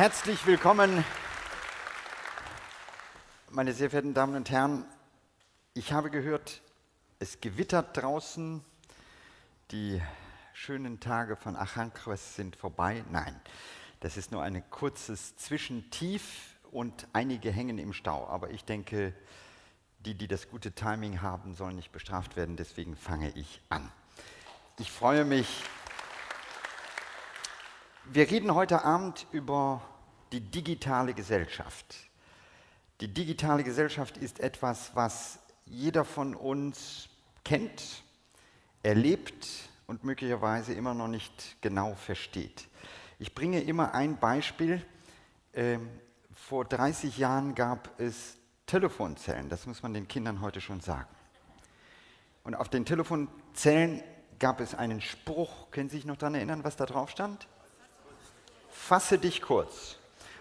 Herzlich willkommen, meine sehr verehrten Damen und Herren. Ich habe gehört, es gewittert draußen. Die schönen Tage von Achankres sind vorbei. Nein, das ist nur ein kurzes Zwischentief und einige hängen im Stau. Aber ich denke, die, die das gute Timing haben, sollen nicht bestraft werden. Deswegen fange ich an. Ich freue mich. Wir reden heute Abend über die digitale Gesellschaft. Die digitale Gesellschaft ist etwas, was jeder von uns kennt, erlebt und möglicherweise immer noch nicht genau versteht. Ich bringe immer ein Beispiel. Ähm, vor 30 Jahren gab es Telefonzellen, das muss man den Kindern heute schon sagen. Und auf den Telefonzellen gab es einen Spruch, können Sie sich noch daran erinnern, was da drauf stand? Fasse dich kurz.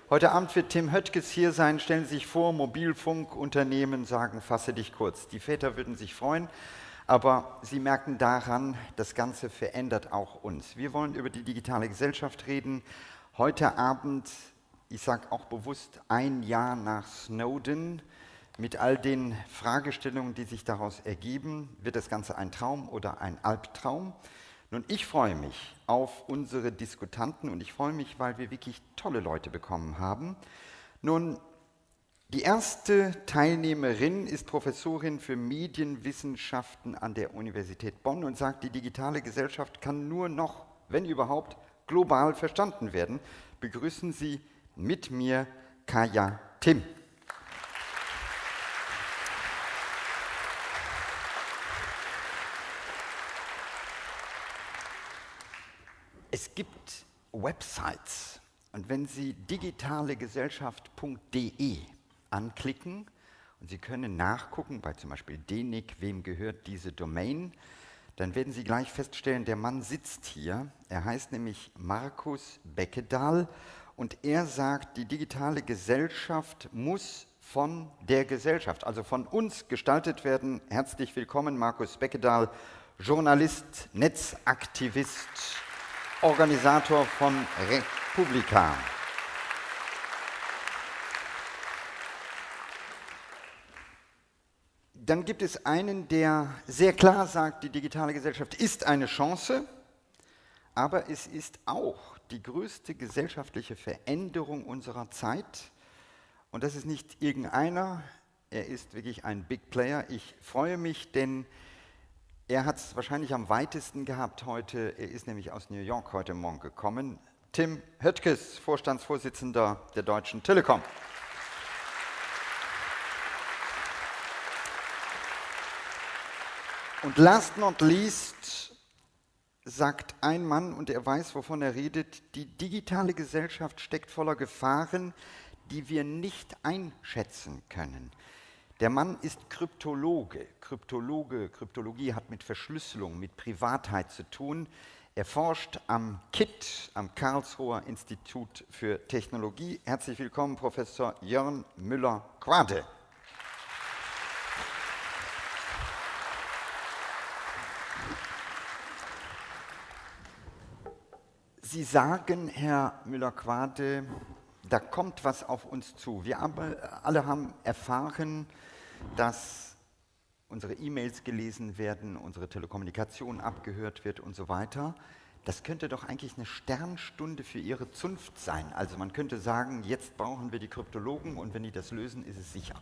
Heute Abend wird Tim Höttges hier sein. Stellen Sie sich vor, Mobilfunkunternehmen sagen, fasse dich kurz. Die Väter würden sich freuen, aber Sie merken daran, das Ganze verändert auch uns. Wir wollen über die digitale Gesellschaft reden. Heute Abend, ich sage auch bewusst, ein Jahr nach Snowden, mit all den Fragestellungen, die sich daraus ergeben. Wird das Ganze ein Traum oder ein Albtraum? Nun, ich freue mich auf unsere Diskutanten und ich freue mich, weil wir wirklich tolle Leute bekommen haben. Nun, die erste Teilnehmerin ist Professorin für Medienwissenschaften an der Universität Bonn und sagt, die digitale Gesellschaft kann nur noch, wenn überhaupt, global verstanden werden. Begrüßen Sie mit mir Kaya Tim. Es gibt Websites und wenn Sie digitalegesellschaft.de anklicken und Sie können nachgucken, bei zum Beispiel DENIC, wem gehört diese Domain, dann werden Sie gleich feststellen, der Mann sitzt hier. Er heißt nämlich Markus Beckedahl und er sagt, die digitale Gesellschaft muss von der Gesellschaft, also von uns gestaltet werden. Herzlich willkommen, Markus Beckedahl, Journalist, Netzaktivist Organisator von Republika. Dann gibt es einen, der sehr klar sagt, die digitale Gesellschaft ist eine Chance, aber es ist auch die größte gesellschaftliche Veränderung unserer Zeit. Und das ist nicht irgendeiner, er ist wirklich ein Big Player. Ich freue mich, denn er hat es wahrscheinlich am weitesten gehabt heute. Er ist nämlich aus New York heute Morgen gekommen. Tim Höttges, Vorstandsvorsitzender der Deutschen Telekom. Und last not least sagt ein Mann, und er weiß, wovon er redet, die digitale Gesellschaft steckt voller Gefahren, die wir nicht einschätzen können. Der Mann ist Kryptologe. Kryptologe, Kryptologie hat mit Verschlüsselung, mit Privatheit zu tun. Er forscht am KIT, am Karlsruher Institut für Technologie. Herzlich willkommen, Professor Jörn Müller-Quade. Sie sagen, Herr Müller-Quade, da kommt was auf uns zu. Wir alle haben erfahren, dass unsere E-Mails gelesen werden, unsere Telekommunikation abgehört wird und so weiter. Das könnte doch eigentlich eine Sternstunde für Ihre Zunft sein. Also man könnte sagen, jetzt brauchen wir die Kryptologen und wenn die das lösen, ist es sicher.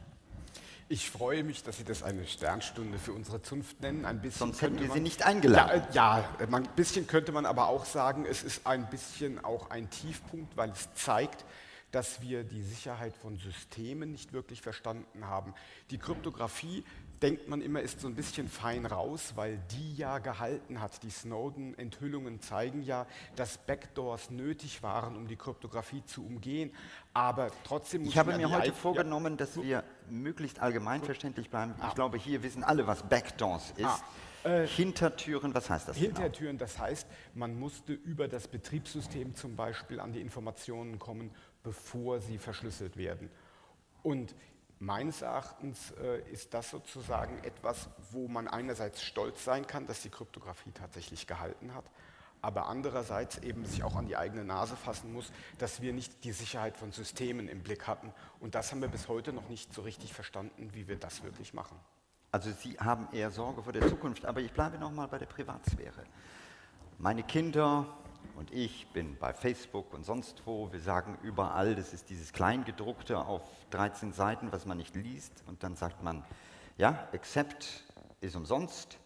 Ich freue mich, dass Sie das eine Sternstunde für unsere Zunft nennen. Ein bisschen Sonst hätten wir Sie nicht eingeladen. Ja, ja, ein bisschen könnte man aber auch sagen, es ist ein bisschen auch ein Tiefpunkt, weil es zeigt, dass wir die Sicherheit von Systemen nicht wirklich verstanden haben. Die Kryptographie, denkt man immer, ist so ein bisschen fein raus, weil die ja gehalten hat. Die Snowden-Enthüllungen zeigen ja, dass Backdoors nötig waren, um die Kryptographie zu umgehen. Aber trotzdem muss Ich habe mir heute vorgenommen, ja. dass wir möglichst allgemeinverständlich bleiben. Ich ah. glaube, hier wissen alle, was Backdoors ist. Ah. Äh, Hintertüren, was heißt das? Genau? Hintertüren, genau? das heißt, man musste über das Betriebssystem zum Beispiel an die Informationen kommen, bevor sie verschlüsselt werden. Und meines Erachtens äh, ist das sozusagen etwas, wo man einerseits stolz sein kann, dass die Kryptographie tatsächlich gehalten hat, aber andererseits eben sich auch an die eigene Nase fassen muss, dass wir nicht die Sicherheit von Systemen im Blick hatten. Und das haben wir bis heute noch nicht so richtig verstanden, wie wir das wirklich machen. Also Sie haben eher Sorge vor der Zukunft, aber ich bleibe noch mal bei der Privatsphäre. Meine Kinder und ich bin bei Facebook und sonst wo, wir sagen überall, das ist dieses Kleingedruckte auf 13 Seiten, was man nicht liest und dann sagt man, ja, Accept ist umsonst,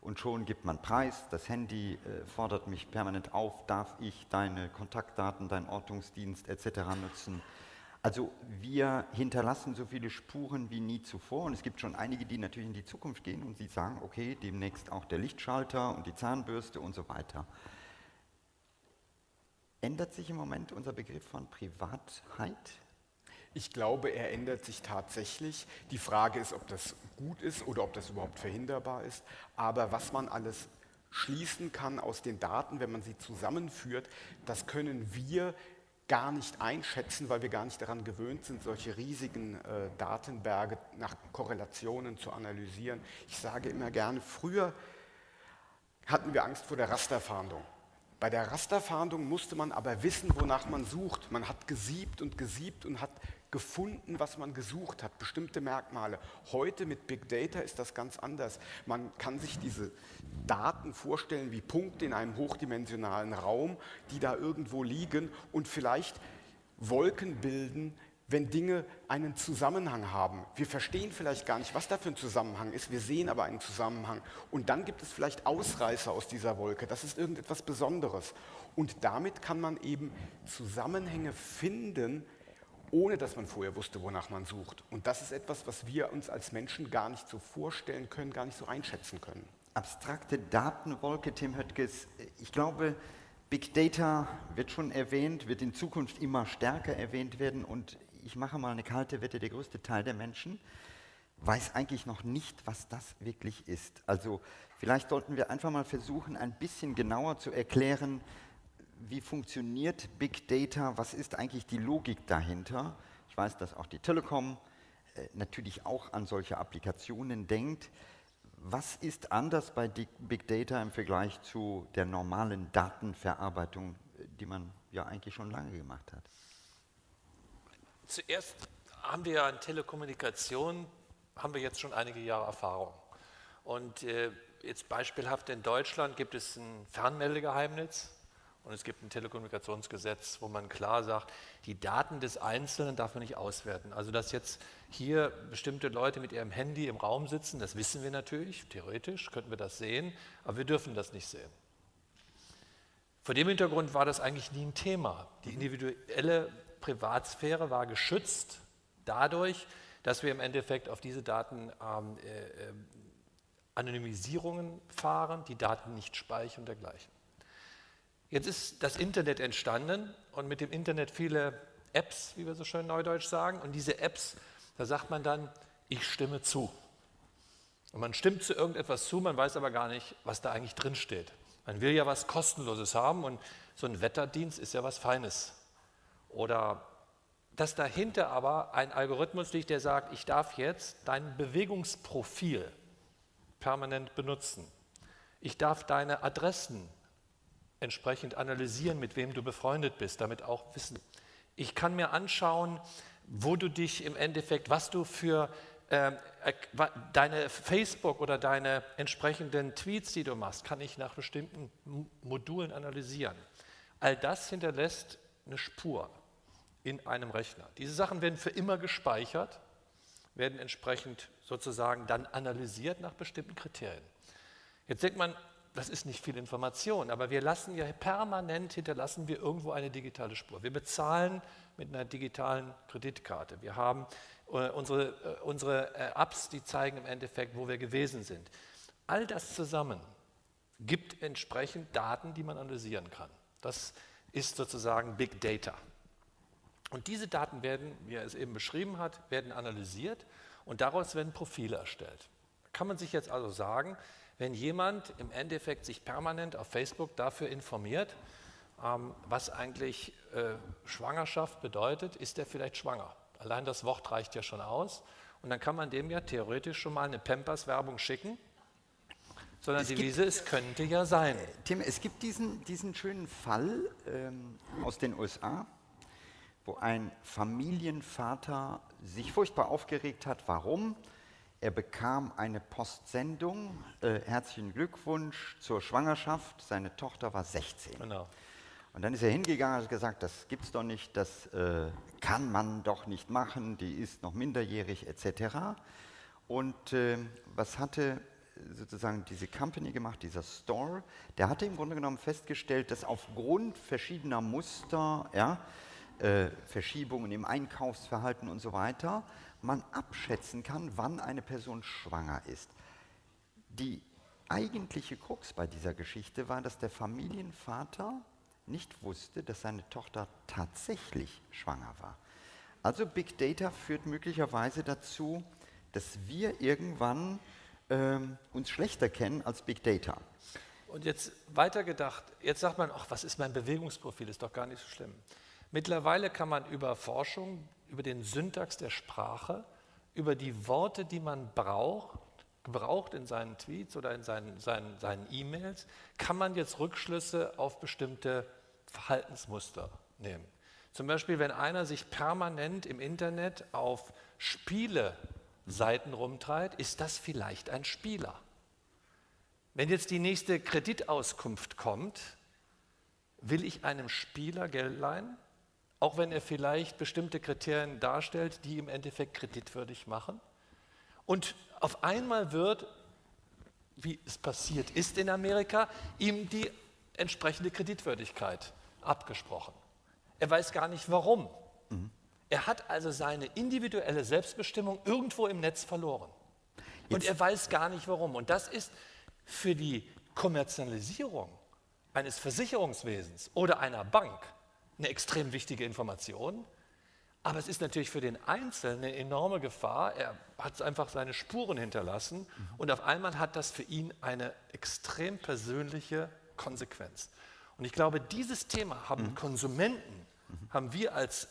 und schon gibt man Preis. Das Handy äh, fordert mich permanent auf, darf ich deine Kontaktdaten, deinen Ortungsdienst etc. nutzen. Also wir hinterlassen so viele Spuren wie nie zuvor und es gibt schon einige, die natürlich in die Zukunft gehen und sie sagen, okay, demnächst auch der Lichtschalter und die Zahnbürste und so weiter. Ändert sich im Moment unser Begriff von Privatheit? Ich glaube, er ändert sich tatsächlich. Die Frage ist, ob das gut ist oder ob das überhaupt verhinderbar ist. Aber was man alles schließen kann aus den Daten, wenn man sie zusammenführt, das können wir gar nicht einschätzen, weil wir gar nicht daran gewöhnt sind, solche riesigen äh, Datenberge nach Korrelationen zu analysieren. Ich sage immer gerne, früher hatten wir Angst vor der Rasterfahndung. Bei der Rasterfahndung musste man aber wissen, wonach man sucht. Man hat gesiebt und gesiebt und hat gefunden, was man gesucht hat, bestimmte Merkmale. Heute mit Big Data ist das ganz anders. Man kann sich diese Daten vorstellen wie Punkte in einem hochdimensionalen Raum, die da irgendwo liegen und vielleicht Wolken bilden, wenn Dinge einen Zusammenhang haben. Wir verstehen vielleicht gar nicht, was da für ein Zusammenhang ist, wir sehen aber einen Zusammenhang. Und dann gibt es vielleicht Ausreißer aus dieser Wolke, das ist irgendetwas Besonderes. Und damit kann man eben Zusammenhänge finden, ohne dass man vorher wusste, wonach man sucht. Und das ist etwas, was wir uns als Menschen gar nicht so vorstellen können, gar nicht so einschätzen können. Abstrakte Datenwolke, Tim Höttges. Ich glaube, Big Data wird schon erwähnt, wird in Zukunft immer stärker erwähnt werden. Und ich mache mal eine kalte Wette, der größte Teil der Menschen weiß eigentlich noch nicht, was das wirklich ist. Also vielleicht sollten wir einfach mal versuchen, ein bisschen genauer zu erklären, wie funktioniert Big Data, was ist eigentlich die Logik dahinter. Ich weiß, dass auch die Telekom äh, natürlich auch an solche Applikationen denkt. Was ist anders bei Big Data im Vergleich zu der normalen Datenverarbeitung, die man ja eigentlich schon lange gemacht hat? Zuerst haben wir ja in Telekommunikation, haben wir jetzt schon einige Jahre Erfahrung. Und äh, jetzt beispielhaft in Deutschland gibt es ein Fernmeldegeheimnis, und es gibt ein Telekommunikationsgesetz, wo man klar sagt, die Daten des Einzelnen darf man nicht auswerten. Also dass jetzt hier bestimmte Leute mit ihrem Handy im Raum sitzen, das wissen wir natürlich, theoretisch könnten wir das sehen, aber wir dürfen das nicht sehen. Vor dem Hintergrund war das eigentlich nie ein Thema. Die individuelle Privatsphäre war geschützt dadurch, dass wir im Endeffekt auf diese Daten ähm, äh, äh Anonymisierungen fahren, die Daten nicht speichern und dergleichen. Jetzt ist das Internet entstanden und mit dem Internet viele Apps, wie wir so schön neudeutsch sagen. Und diese Apps, da sagt man dann, ich stimme zu. Und man stimmt zu irgendetwas zu, man weiß aber gar nicht, was da eigentlich drin steht. Man will ja was Kostenloses haben und so ein Wetterdienst ist ja was Feines. Oder dass dahinter aber ein Algorithmus liegt, der sagt, ich darf jetzt dein Bewegungsprofil permanent benutzen. Ich darf deine Adressen entsprechend analysieren, mit wem du befreundet bist, damit auch wissen. Ich kann mir anschauen, wo du dich im Endeffekt, was du für äh, deine Facebook oder deine entsprechenden Tweets, die du machst, kann ich nach bestimmten Modulen analysieren. All das hinterlässt eine Spur in einem Rechner. Diese Sachen werden für immer gespeichert, werden entsprechend sozusagen dann analysiert nach bestimmten Kriterien. Jetzt denkt man, das ist nicht viel Information, aber wir lassen ja permanent, hinterlassen wir irgendwo eine digitale Spur. Wir bezahlen mit einer digitalen Kreditkarte. Wir haben äh, unsere, äh, unsere äh, Apps, die zeigen im Endeffekt, wo wir gewesen sind. All das zusammen gibt entsprechend Daten, die man analysieren kann. Das ist sozusagen Big Data. Und diese Daten werden, wie er es eben beschrieben hat, werden analysiert und daraus werden Profile erstellt. Kann man sich jetzt also sagen, wenn jemand im Endeffekt sich permanent auf Facebook dafür informiert, ähm, was eigentlich äh, Schwangerschaft bedeutet, ist er vielleicht schwanger. Allein das Wort reicht ja schon aus. Und dann kann man dem ja theoretisch schon mal eine Pampers-Werbung schicken. sondern die Devise, es könnte ja sein. Tim, es gibt diesen, diesen schönen Fall ähm, aus den USA, wo ein Familienvater sich furchtbar aufgeregt hat. Warum? Er bekam eine Postsendung. Äh, herzlichen Glückwunsch zur Schwangerschaft. Seine Tochter war 16. Genau. Und dann ist er hingegangen und hat gesagt, das gibt es doch nicht, das äh, kann man doch nicht machen, die ist noch minderjährig etc. Und äh, was hatte sozusagen diese Company gemacht, dieser Store? Der hatte im Grunde genommen festgestellt, dass aufgrund verschiedener Muster, ja, äh, Verschiebungen im Einkaufsverhalten und so weiter, man abschätzen kann, wann eine Person schwanger ist. Die eigentliche Krux bei dieser Geschichte war, dass der Familienvater nicht wusste, dass seine Tochter tatsächlich schwanger war. Also Big Data führt möglicherweise dazu, dass wir irgendwann ähm, uns schlechter kennen als Big Data. Und jetzt weitergedacht, jetzt sagt man, ach, was ist mein Bewegungsprofil, ist doch gar nicht so schlimm. Mittlerweile kann man über Forschung über den Syntax der Sprache, über die Worte, die man braucht, gebraucht in seinen Tweets oder in seinen, seinen, seinen E-Mails, kann man jetzt Rückschlüsse auf bestimmte Verhaltensmuster nehmen. Zum Beispiel, wenn einer sich permanent im Internet auf Spiele-Seiten rumtreibt, ist das vielleicht ein Spieler. Wenn jetzt die nächste Kreditauskunft kommt, will ich einem Spieler Geld leihen? Auch wenn er vielleicht bestimmte Kriterien darstellt, die im Endeffekt kreditwürdig machen. Und auf einmal wird, wie es passiert ist in Amerika, ihm die entsprechende Kreditwürdigkeit abgesprochen. Er weiß gar nicht warum. Mhm. Er hat also seine individuelle Selbstbestimmung irgendwo im Netz verloren. Und er weiß gar nicht warum. Und das ist für die Kommerzialisierung eines Versicherungswesens oder einer Bank eine extrem wichtige Information. Aber es ist natürlich für den Einzelnen eine enorme Gefahr. Er hat einfach seine Spuren hinterlassen mhm. und auf einmal hat das für ihn eine extrem persönliche Konsequenz. Und ich glaube, dieses Thema haben mhm. Konsumenten, mhm. haben wir als,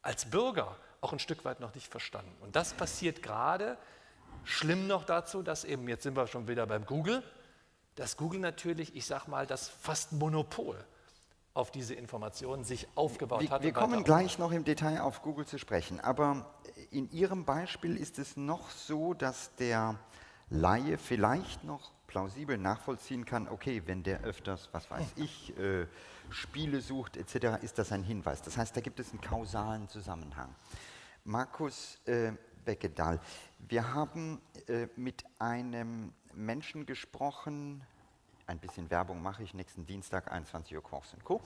als Bürger auch ein Stück weit noch nicht verstanden. Und das passiert gerade, schlimm noch dazu, dass eben, jetzt sind wir schon wieder beim Google, dass Google natürlich, ich sage mal, das fast Monopol auf diese Informationen sich aufgebaut wir, hat. Wir kommen gleich noch im Detail auf Google zu sprechen, aber in Ihrem Beispiel ist es noch so, dass der Laie vielleicht noch plausibel nachvollziehen kann, okay, wenn der öfters, was weiß ich, äh, Spiele sucht etc., ist das ein Hinweis. Das heißt, da gibt es einen kausalen Zusammenhang. Markus äh, Beckedahl, wir haben äh, mit einem Menschen gesprochen, ein bisschen Werbung mache ich nächsten Dienstag, 21 Uhr Quarks Co.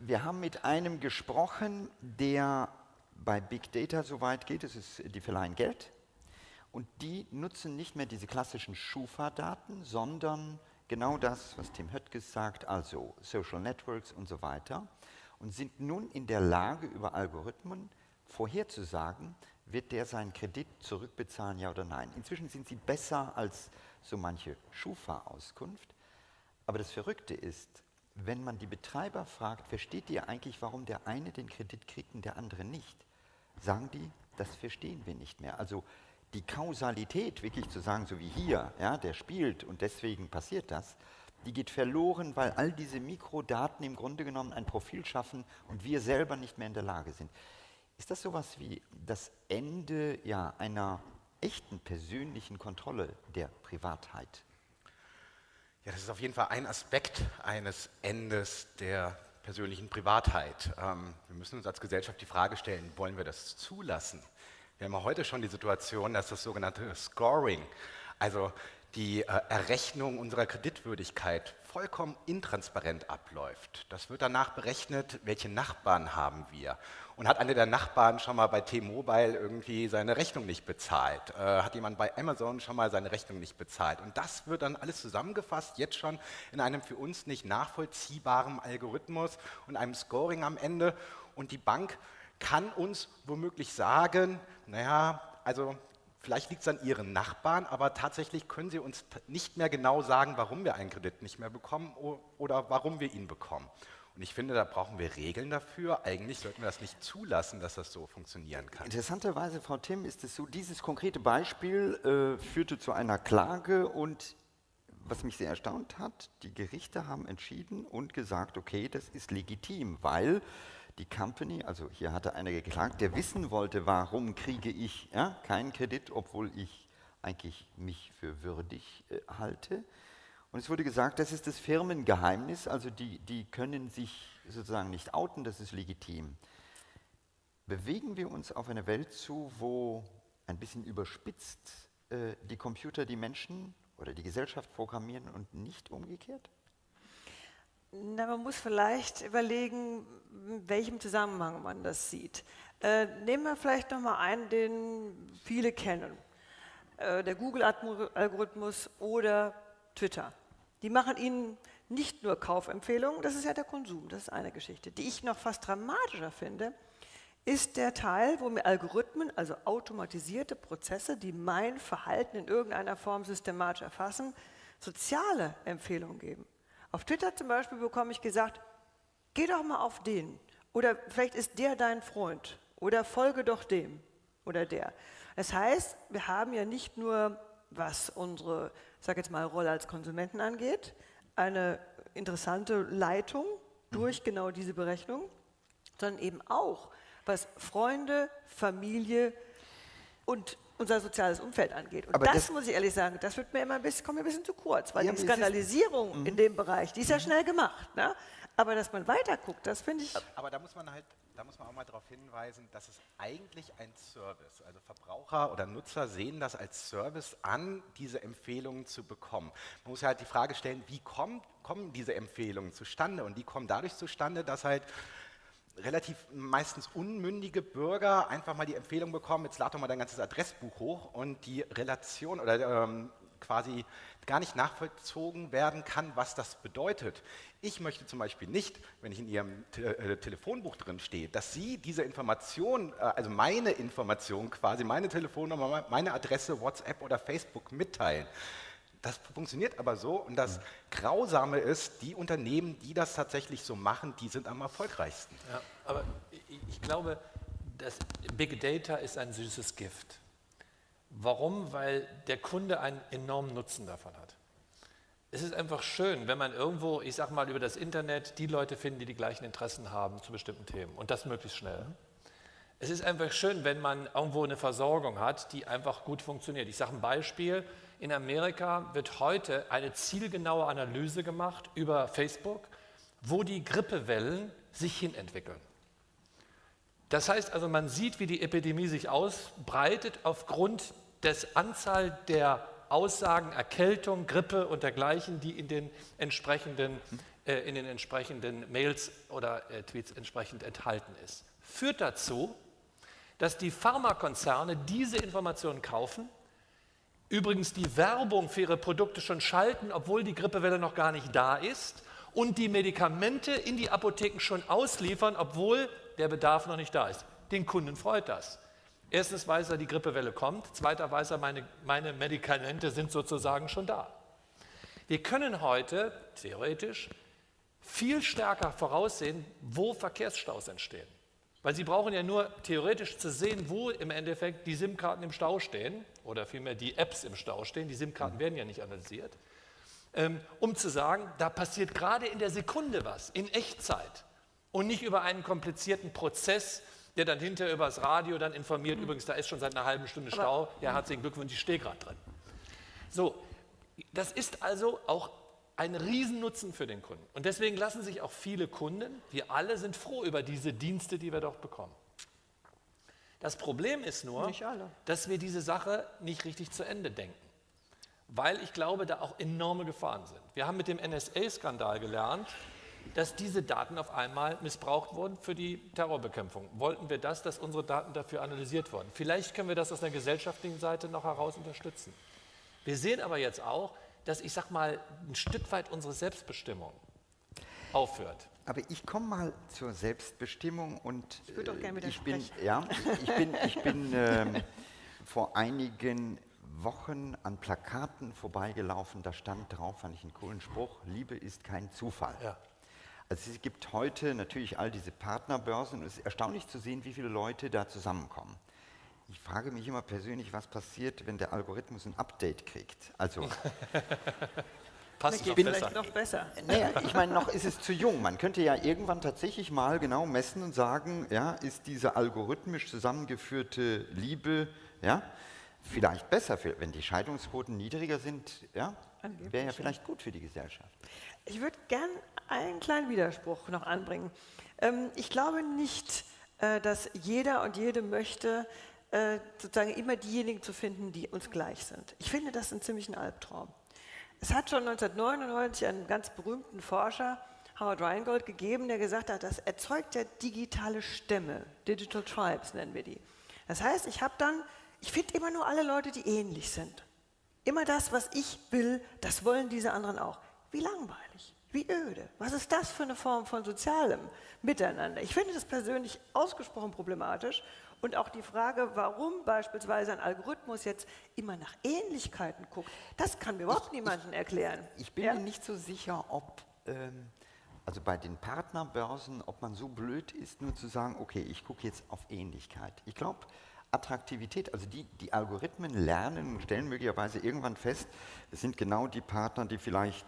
Wir haben mit einem gesprochen, der bei Big Data so weit geht, es ist, die verleihen Geld und die nutzen nicht mehr diese klassischen Schufa-Daten, sondern genau das, was Tim Höttges sagt, also Social Networks und so weiter und sind nun in der Lage, über Algorithmen vorherzusagen, wird der seinen Kredit zurückbezahlen, ja oder nein. Inzwischen sind sie besser als so manche Schufa-Auskunft. Aber das Verrückte ist, wenn man die Betreiber fragt, versteht ihr eigentlich, warum der eine den Kredit kriegt und der andere nicht? Sagen die, das verstehen wir nicht mehr. Also die Kausalität, wirklich zu sagen, so wie hier, ja, der spielt und deswegen passiert das, die geht verloren, weil all diese Mikrodaten im Grunde genommen ein Profil schaffen und wir selber nicht mehr in der Lage sind. Ist das sowas wie das Ende ja, einer echten persönlichen Kontrolle der Privatheit? Ja, das ist auf jeden Fall ein Aspekt eines Endes der persönlichen Privatheit. Ähm, wir müssen uns als Gesellschaft die Frage stellen, wollen wir das zulassen? Wir haben heute schon die Situation, dass das sogenannte Scoring, also die äh, Errechnung unserer Kreditwürdigkeit vollkommen intransparent abläuft. Das wird danach berechnet, welche Nachbarn haben wir. Und hat einer der Nachbarn schon mal bei T-Mobile irgendwie seine Rechnung nicht bezahlt? Äh, hat jemand bei Amazon schon mal seine Rechnung nicht bezahlt? Und das wird dann alles zusammengefasst, jetzt schon in einem für uns nicht nachvollziehbaren Algorithmus und einem Scoring am Ende. Und die Bank kann uns womöglich sagen, naja, also Vielleicht liegt es an Ihren Nachbarn, aber tatsächlich können Sie uns nicht mehr genau sagen, warum wir einen Kredit nicht mehr bekommen oder warum wir ihn bekommen. Und ich finde, da brauchen wir Regeln dafür. Eigentlich sollten wir das nicht zulassen, dass das so funktionieren kann. Interessanterweise, Frau Tim, ist es so, dieses konkrete Beispiel äh, führte zu einer Klage und was mich sehr erstaunt hat, die Gerichte haben entschieden und gesagt, okay, das ist legitim, weil die Company, also hier hatte einer geklagt, der wissen wollte, warum kriege ich ja, keinen Kredit, obwohl ich eigentlich mich für würdig äh, halte. Und es wurde gesagt, das ist das Firmengeheimnis, also die, die können sich sozusagen nicht outen, das ist legitim. Bewegen wir uns auf eine Welt zu, wo ein bisschen überspitzt äh, die Computer die Menschen oder die Gesellschaft programmieren und nicht umgekehrt? Na, man muss vielleicht überlegen, in welchem Zusammenhang man das sieht. Äh, nehmen wir vielleicht nochmal einen, den viele kennen. Äh, der Google-Algorithmus oder Twitter. Die machen Ihnen nicht nur Kaufempfehlungen, das ist ja der Konsum, das ist eine Geschichte. Die ich noch fast dramatischer finde, ist der Teil, wo mir Algorithmen, also automatisierte Prozesse, die mein Verhalten in irgendeiner Form systematisch erfassen, soziale Empfehlungen geben. Auf Twitter zum Beispiel bekomme ich gesagt, geh doch mal auf den. Oder vielleicht ist der dein Freund. Oder folge doch dem oder der. Das heißt, wir haben ja nicht nur, was unsere, sage jetzt mal, Rolle als Konsumenten angeht, eine interessante Leitung durch genau diese Berechnung, sondern eben auch, was Freunde, Familie und unser soziales Umfeld angeht. Und das, das, muss ich ehrlich sagen, das wird mir immer ein bisschen, kommt mir ein bisschen zu kurz, weil ja, die Skandalisierung mhm. in dem Bereich, die ist ja mhm. schnell gemacht. Ne? Aber dass man weiter guckt, das finde ich. Aber da muss man halt, da muss man auch mal darauf hinweisen, dass es eigentlich ein Service. Also Verbraucher oder Nutzer sehen das als Service an, diese Empfehlungen zu bekommen. Man muss ja halt die Frage stellen, wie kommt, kommen diese Empfehlungen zustande? Und die kommen dadurch zustande, dass halt relativ meistens unmündige Bürger einfach mal die Empfehlung bekommen, jetzt lad doch mal dein ganzes Adressbuch hoch und die Relation oder ähm, quasi gar nicht nachvollzogen werden kann, was das bedeutet. Ich möchte zum Beispiel nicht, wenn ich in Ihrem Te äh, Telefonbuch drin stehe, dass Sie diese Information, äh, also meine Information quasi, meine Telefonnummer, meine Adresse, WhatsApp oder Facebook mitteilen. Das funktioniert aber so und das mhm. Grausame ist, die Unternehmen, die das tatsächlich so machen, die sind am erfolgreichsten. Ja, aber ich, glaube, das Big Data ist ein süßes Gift. Warum? Weil der Kunde einen enormen Nutzen davon hat. Es ist einfach schön, wenn man irgendwo, ich sage mal, über das Internet die Leute findet, die die gleichen Interessen haben zu bestimmten Themen und das möglichst schnell. Mhm. Es ist einfach schön, wenn man irgendwo eine Versorgung hat, die einfach gut funktioniert. Ich sage ein Beispiel, in Amerika wird heute eine zielgenaue Analyse gemacht über Facebook, wo die Grippewellen sich hinentwickeln. Das heißt also, man sieht, wie die Epidemie sich ausbreitet aufgrund des Anzahl der Aussagen, Erkältung, Grippe und dergleichen, die in den entsprechenden, äh, in den entsprechenden Mails oder äh, Tweets entsprechend enthalten ist. Führt dazu, dass die Pharmakonzerne diese Informationen kaufen übrigens die Werbung für ihre Produkte schon schalten, obwohl die Grippewelle noch gar nicht da ist und die Medikamente in die Apotheken schon ausliefern, obwohl der Bedarf noch nicht da ist. Den Kunden freut das. Erstens weiß er, die Grippewelle kommt. Zweiter weiß er, meine, meine Medikamente sind sozusagen schon da. Wir können heute theoretisch viel stärker voraussehen, wo Verkehrsstaus entstehen. Weil Sie brauchen ja nur theoretisch zu sehen, wo im Endeffekt die SIM-Karten im Stau stehen oder vielmehr die Apps im Stau stehen. Die SIM-Karten werden ja nicht analysiert. Ähm, um zu sagen, da passiert gerade in der Sekunde was, in Echtzeit und nicht über einen komplizierten Prozess, der dann hinterher über das Radio dann informiert, mhm. übrigens, da ist schon seit einer halben Stunde Stau, ja, herzlichen Glückwunsch, ich stehe gerade drin. So, das ist also auch ein Riesennutzen für den Kunden. Und deswegen lassen sich auch viele Kunden, wir alle sind froh über diese Dienste, die wir dort bekommen. Das Problem ist nur, dass wir diese Sache nicht richtig zu Ende denken, weil ich glaube, da auch enorme Gefahren sind. Wir haben mit dem NSA-Skandal gelernt, dass diese Daten auf einmal missbraucht wurden für die Terrorbekämpfung. Wollten wir das, dass unsere Daten dafür analysiert wurden? Vielleicht können wir das aus der gesellschaftlichen Seite noch heraus unterstützen. Wir sehen aber jetzt auch, dass ich sag mal ein Stück weit unsere Selbstbestimmung aufhört. Aber ich komme mal zur Selbstbestimmung und ich, würde auch gerne äh, ich bin, ja, ich bin, ich bin ähm, vor einigen Wochen an Plakaten vorbeigelaufen, da stand drauf, fand ich einen coolen Spruch, Liebe ist kein Zufall. Ja. Also es gibt heute natürlich all diese Partnerbörsen und es ist erstaunlich zu sehen, wie viele Leute da zusammenkommen. Ich frage mich immer persönlich, was passiert, wenn der Algorithmus ein Update kriegt. Also passt noch vielleicht besser. noch besser. Naja, ich meine, noch ist es zu jung. Man könnte ja irgendwann tatsächlich mal genau messen und sagen, ja, ist diese algorithmisch zusammengeführte Liebe, ja, vielleicht besser, für, wenn die Scheidungsquoten niedriger sind, ja, wäre ja ja. vielleicht gut für die Gesellschaft. Ich würde gern einen kleinen Widerspruch noch anbringen. Ähm, ich glaube nicht, äh, dass jeder und jede möchte, äh, sozusagen immer diejenigen zu finden, die uns gleich sind. Ich finde das einen ziemlichen Albtraum. Es hat schon 1999 einen ganz berühmten Forscher, Howard Rheingold, gegeben, der gesagt hat, das erzeugt ja digitale Stämme, Digital Tribes nennen wir die. Das heißt, ich habe dann, ich finde immer nur alle Leute, die ähnlich sind. Immer das, was ich will, das wollen diese anderen auch. Wie langweilig, wie öde. Was ist das für eine Form von sozialem Miteinander? Ich finde das persönlich ausgesprochen problematisch. Und auch die Frage, warum beispielsweise ein Algorithmus jetzt immer nach Ähnlichkeiten guckt, das kann mir überhaupt niemandem erklären. Ich bin Ja? mir nicht so sicher, ob, ähm, also bei den Partnerbörsen, ob man so blöd ist, nur zu sagen, okay, ich gucke jetzt auf Ähnlichkeit. Ich glaube, Attraktivität, also die, die Algorithmen lernen und stellen möglicherweise irgendwann fest, es sind genau die Partner, die vielleicht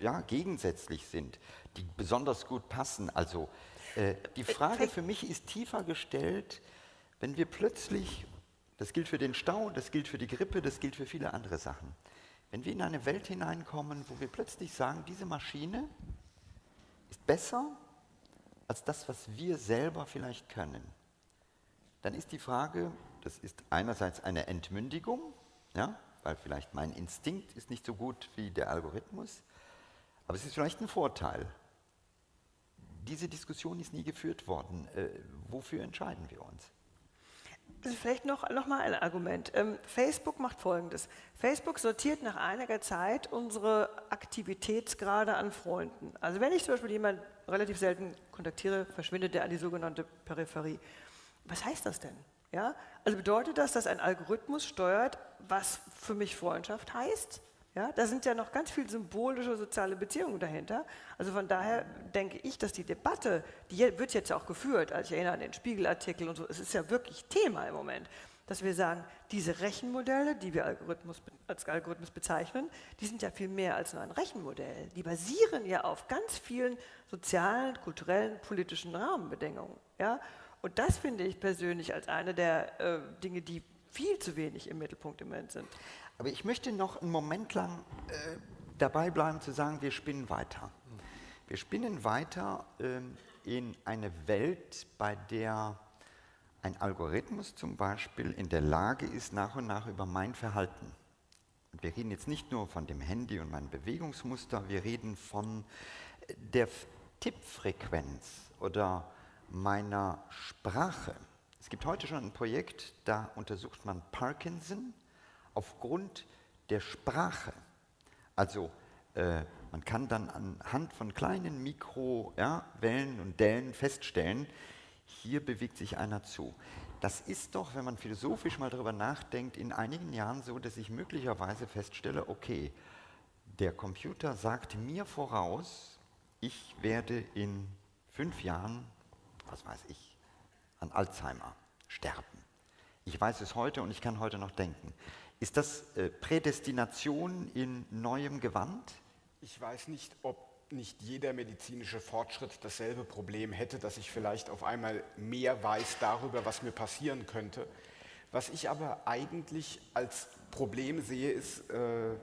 äh, ja, gegensätzlich sind, die besonders gut passen. Also äh, die Frage vielleicht- für mich ist tiefer gestellt, wenn wir plötzlich, das gilt für den Stau, das gilt für die Grippe, das gilt für viele andere Sachen, wenn wir in eine Welt hineinkommen, wo wir plötzlich sagen, diese Maschine ist besser als das, was wir selber vielleicht können, dann ist die Frage, das ist einerseits eine Entmündigung, ja, weil vielleicht mein Instinkt ist nicht so gut wie der Algorithmus, aber es ist vielleicht ein Vorteil. Diese Diskussion ist nie geführt worden. Äh, wofür entscheiden wir uns? Vielleicht noch, noch mal ein Argument. Ähm, Facebook macht Folgendes. Facebook sortiert nach einiger Zeit unsere Aktivitätsgrade an Freunden. Also wenn ich zum Beispiel jemanden relativ selten kontaktiere, verschwindet der an die sogenannte Peripherie. Was heißt das denn? Ja? Also bedeutet das, dass ein Algorithmus steuert, was für mich Freundschaft heißt? Ja, da sind ja noch ganz viele symbolische soziale Beziehungen dahinter. Also von daher denke ich, dass die Debatte, die wird jetzt auch geführt, also ich erinnere an den Spiegelartikel und so, es ist ja wirklich Thema im Moment, dass wir sagen, diese Rechenmodelle, die wir Algorithmus, als Algorithmus bezeichnen, die sind ja viel mehr als nur ein Rechenmodell. Die basieren ja auf ganz vielen sozialen, kulturellen, politischen Rahmenbedingungen. Ja? Und das finde ich persönlich als eine der äh, Dinge, die viel zu wenig im Mittelpunkt im Moment sind. Aber ich möchte noch einen Moment lang äh, dabei bleiben zu sagen, wir spinnen weiter. Wir spinnen weiter ähm, in eine Welt, bei der ein Algorithmus zum Beispiel in der Lage ist, nach und nach über mein Verhalten. Und wir reden jetzt nicht nur von dem Handy und meinem Bewegungsmuster, wir reden von äh, der Tippfrequenz oder meiner Sprache. Es gibt heute schon ein Projekt, da untersucht man Parkinson aufgrund der Sprache. Also äh, man kann dann anhand von kleinen Mikrowellen ja, und Dellen feststellen, hier bewegt sich einer zu. Das ist doch, wenn man philosophisch mal darüber nachdenkt, in einigen Jahren so, dass ich möglicherweise feststelle, okay, der Computer sagt mir voraus, ich werde in fünf Jahren, was weiß ich, an Alzheimer sterben. Ich weiß es heute und ich kann heute noch denken. Ist das äh, Prädestination in neuem Gewand? Ich weiß nicht, ob nicht jeder medizinische Fortschritt dasselbe Problem hätte, dass ich vielleicht auf einmal mehr weiß darüber, was mir passieren könnte. Was ich aber eigentlich als Problem sehe, ist äh,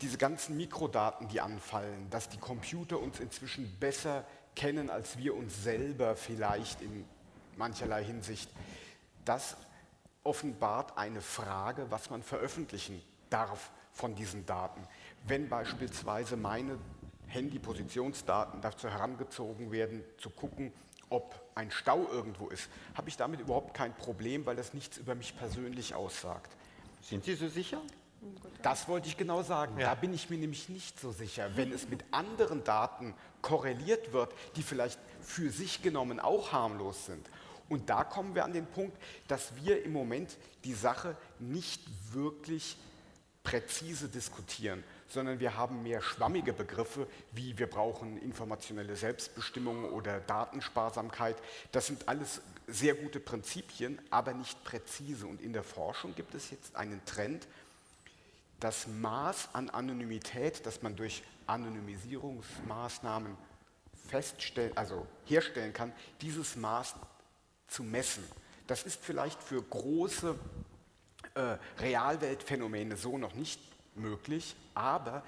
diese ganzen Mikrodaten, die anfallen, dass die Computer uns inzwischen besser kennen, als wir uns selber vielleicht in mancherlei Hinsicht. Das offenbart eine Frage, was man veröffentlichen darf von diesen Daten. Wenn beispielsweise meine Handy-Positionsdaten dazu herangezogen werden, zu gucken, ob ein Stau irgendwo ist, habe ich damit überhaupt kein Problem, weil das nichts über mich persönlich aussagt. Sind Sie so sicher? Das wollte ich genau sagen. Da bin ich mir nämlich nicht so sicher. Wenn es mit anderen Daten korreliert wird, die vielleicht für sich genommen auch harmlos sind. Und da kommen wir an den Punkt, dass wir im Moment die Sache nicht wirklich präzise diskutieren, sondern wir haben mehr schwammige Begriffe, wie wir brauchen informationelle Selbstbestimmung oder Datensparsamkeit. Das sind alles sehr gute Prinzipien, aber nicht präzise. Und in der Forschung gibt es jetzt einen Trend, das Maß an Anonymität, das man durch Anonymisierungsmaßnahmen feststellen, also herstellen kann, dieses Maß zu messen. Das ist vielleicht für große äh, Realweltphänomene so noch nicht möglich, aber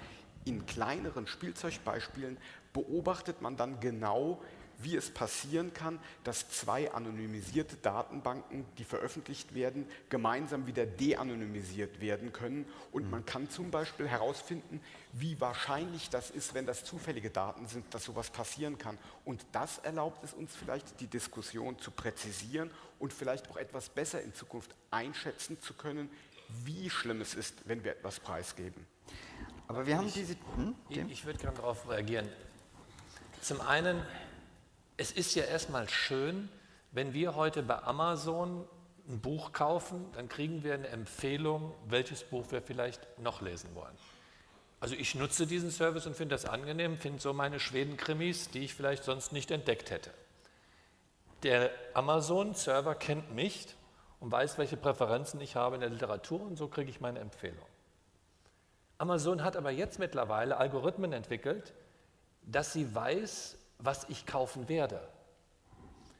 in kleineren Spielzeugbeispielen beobachtet man dann genau, wie es passieren kann, dass zwei anonymisierte Datenbanken, die veröffentlicht werden, gemeinsam wieder de-anonymisiert werden können. Und man kann zum Beispiel herausfinden, wie wahrscheinlich das ist, wenn das zufällige Daten sind, dass sowas passieren kann. Und das erlaubt es uns vielleicht, die Diskussion zu präzisieren und vielleicht auch etwas besser in Zukunft einschätzen zu können, wie schlimm es ist, wenn wir etwas preisgeben. Aber wir haben diese. Hm, ich, ich würde gerne darauf reagieren. Zum einen es ist ja erstmal schön, wenn wir heute bei Amazon ein Buch kaufen, dann kriegen wir eine Empfehlung, welches Buch wir vielleicht noch lesen wollen. Also ich nutze diesen Service und finde das angenehm, finde so meine Schweden-Krimis, die ich vielleicht sonst nicht entdeckt hätte. Der Amazon-Server kennt mich und weiß, welche Präferenzen ich habe in der Literatur und so kriege ich meine Empfehlung. Amazon hat aber jetzt mittlerweile Algorithmen entwickelt, dass sie weiß, was ich kaufen werde.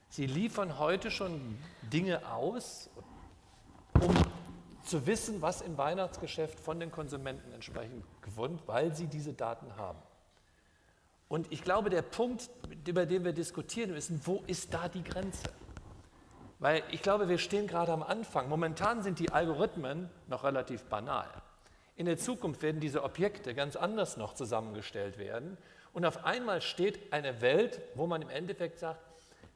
Sie liefern heute schon Dinge aus, um zu wissen, was im Weihnachtsgeschäft von den Konsumenten entsprechend gewonnen, weil sie diese Daten haben. Und ich glaube, der Punkt, über den wir diskutieren müssen, wo ist da die Grenze? Weil ich glaube, wir stehen gerade am Anfang. Momentan sind die Algorithmen noch relativ banal. In der Zukunft werden diese Objekte ganz anders noch zusammengestellt werden und auf einmal steht eine Welt, wo man im Endeffekt sagt,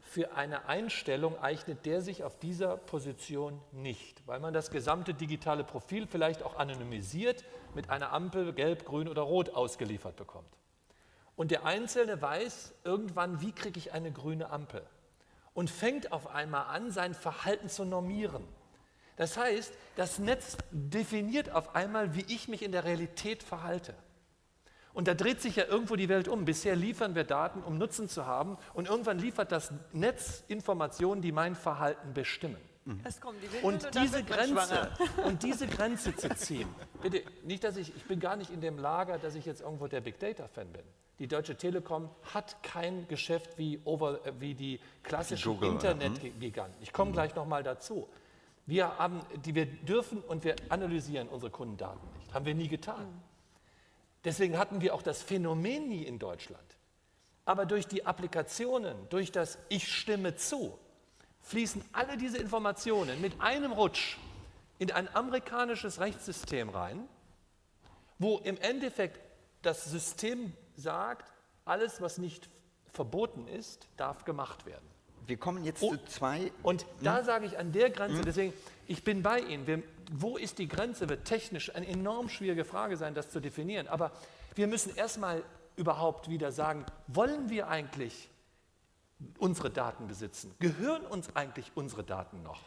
für eine Einstellung eignet der sich auf dieser Position nicht, weil man das gesamte digitale Profil vielleicht auch anonymisiert mit einer Ampel gelb, grün oder rot ausgeliefert bekommt. Und der Einzelne weiß irgendwann, wie kriege ich eine grüne Ampel und fängt auf einmal an, sein Verhalten zu normieren. Das heißt, das Netz definiert auf einmal, wie ich mich in der Realität verhalte. Und da dreht sich ja irgendwo die Welt um. Bisher liefern wir Daten, um Nutzen zu haben. Und irgendwann liefert das Netz Informationen, die mein Verhalten bestimmen. Die und, und, diese Grenze, und diese Grenze zu ziehen, bitte, nicht, dass ich, ich bin gar nicht in dem Lager, dass ich jetzt irgendwo der Big Data Fan bin. Die Deutsche Telekom hat kein Geschäft wie, over, äh, wie die klassischen Internetgiganten. Ich komme mhm. gleich nochmal dazu. Wir, haben, die, wir dürfen und wir analysieren unsere Kundendaten nicht. Haben wir nie getan. Mhm. Deswegen hatten wir auch das Phänomen nie in Deutschland. Aber durch die Applikationen, durch das Ich stimme zu, fließen alle diese Informationen mit einem Rutsch in ein amerikanisches Rechtssystem rein, wo im Endeffekt das System sagt, alles, was nicht verboten ist, darf gemacht werden. Wir kommen jetzt oh, zu zwei. Und hm? da sage ich an der Grenze, hm? deswegen, ich bin bei Ihnen. Wir, wo ist die Grenze, wird technisch eine enorm schwierige Frage sein, das zu definieren. Aber wir müssen erstmal überhaupt wieder sagen, wollen wir eigentlich unsere Daten besitzen? Gehören uns eigentlich unsere Daten noch?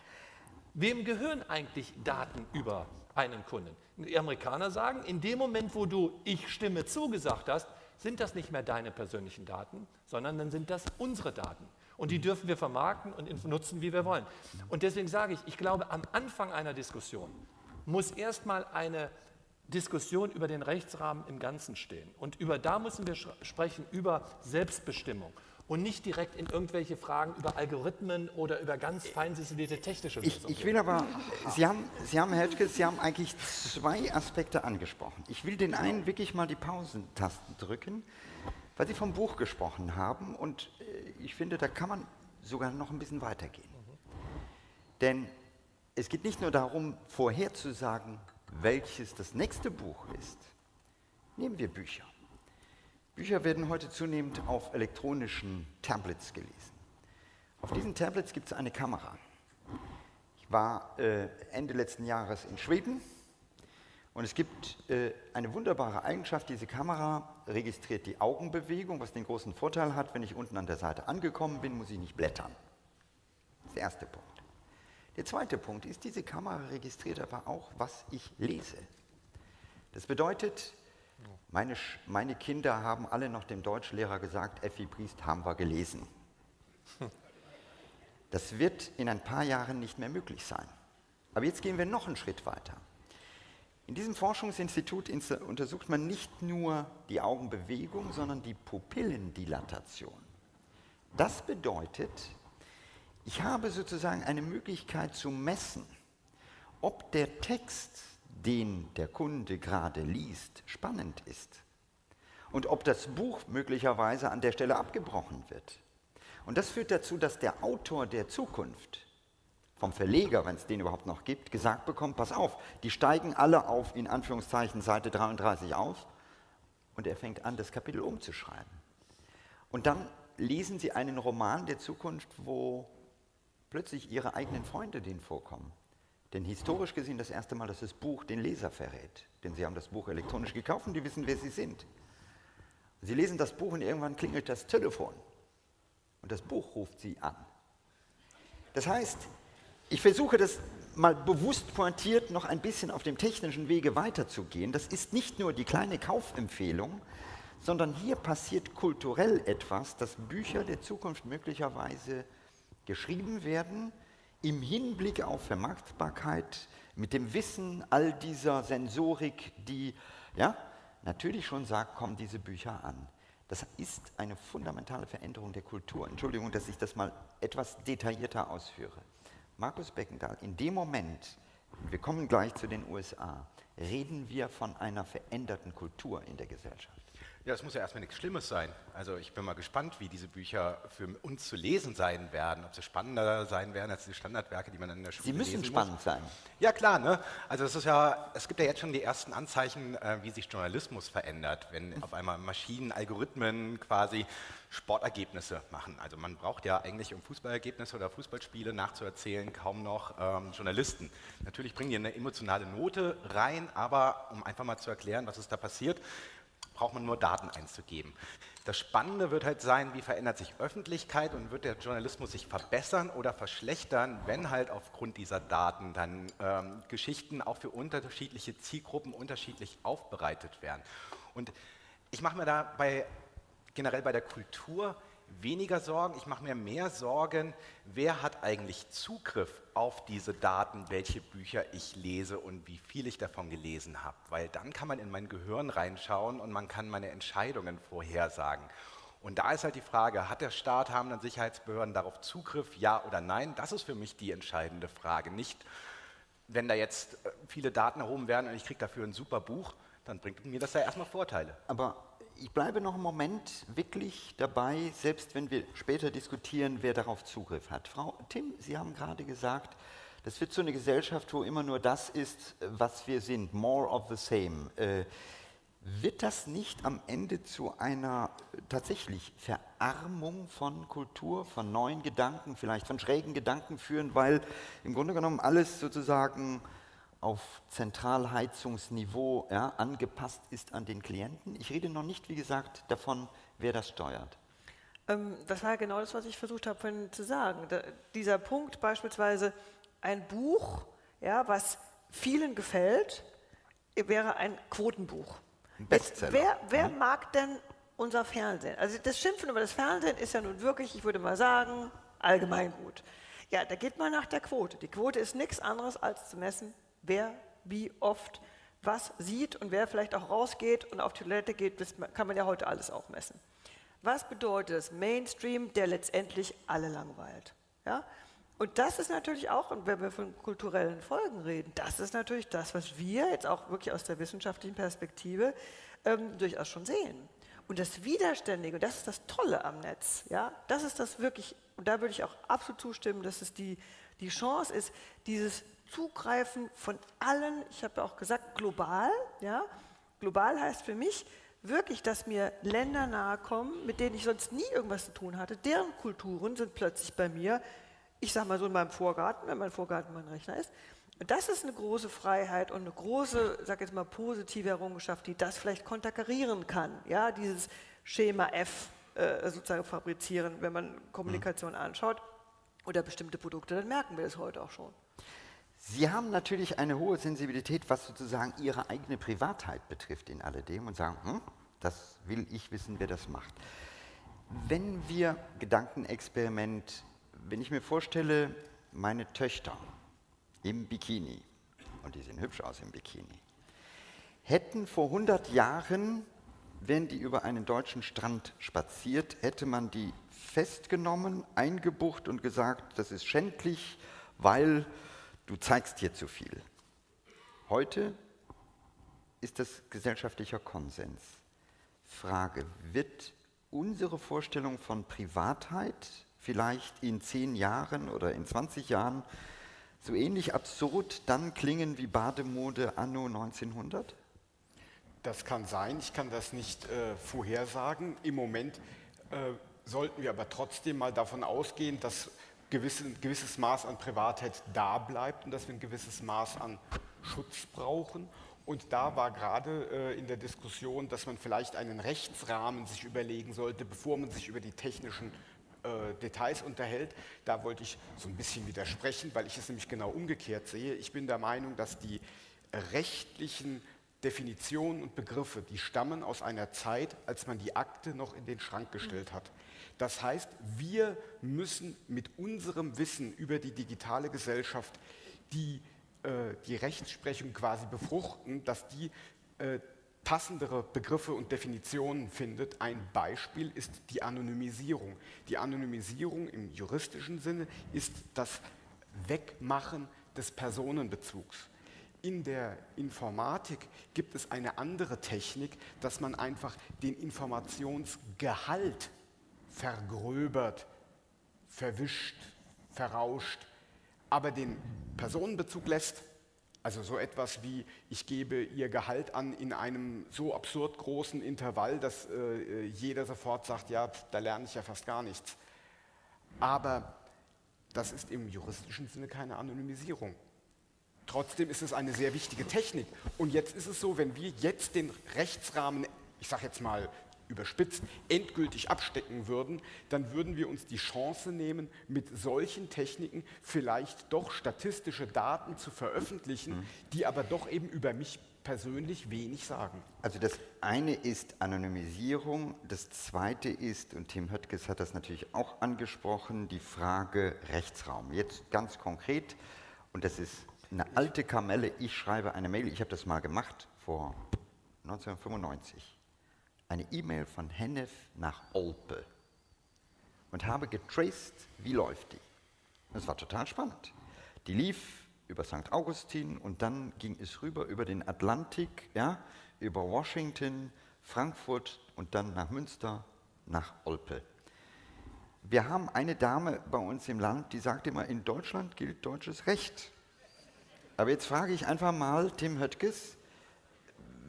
Wem gehören eigentlich Daten über einen Kunden? Die Amerikaner sagen, in dem Moment, wo du ich stimme zugesagt hast, sind das nicht mehr deine persönlichen Daten, sondern dann sind das unsere Daten. Und die dürfen wir vermarkten und nutzen, wie wir wollen. Und deswegen sage ich, ich glaube, am Anfang einer Diskussion muss erstmal eine Diskussion über den Rechtsrahmen im Ganzen stehen. Und über da müssen wir sprechen über Selbstbestimmung und nicht direkt in irgendwelche Fragen über Algorithmen oder über ganz fein sisilierte technische Lösungen. Ich, ich will aber, Sie haben, Sie haben, Herr Höttges, Sie haben eigentlich zwei Aspekte angesprochen. Ich will den einen wirklich mal die Pausentasten drücken, weil Sie vom Buch gesprochen haben und äh, ich finde, da kann man sogar noch ein bisschen weitergehen. Denn es geht nicht nur darum, vorherzusagen, welches das nächste Buch ist. Nehmen wir Bücher. Bücher werden heute zunehmend auf elektronischen Tablets gelesen. Auf diesen Tablets gibt es eine Kamera. Ich war äh, Ende letzten Jahres in Schweden und es gibt äh, eine wunderbare Eigenschaft, diese Kamera registriert die Augenbewegung, was den großen Vorteil hat, wenn ich unten an der Seite angekommen bin, muss ich nicht blättern. Das ist der erste Punkt. Der zweite Punkt ist, diese Kamera registriert aber auch, was ich lese. Das bedeutet, meine, meine Kinder haben alle noch dem Deutschlehrer gesagt, Effi Priest haben wir gelesen. Das wird in ein paar Jahren nicht mehr möglich sein. Aber jetzt gehen wir noch einen Schritt weiter. In diesem Forschungsinstitut untersucht man nicht nur die Augenbewegung, sondern die Pupillendilatation. Das bedeutet, ich habe sozusagen eine Möglichkeit zu messen, ob der Text, den der Kunde gerade liest, spannend ist und ob das Buch möglicherweise an der Stelle abgebrochen wird. Und das führt dazu, dass der Autor der Zukunft vom Verleger, wenn es den überhaupt noch gibt, gesagt bekommt, pass auf, die steigen alle auf, in Anführungszeichen, Seite 33 auf und er fängt an, das Kapitel umzuschreiben. Und dann lesen Sie einen Roman der Zukunft, wo plötzlich Ihre eigenen Freunde denen vorkommen. Denn historisch gesehen das erste Mal, dass das Buch den Leser verrät. Denn Sie haben das Buch elektronisch gekauft und die wissen, wer Sie sind. Sie lesen das Buch und irgendwann klingelt das Telefon. Und das Buch ruft Sie an. Das heißt, ich versuche das mal bewusst pointiert noch ein bisschen auf dem technischen Wege weiterzugehen. Das ist nicht nur die kleine Kaufempfehlung, sondern hier passiert kulturell etwas, dass Bücher der Zukunft möglicherweise geschrieben werden im Hinblick auf Vermarktbarkeit, mit dem Wissen all dieser Sensorik, die ja, natürlich schon sagt, kommen diese Bücher an. Das ist eine fundamentale Veränderung der Kultur. Entschuldigung, dass ich das mal etwas detaillierter ausführe. Markus Beckendahl, in dem Moment, wir kommen gleich zu den USA, reden wir von einer veränderten Kultur in der Gesellschaft. Ja, das muss ja erstmal nichts Schlimmes sein. Also ich bin mal gespannt, wie diese Bücher für uns zu lesen sein werden, ob sie spannender sein werden als die Standardwerke, die man in der Schule Sie müssen spannend muss. sein. Ja klar, ne? Also es ist ja, es gibt ja jetzt schon die ersten Anzeichen, äh, wie sich Journalismus verändert, wenn auf einmal Maschinen, Algorithmen quasi Sportergebnisse machen. Also man braucht ja eigentlich, um Fußballergebnisse oder Fußballspiele nachzuerzählen, kaum noch ähm, Journalisten. Natürlich bringen die eine emotionale Note rein, aber um einfach mal zu erklären, was ist da passiert, braucht man nur Daten einzugeben. Das Spannende wird halt sein, wie verändert sich Öffentlichkeit und wird der Journalismus sich verbessern oder verschlechtern, wenn halt aufgrund dieser Daten dann ähm, Geschichten auch für unterschiedliche Zielgruppen unterschiedlich aufbereitet werden. Und ich mache mir da bei, generell bei der Kultur weniger Sorgen, ich mache mir mehr Sorgen, wer hat eigentlich Zugriff auf diese Daten, welche Bücher ich lese und wie viel ich davon gelesen habe. Weil dann kann man in mein Gehirn reinschauen und man kann meine Entscheidungen vorhersagen. Und da ist halt die Frage, hat der Staat, haben dann Sicherheitsbehörden darauf Zugriff, ja oder nein? Das ist für mich die entscheidende Frage. Nicht, wenn da jetzt äh, viele Daten erhoben werden und ich kriege dafür ein super Buch, dann bringt mir das ja erstmal Vorteile. Aber ich bleibe noch einen Moment wirklich dabei, selbst wenn wir später diskutieren, wer darauf Zugriff hat. Frau Tim, Sie haben gerade gesagt, das wird so eine Gesellschaft, wo immer nur das ist, was wir sind, more of the same. Äh, wird das nicht am Ende zu einer tatsächlich Verarmung von Kultur, von neuen Gedanken, vielleicht von schrägen Gedanken führen, weil im Grunde genommen alles sozusagen auf Zentralheizungsniveau ja, angepasst ist an den Klienten. Ich rede noch nicht, wie gesagt, davon, wer das steuert. Ähm, das war genau das, was ich versucht habe vorhin zu sagen. Da, dieser Punkt beispielsweise, ein Buch, ja, was vielen gefällt, wäre ein Quotenbuch. Bestseller. wer, wer mhm. mag denn unser Fernsehen? Also das Schimpfen über das Fernsehen ist ja nun wirklich, ich würde mal sagen, allgemein gut. Ja, da geht man nach der Quote. Die Quote ist nichts anderes als zu messen, wer wie oft was sieht und wer vielleicht auch rausgeht und auf Toilette geht, das kann man ja heute alles auch messen. Was bedeutet das? Mainstream, der letztendlich alle langweilt. Ja? Und das ist natürlich auch, und wenn wir von kulturellen Folgen reden, das ist natürlich das, was wir jetzt auch wirklich aus der wissenschaftlichen Perspektive ähm, durchaus schon sehen. Und das Widerständige, und das ist das Tolle am Netz, ja, das ist das wirklich, und da würde ich auch absolut zustimmen, dass es die, die Chance ist, dieses Zugreifen von allen, ich habe ja auch gesagt, global. Ja? Global heißt für mich wirklich, dass mir Länder nahe kommen, mit denen ich sonst nie irgendwas zu tun hatte. Deren Kulturen sind plötzlich bei mir, ich sage mal so in meinem Vorgarten, wenn mein Vorgarten mein Rechner ist. Und das ist eine große Freiheit und eine große, sag jetzt mal, positive Errungenschaft, die das vielleicht konterkarieren kann. Ja, dieses Schema F äh, sozusagen fabrizieren, wenn man Kommunikation mhm. anschaut oder bestimmte Produkte, dann merken wir das heute auch schon. Sie haben natürlich eine hohe Sensibilität, was sozusagen Ihre eigene Privatheit betrifft in alledem und sagen, hm, das will ich wissen, wer das macht. Wenn wir Gedankenexperiment, wenn ich mir vorstelle, meine Töchter im Bikini, und die sehen hübsch aus im Bikini, hätten vor 100 Jahren, wenn die über einen deutschen Strand spaziert, hätte man die festgenommen, eingebucht und gesagt, das ist schändlich, weil du zeigst hier zu viel. Heute ist das gesellschaftlicher Konsens. Frage, wird unsere Vorstellung von Privatheit vielleicht in zehn Jahren oder in 20 Jahren so ähnlich absurd dann klingen wie Bademode anno 1900? Das kann sein, ich kann das nicht äh, vorhersagen. Im Moment äh, sollten wir aber trotzdem mal davon ausgehen, dass gewisse, ein gewisses Maß an Privatheit da bleibt und dass wir ein gewisses Maß an Schutz brauchen. Und da war gerade äh, in der Diskussion, dass man vielleicht einen Rechtsrahmen sich überlegen sollte, bevor man sich über die technischen äh, Details unterhält. Da wollte ich so ein bisschen widersprechen, weil ich es nämlich genau umgekehrt sehe. Ich bin der Meinung, dass die rechtlichen Definitionen und Begriffe, die stammen aus einer Zeit, als man die Akte noch in den Schrank gestellt hat. Das heißt, wir müssen mit unserem Wissen über die digitale Gesellschaft die äh, die Rechtsprechung quasi befruchten, dass die äh, passendere Begriffe und Definitionen findet. Ein Beispiel ist die Anonymisierung. Die Anonymisierung im juristischen Sinne ist das Wegmachen des Personenbezugs. In der Informatik gibt es eine andere Technik, dass man einfach den Informationsgehalt vergröbert, verwischt, verrauscht aber den Personenbezug lässt, also so etwas wie, ich gebe ihr Gehalt an in einem so absurd großen Intervall, dass äh, jeder sofort sagt, ja, da lerne ich ja fast gar nichts. Aber das ist im juristischen Sinne keine Anonymisierung. Trotzdem ist es eine sehr wichtige Technik. Und jetzt ist es so, wenn wir jetzt den Rechtsrahmen, ich sage jetzt mal überspitzt, endgültig abstecken würden, dann würden wir uns die Chance nehmen, mit solchen Techniken vielleicht doch statistische Daten zu veröffentlichen, mhm. die aber doch eben über mich persönlich wenig sagen. Also das eine ist Anonymisierung, das zweite ist, und Tim Höttges hat das natürlich auch angesprochen, die Frage Rechtsraum. Jetzt ganz konkret, und das ist eine alte Kamelle, ich schreibe eine Mail, ich habe das mal gemacht vor 1995 eine E-Mail von Hennef nach Olpe und habe getraced, wie läuft die. Das war total spannend. Die lief über St. Augustin und dann ging es rüber über den Atlantik, ja, über Washington, Frankfurt und dann nach Münster, nach Olpe. Wir haben eine Dame bei uns im Land, die sagt immer, in Deutschland gilt deutsches Recht. Aber jetzt frage ich einfach mal Tim Höttges,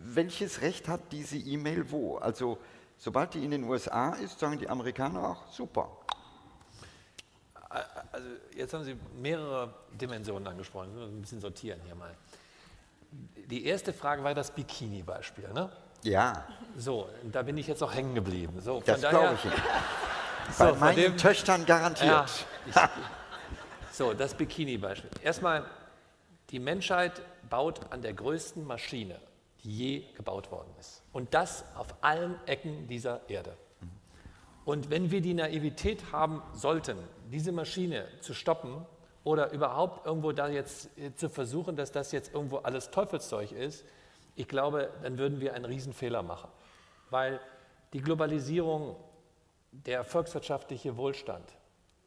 welches Recht hat diese E-Mail wo? Also sobald die in den USA ist, sagen die Amerikaner auch, super. Also jetzt haben Sie mehrere Dimensionen angesprochen, ein bisschen sortieren hier mal. Die erste Frage war das Bikini-Beispiel, ne? Ja. So, da bin ich jetzt auch hängen geblieben. So, das glaube ich. Bei so, meinen dem, Töchtern garantiert. Ja, ich, so, das Bikini-Beispiel. Erstmal, die Menschheit baut an der größten Maschine die je gebaut worden ist. Und das auf allen Ecken dieser Erde. Und wenn wir die Naivität haben sollten, diese Maschine zu stoppen oder überhaupt irgendwo da jetzt äh, zu versuchen, dass das jetzt irgendwo alles Teufelszeug ist, ich glaube, dann würden wir einen Riesenfehler machen. Weil die Globalisierung, der volkswirtschaftliche Wohlstand,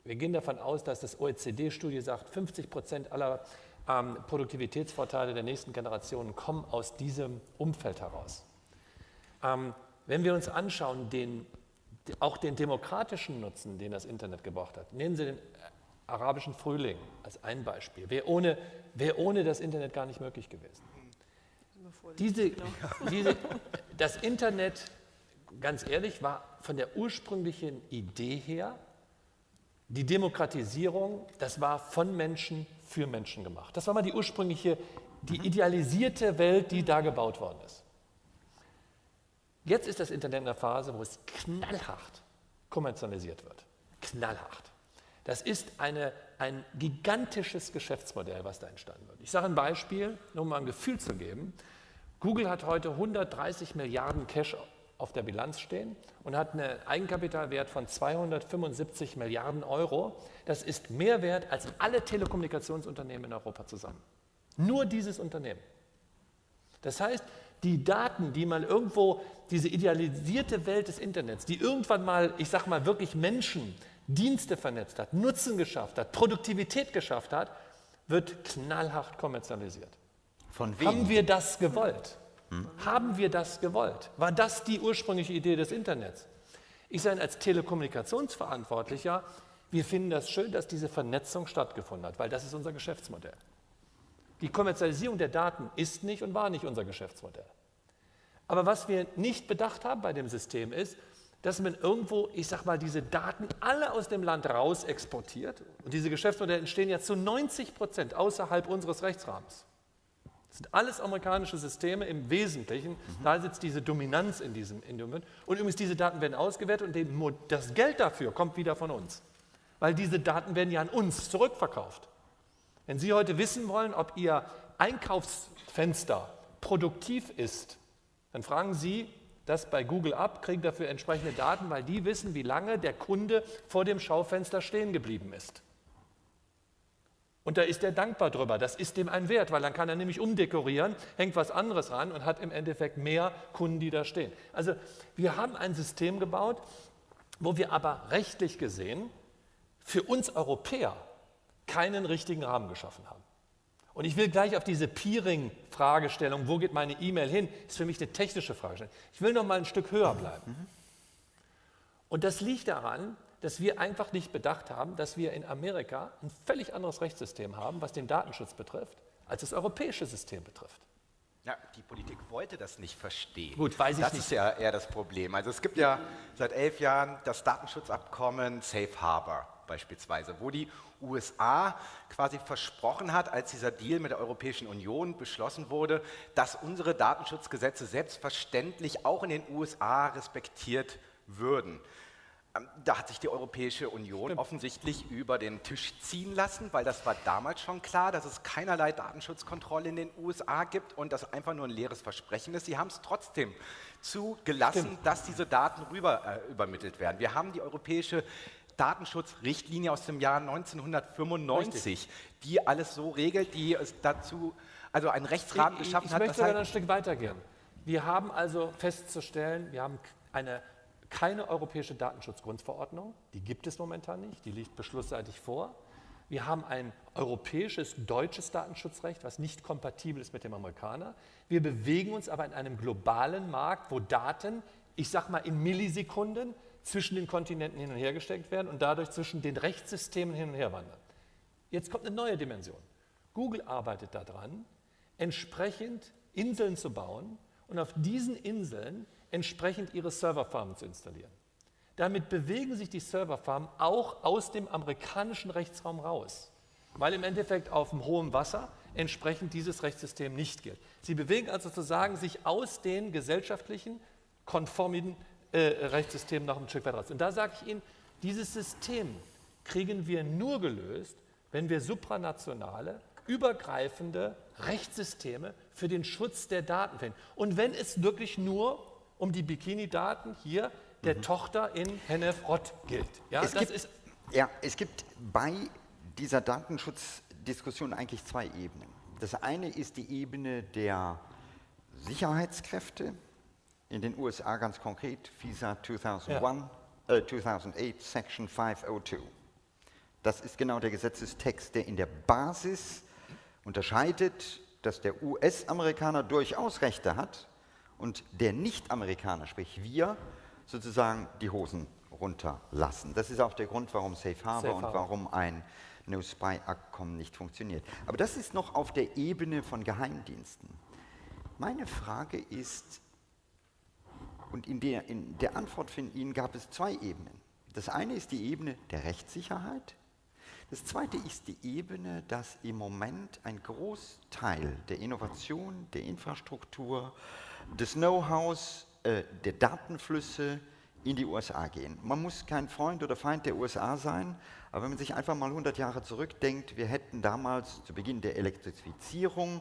wir gehen davon aus, dass das OECD-Studie sagt, 50 Prozent aller ähm, Produktivitätsvorteile der nächsten Generationen kommen aus diesem Umfeld heraus. Ähm, wenn wir uns anschauen, den, auch den demokratischen Nutzen, den das Internet gebracht hat, nehmen Sie den äh, arabischen Frühling als ein Beispiel. Wäre ohne, wär ohne das Internet gar nicht möglich gewesen. Diese, diese, das Internet, ganz ehrlich, war von der ursprünglichen Idee her, die Demokratisierung, das war von Menschen für Menschen gemacht. Das war mal die ursprüngliche, die idealisierte Welt, die da gebaut worden ist. Jetzt ist das Internet in der Phase, wo es knallhart kommerzialisiert wird. Knallhart. Das ist eine, ein gigantisches Geschäftsmodell, was da entstanden wird. Ich sage ein Beispiel, nur um mal ein Gefühl zu geben. Google hat heute 130 Milliarden Cash auf der Bilanz stehen und hat einen Eigenkapitalwert von 275 Milliarden Euro. Das ist mehr wert als alle Telekommunikationsunternehmen in Europa zusammen. Nur dieses Unternehmen. Das heißt, die Daten, die man irgendwo, diese idealisierte Welt des Internets, die irgendwann mal, ich sag mal, wirklich Menschen, Dienste vernetzt hat, Nutzen geschafft hat, Produktivität geschafft hat, wird knallhart kommerzialisiert. Von wem? Haben wir das gewollt? Hm? Haben wir das gewollt? War das die ursprüngliche Idee des Internets? Ich sage als Telekommunikationsverantwortlicher, wir finden das schön, dass diese Vernetzung stattgefunden hat, weil das ist unser Geschäftsmodell. Die Kommerzialisierung der Daten ist nicht und war nicht unser Geschäftsmodell. Aber was wir nicht bedacht haben bei dem System ist, dass man irgendwo, ich sag mal, diese Daten alle aus dem Land raus exportiert. Und diese Geschäftsmodelle entstehen ja zu 90 Prozent außerhalb unseres Rechtsrahmens. Das sind alles amerikanische Systeme im Wesentlichen. Mhm. Da sitzt diese Dominanz in diesem Indium. Und übrigens, diese Daten werden ausgewertet und das Geld dafür kommt wieder von uns. Weil diese Daten werden ja an uns zurückverkauft. Wenn Sie heute wissen wollen, ob Ihr Einkaufsfenster produktiv ist, dann fragen Sie das bei Google ab, kriegen dafür entsprechende Daten, weil die wissen, wie lange der Kunde vor dem Schaufenster stehen geblieben ist. Und da ist er dankbar drüber. Das ist dem ein Wert, weil dann kann er nämlich umdekorieren, hängt was anderes ran und hat im Endeffekt mehr Kunden, die da stehen. Also wir haben ein System gebaut, wo wir aber rechtlich gesehen für uns Europäer keinen richtigen Rahmen geschaffen haben. Und ich will gleich auf diese Peering-Fragestellung, wo geht meine E-Mail hin, ist für mich eine technische Fragestellung. Ich will noch mal ein Stück höher bleiben. Und das liegt daran, dass wir einfach nicht bedacht haben, dass wir in Amerika ein völlig anderes Rechtssystem haben, was den Datenschutz betrifft, als das europäische System betrifft. Ja, die Politik wollte das nicht verstehen. Gut, weiß ich das nicht. Das ist ja eher das Problem. Also es gibt ja seit elf Jahren das Datenschutzabkommen Safe Harbor beispielsweise, wo die USA quasi versprochen hat, als dieser Deal mit der Europäischen Union beschlossen wurde, dass unsere Datenschutzgesetze selbstverständlich auch in den USA respektiert würden. Ähm, da hat sich die Europäische Union Stimmt. offensichtlich über den Tisch ziehen lassen, weil das war damals schon klar, dass es keinerlei Datenschutzkontrolle in den USA gibt und das einfach nur ein leeres Versprechen ist. Sie haben es trotzdem zugelassen, Stimmt. dass diese Daten rüber äh, übermittelt werden. Wir haben die Europäische Datenschutzrichtlinie aus dem Jahr 1995, Richtig. die alles so regelt, die es dazu, also einen Rechtsrahmen ich, geschaffen ich, hat. Ich möchte halt ein Stück weitergehen. Wir haben also festzustellen, wir haben eine keine europäische Datenschutzgrundverordnung, die gibt es momentan nicht, die liegt beschlussseitig vor. Wir haben ein europäisches, deutsches Datenschutzrecht, was nicht kompatibel ist mit dem Amerikaner. Wir bewegen uns aber in einem globalen Markt, wo Daten, ich sage mal in Millisekunden, zwischen den Kontinenten hin und her gesteckt werden und dadurch zwischen den Rechtssystemen hin und her wandern. Jetzt kommt eine neue Dimension. Google arbeitet daran, entsprechend Inseln zu bauen und auf diesen Inseln entsprechend ihre Serverfarmen zu installieren. Damit bewegen sich die Serverfarmen auch aus dem amerikanischen Rechtsraum raus, weil im Endeffekt auf dem hohen Wasser entsprechend dieses Rechtssystem nicht gilt. Sie bewegen also sozusagen sich aus den gesellschaftlichen, konformen äh, Rechtssystem noch ein Stück weit raus. Und da sage ich Ihnen, dieses System kriegen wir nur gelöst, wenn wir supranationale, übergreifende Rechtssysteme für den Schutz der Daten finden. Und wenn es wirklich nur um die Bikini-Daten hier der mhm. Tochter in Hennef-Rott gilt. Ja, es, gibt, ja, es gibt bei dieser Datenschutzdiskussion eigentlich zwei Ebenen. Das eine ist die Ebene der Sicherheitskräfte, in den USA ganz konkret FISA 2001, ja. äh, 2008 Section 502. Das ist genau der Gesetzestext, der in der Basis unterscheidet, dass der US-Amerikaner durchaus Rechte hat und der Nicht-Amerikaner, sprich wir, sozusagen die Hosen runterlassen. Das ist auch der Grund, warum Safe Harbor Safe und warum ein No-Spy-Abkommen nicht funktioniert. Aber das ist noch auf der Ebene von Geheimdiensten. Meine Frage ist, und in der, in der Antwort von Ihnen gab es zwei Ebenen. Das eine ist die Ebene der Rechtssicherheit. Das zweite ist die Ebene, dass im Moment ein Großteil der Innovation, der Infrastruktur, des Know-hows, äh, der Datenflüsse in die USA gehen. Man muss kein Freund oder Feind der USA sein, aber wenn man sich einfach mal 100 Jahre zurückdenkt, wir hätten damals zu Beginn der Elektrifizierung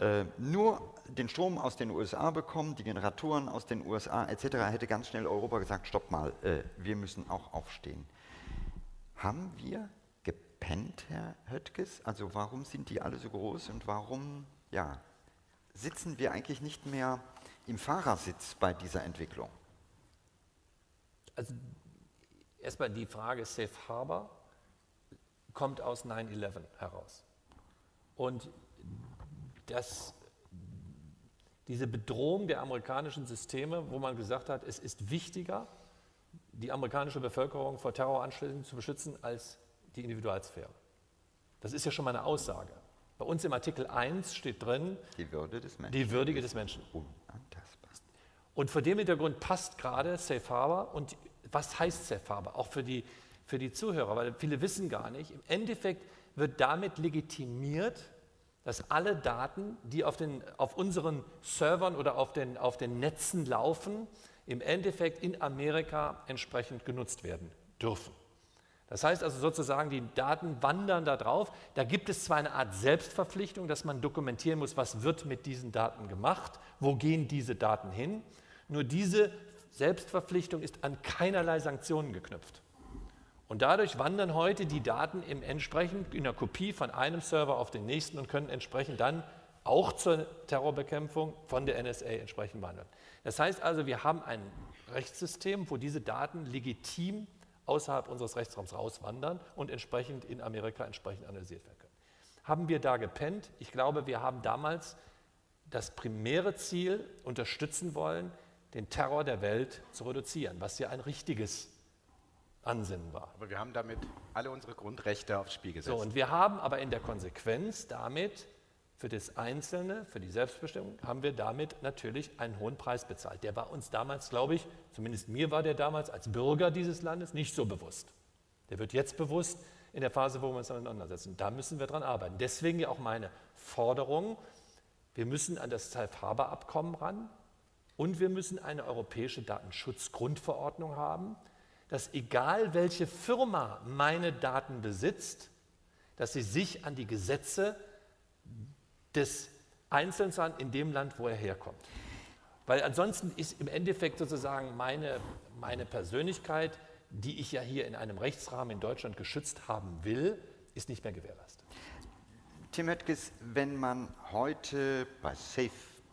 äh, nur den Strom aus den USA bekommen, die Generatoren aus den USA etc., hätte ganz schnell Europa gesagt, stopp mal, äh, wir müssen auch aufstehen. Haben wir gepennt, Herr Höttges? Also warum sind die alle so groß und warum ja, sitzen wir eigentlich nicht mehr im Fahrersitz bei dieser Entwicklung? Also erstmal die Frage Safe Harbor kommt aus 9-11 heraus. Und das, diese Bedrohung der amerikanischen Systeme, wo man gesagt hat, es ist wichtiger, die amerikanische Bevölkerung vor Terroranschlägen zu beschützen, als die Individualsphäre. Das ist ja schon mal eine Aussage. Bei uns im Artikel 1 steht drin, Die Würde des Menschen. die Würdige des Menschen. Unantastbar. Und vor dem Hintergrund passt gerade Safe Harbor. Und was heißt Safe Harbor? Auch für die, für die Zuhörer, weil viele wissen gar nicht. Im Endeffekt wird damit legitimiert, dass alle Daten, die auf, den, auf unseren Servern oder auf den, auf den Netzen laufen, im Endeffekt in Amerika entsprechend genutzt werden dürfen. Das heißt also sozusagen, die Daten wandern da drauf. Da gibt es zwar eine Art Selbstverpflichtung, dass man dokumentieren muss, was wird mit diesen Daten gemacht, wo gehen diese Daten hin. Nur diese Selbstverpflichtung ist an keinerlei Sanktionen geknüpft. Und dadurch wandern heute die Daten im entsprechend in der Kopie von einem Server auf den nächsten und können entsprechend dann auch zur Terrorbekämpfung von der NSA entsprechend wandern. Das heißt also, wir haben ein Rechtssystem, wo diese Daten legitim außerhalb unseres Rechtsraums rauswandern und entsprechend in Amerika entsprechend analysiert werden können. Haben wir da gepennt? Ich glaube, wir haben damals das primäre Ziel unterstützen wollen, den Terror der Welt zu reduzieren, was ja ein richtiges Ansinnen war. Aber wir haben damit alle unsere Grundrechte aufs Spiel gesetzt. So, und wir haben aber in der Konsequenz damit für das Einzelne, für die Selbstbestimmung, haben wir damit natürlich einen hohen Preis bezahlt. Der war uns damals, glaube ich, zumindest mir war der damals als Bürger dieses Landes nicht so bewusst. Der wird jetzt bewusst in der Phase, wo wir uns auseinandersetzen. Da müssen wir dran arbeiten. Deswegen ja auch meine Forderung, wir müssen an das Safe Harbor Abkommen ran und wir müssen eine europäische Datenschutzgrundverordnung haben, dass egal welche Firma meine Daten besitzt, dass sie sich an die Gesetze des Einzelnen in dem Land, wo er herkommt. Weil ansonsten ist im Endeffekt sozusagen meine, meine Persönlichkeit, die ich ja hier in einem Rechtsrahmen in Deutschland geschützt haben will, ist nicht mehr gewährleistet. Tim Höttges, wenn man heute bei Safe,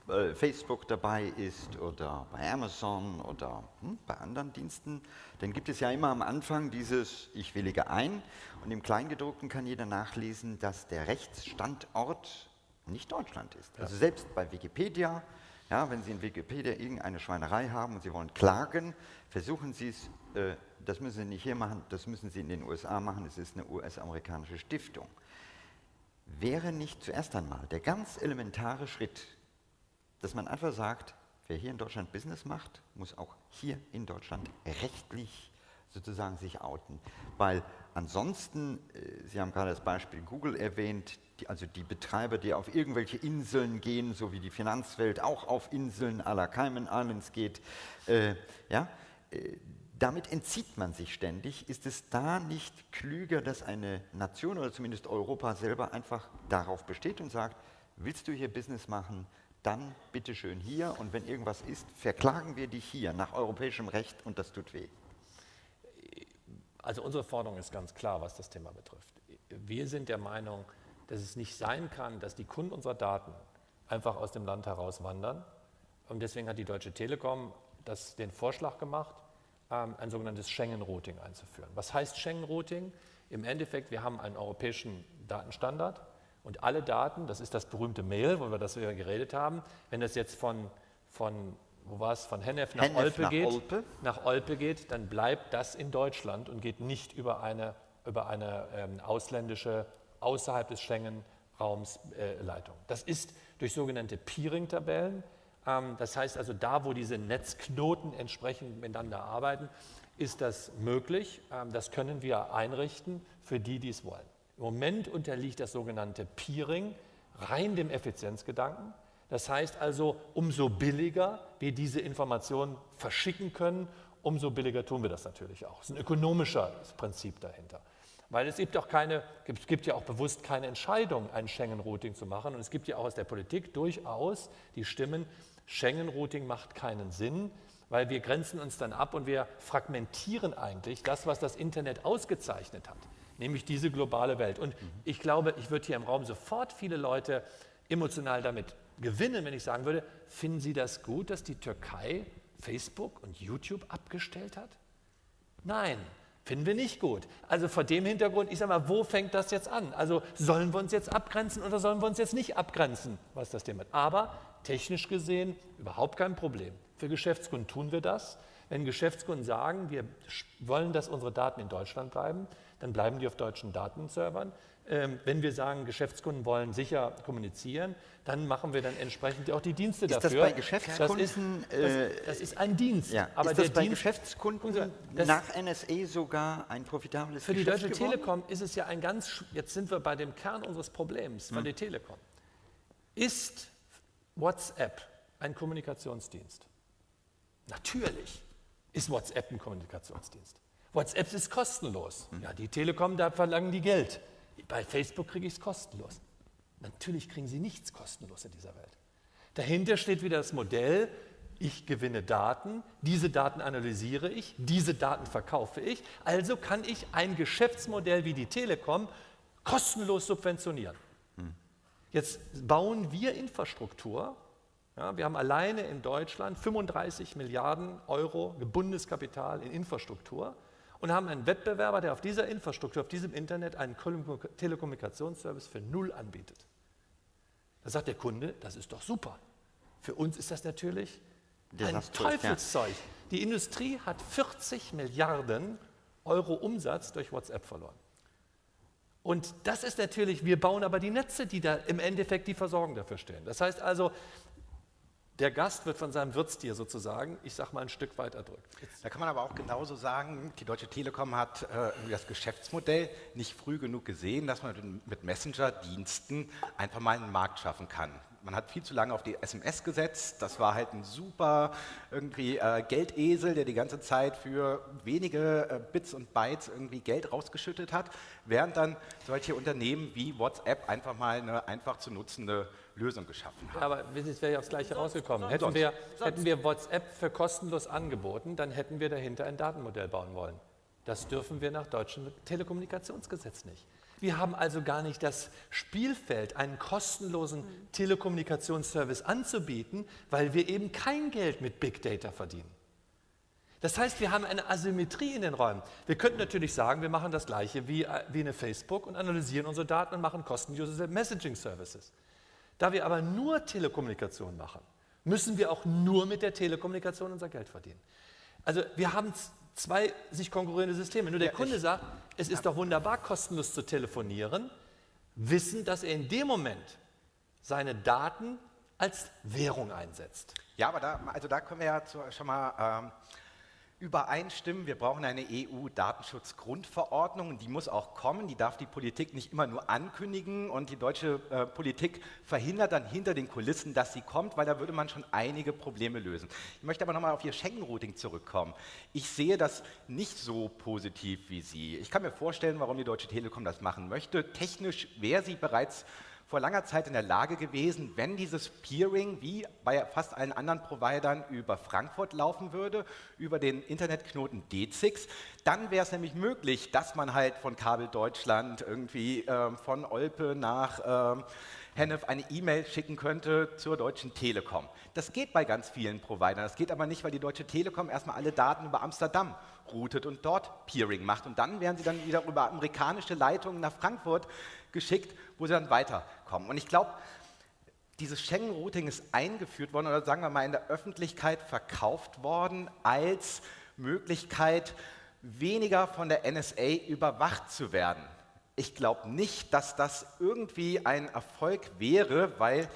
äh, Facebook dabei ist oder bei Amazon oder hm, bei anderen Diensten, dann gibt es ja immer am Anfang dieses Ich willige ein und im Kleingedruckten kann jeder nachlesen, dass der Rechtsstandort nicht Deutschland ist. Also selbst bei Wikipedia, ja, wenn Sie in Wikipedia irgendeine Schweinerei haben und Sie wollen klagen, versuchen Sie es, äh, das müssen Sie nicht hier machen, das müssen Sie in den USA machen, es ist eine US-amerikanische Stiftung. Wäre nicht zuerst einmal der ganz elementare Schritt, dass man einfach sagt, wer hier in Deutschland Business macht, muss auch hier in Deutschland rechtlich sozusagen sich outen. Weil ansonsten, äh, Sie haben gerade das Beispiel Google erwähnt, die, also die Betreiber, die auf irgendwelche Inseln gehen, so wie die Finanzwelt auch auf Inseln à la Cayman Islands geht, äh, ja, äh, damit entzieht man sich ständig. Ist es da nicht klüger, dass eine Nation oder zumindest Europa selber einfach darauf besteht und sagt, willst du hier Business machen, dann bitte schön hier und wenn irgendwas ist, verklagen wir dich hier nach europäischem Recht und das tut weh. Also unsere Forderung ist ganz klar, was das Thema betrifft. Wir sind der Meinung, dass es nicht sein kann, dass die Kunden unserer Daten einfach aus dem Land heraus wandern. Und deswegen hat die Deutsche Telekom das, den Vorschlag gemacht, ähm, ein sogenanntes Schengen-Routing einzuführen. Was heißt Schengen-Routing? Im Endeffekt, wir haben einen europäischen Datenstandard und alle Daten, das ist das berühmte Mail, wo wir das über geredet haben, wenn das jetzt von, von wo war es, von Hennef nach, Hennef Olpe, nach geht, Olpe. nach Olpe geht, dann bleibt das in Deutschland und geht nicht über eine, über eine ähm, ausländische, außerhalb des Schengen-Raums äh, Leitung. Das ist durch sogenannte Peering-Tabellen. Ähm, das heißt also, da, wo diese Netzknoten entsprechend miteinander arbeiten, ist das möglich. Ähm, das können wir einrichten für die, die es wollen. Im Moment unterliegt das sogenannte Peering rein dem Effizienzgedanken. Das heißt also, umso billiger wir diese Informationen verschicken können, umso billiger tun wir das natürlich auch. Es ist ein ökonomisches Prinzip dahinter. Weil es gibt, auch keine, es gibt ja auch bewusst keine Entscheidung, ein Schengen-Routing zu machen. Und es gibt ja auch aus der Politik durchaus die Stimmen, Schengen-Routing macht keinen Sinn, weil wir grenzen uns dann ab und wir fragmentieren eigentlich das, was das Internet ausgezeichnet hat, nämlich diese globale Welt. Und ich glaube, ich würde hier im Raum sofort viele Leute emotional damit gewinnen, wenn ich sagen würde, finden Sie das gut, dass die Türkei Facebook und YouTube abgestellt hat? Nein, finden wir nicht gut. Also vor dem Hintergrund, ich sage mal, wo fängt das jetzt an? Also sollen wir uns jetzt abgrenzen oder sollen wir uns jetzt nicht abgrenzen, was das Thema ist? Aber technisch gesehen überhaupt kein Problem. Für Geschäftskunden tun wir das. Wenn Geschäftskunden sagen, wir wollen, dass unsere Daten in Deutschland bleiben, dann bleiben die auf deutschen Datenservern. Ähm, wenn wir sagen, Geschäftskunden wollen sicher kommunizieren, dann machen wir dann entsprechend auch die Dienste ist dafür. Das bei Geschäftskunden, das ist, das, das ist ein Dienst. Ja. Aber ist das bei Dienst, Geschäftskunden nach NSA sogar ein profitables Für die Geschäft Deutsche geworden? Telekom ist es ja ein ganz, jetzt sind wir bei dem Kern unseres Problems von Hm. der Telekom. Ist WhatsApp ein Kommunikationsdienst? Natürlich ist WhatsApp ein Kommunikationsdienst. WhatsApp ist kostenlos. Hm. Ja, die Telekom, da verlangen die Geld. Bei Facebook kriege ich es kostenlos. Natürlich kriegen sie nichts kostenlos in dieser Welt. Dahinter steht wieder das Modell, ich gewinne Daten, diese Daten analysiere ich, diese Daten verkaufe ich, also kann ich ein Geschäftsmodell wie die Telekom kostenlos subventionieren. Jetzt bauen wir Infrastruktur. Ja, wir haben alleine in Deutschland 35 Milliarden Euro gebundenes Kapital in Infrastruktur und haben einen Wettbewerber, der auf dieser Infrastruktur, auf diesem Internet einen Telekommunikationsservice für null anbietet. Da sagt der Kunde, das ist doch super. Für uns ist das natürlich ein Desaströs, ja. Teufelszeug. Die Industrie hat 40 Milliarden Euro Umsatz durch WhatsApp verloren. Und das ist natürlich, wir bauen aber die Netze, die da im Endeffekt die Versorgung dafür stellen. Das heißt also, der Gast wird von seinem Wirtstier sozusagen, ich sag mal, ein Stück weit erdrückt. Da kann man aber auch genauso sagen, die Deutsche Telekom hat äh, das Geschäftsmodell nicht früh genug gesehen, dass man mit Messenger-Diensten einfach mal einen Markt schaffen kann. Man hat viel zu lange auf die SMS gesetzt. Das war halt ein super irgendwie äh, Geldesel, der die ganze Zeit für wenige äh, Bits und Bytes irgendwie Geld rausgeschüttet hat, während dann solche Unternehmen wie WhatsApp einfach mal eine einfach zu nutzende Lösung geschaffen haben. Aber es wäre ja aufs Gleiche rausgekommen. Hätten sonst. wir, hätten wir WhatsApp für kostenlos angeboten, dann hätten wir dahinter ein Datenmodell bauen wollen. Das dürfen wir nach deutschem Telekommunikationsgesetz nicht. Wir haben also gar nicht das Spielfeld, einen kostenlosen Telekommunikationsservice anzubieten, weil wir eben kein Geld mit Big Data verdienen. Das heißt, wir haben eine Asymmetrie in den Räumen. Wir könnten natürlich sagen, wir machen das Gleiche wie, äh, wie eine Facebook und analysieren unsere Daten und machen kostenlose Messaging-Services. Da wir aber nur Telekommunikation machen, müssen wir auch nur mit der Telekommunikation unser Geld verdienen. Also wir haben zwei sich konkurrierende Systeme. Nur der Kunde sagt, es ist doch wunderbar, kostenlos zu telefonieren, wissen, dass er in dem Moment seine Daten als Währung einsetzt. Ja, aber da, also da können wir ja zu, schon mal ähm, übereinstimmen. Wir brauchen eine EU-Datenschutzgrundverordnung und die muss auch kommen. Die darf die Politik nicht immer nur ankündigen und die deutsche äh, Politik verhindert dann hinter den Kulissen, dass sie kommt, weil da würde man schon einige Probleme lösen. Ich möchte aber nochmal auf Ihr Schengen-Routing zurückkommen. Ich sehe das nicht so positiv wie Sie. Ich kann mir vorstellen, warum die Deutsche Telekom das machen möchte. Technisch wäre sie bereits vor langer Zeit in der Lage gewesen, wenn dieses Peering wie bei fast allen anderen Providern über Frankfurt laufen würde, über den Internetknoten D6, dann wäre es nämlich möglich, dass man halt von Kabel Deutschland irgendwie ähm, von Olpe nach ähm, Hennef eine E-Mail schicken könnte zur Deutschen Telekom. Das geht bei ganz vielen Providern. Das geht aber nicht, weil die Deutsche Telekom erstmal alle Daten über Amsterdam routet und dort Peering macht. Und dann werden sie dann wieder über amerikanische Leitungen nach Frankfurt geschickt, wo sie dann weiterkommen. Und ich glaube, dieses Schengen-Routing ist eingeführt worden oder sagen wir mal in der Öffentlichkeit verkauft worden als Möglichkeit, weniger von der NSA überwacht zu werden. Ich glaube nicht, dass das irgendwie ein Erfolg wäre, weil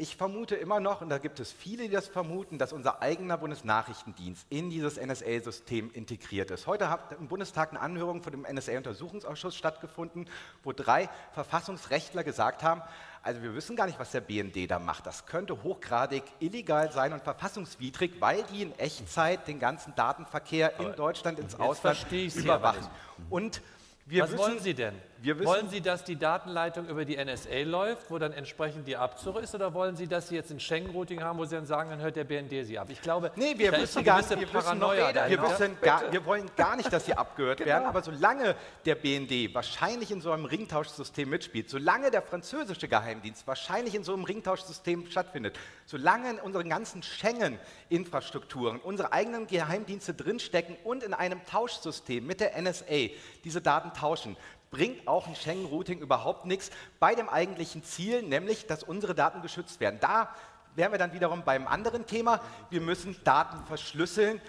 ich vermute immer noch, und da gibt es viele, die das vermuten, dass unser eigener Bundesnachrichtendienst in dieses NSA-System integriert ist. Heute hat im Bundestag eine Anhörung von dem NSA-Untersuchungsausschuss stattgefunden, wo drei Verfassungsrechtler gesagt haben, also wir wissen gar nicht, was der BND da macht. Das könnte hochgradig illegal sein und verfassungswidrig, weil die in Echtzeit den ganzen Datenverkehr in Deutschland ins Ausland überwachen. Und wir Was wissen, wollen Sie denn? Wir wissen, wollen Sie, dass die Datenleitung über die NSA läuft, wo dann entsprechend die Abzug ist, oder wollen Sie, dass Sie jetzt ein Schengen-Routing haben, wo Sie dann sagen, dann hört der BND Sie ab? Ich glaube, Nee, wir wissen gar nicht, wir, wissen noch, Paranoia wir, dahinter. wissen gar, wir wollen gar nicht, dass sie abgehört werden, aber solange der BND wahrscheinlich in so einem Ringtauschsystem mitspielt, solange der französische Geheimdienst wahrscheinlich in so einem Ringtauschsystem stattfindet, solange in unseren ganzen Schengen-Infrastrukturen unsere eigenen Geheimdienste drinstecken und in einem Tauschsystem mit der NSA diese Daten tauschen, bringt auch ein Schengen-Routing überhaupt nichts bei dem eigentlichen Ziel, nämlich, dass unsere Daten geschützt werden. Da wären wir dann wiederum beim anderen Thema. Wir müssen Daten verschlüsseln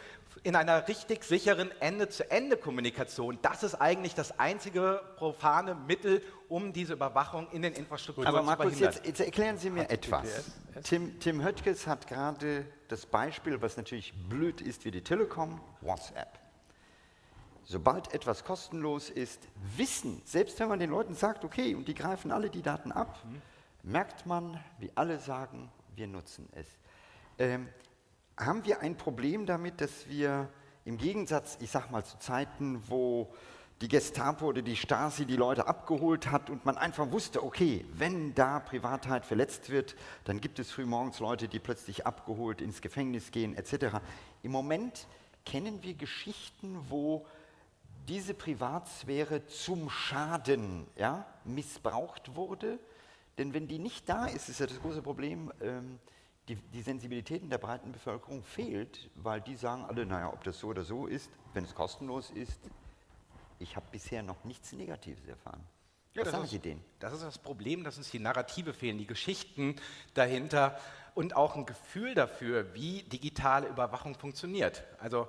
in einer richtig sicheren Ende-zu-Ende-Kommunikation. Das ist eigentlich das einzige profane Mittel, um diese Überwachung in den Infrastrukturen Aber zu Markus, verhindern. jetzt, jetzt erklären Sie mir etwas. Tim, Tim Höttges hat gerade das Beispiel, was natürlich blöd ist wie die Telekom, WhatsApp. Sobald etwas kostenlos ist, wissen, selbst wenn man den Leuten sagt, okay, und die greifen alle die Daten ab, merkt man, wie alle sagen, wir nutzen es. Ähm, haben wir ein Problem damit, dass wir im Gegensatz, ich sag mal, zu Zeiten, wo die Gestapo oder die Stasi die Leute abgeholt hat und man einfach wusste, okay, wenn da Privatheit verletzt wird, dann gibt es frühmorgens Leute, die plötzlich abgeholt ins Gefängnis gehen, etc. Im Moment kennen wir Geschichten, wo diese Privatsphäre zum Schaden ja, missbraucht wurde. Denn wenn die nicht da ist, ist ja das große Problem, ähm, die, die Sensibilität in der breiten Bevölkerung fehlt, weil die sagen alle, naja, ob das so oder so ist, wenn es kostenlos ist, ich habe bisher noch nichts Negatives erfahren. Ja, Was das sagen ist- Sie denen? Das ist das Problem, dass uns die Narrative fehlen, die Geschichten dahinter und auch ein Gefühl dafür, wie digitale Überwachung funktioniert. Also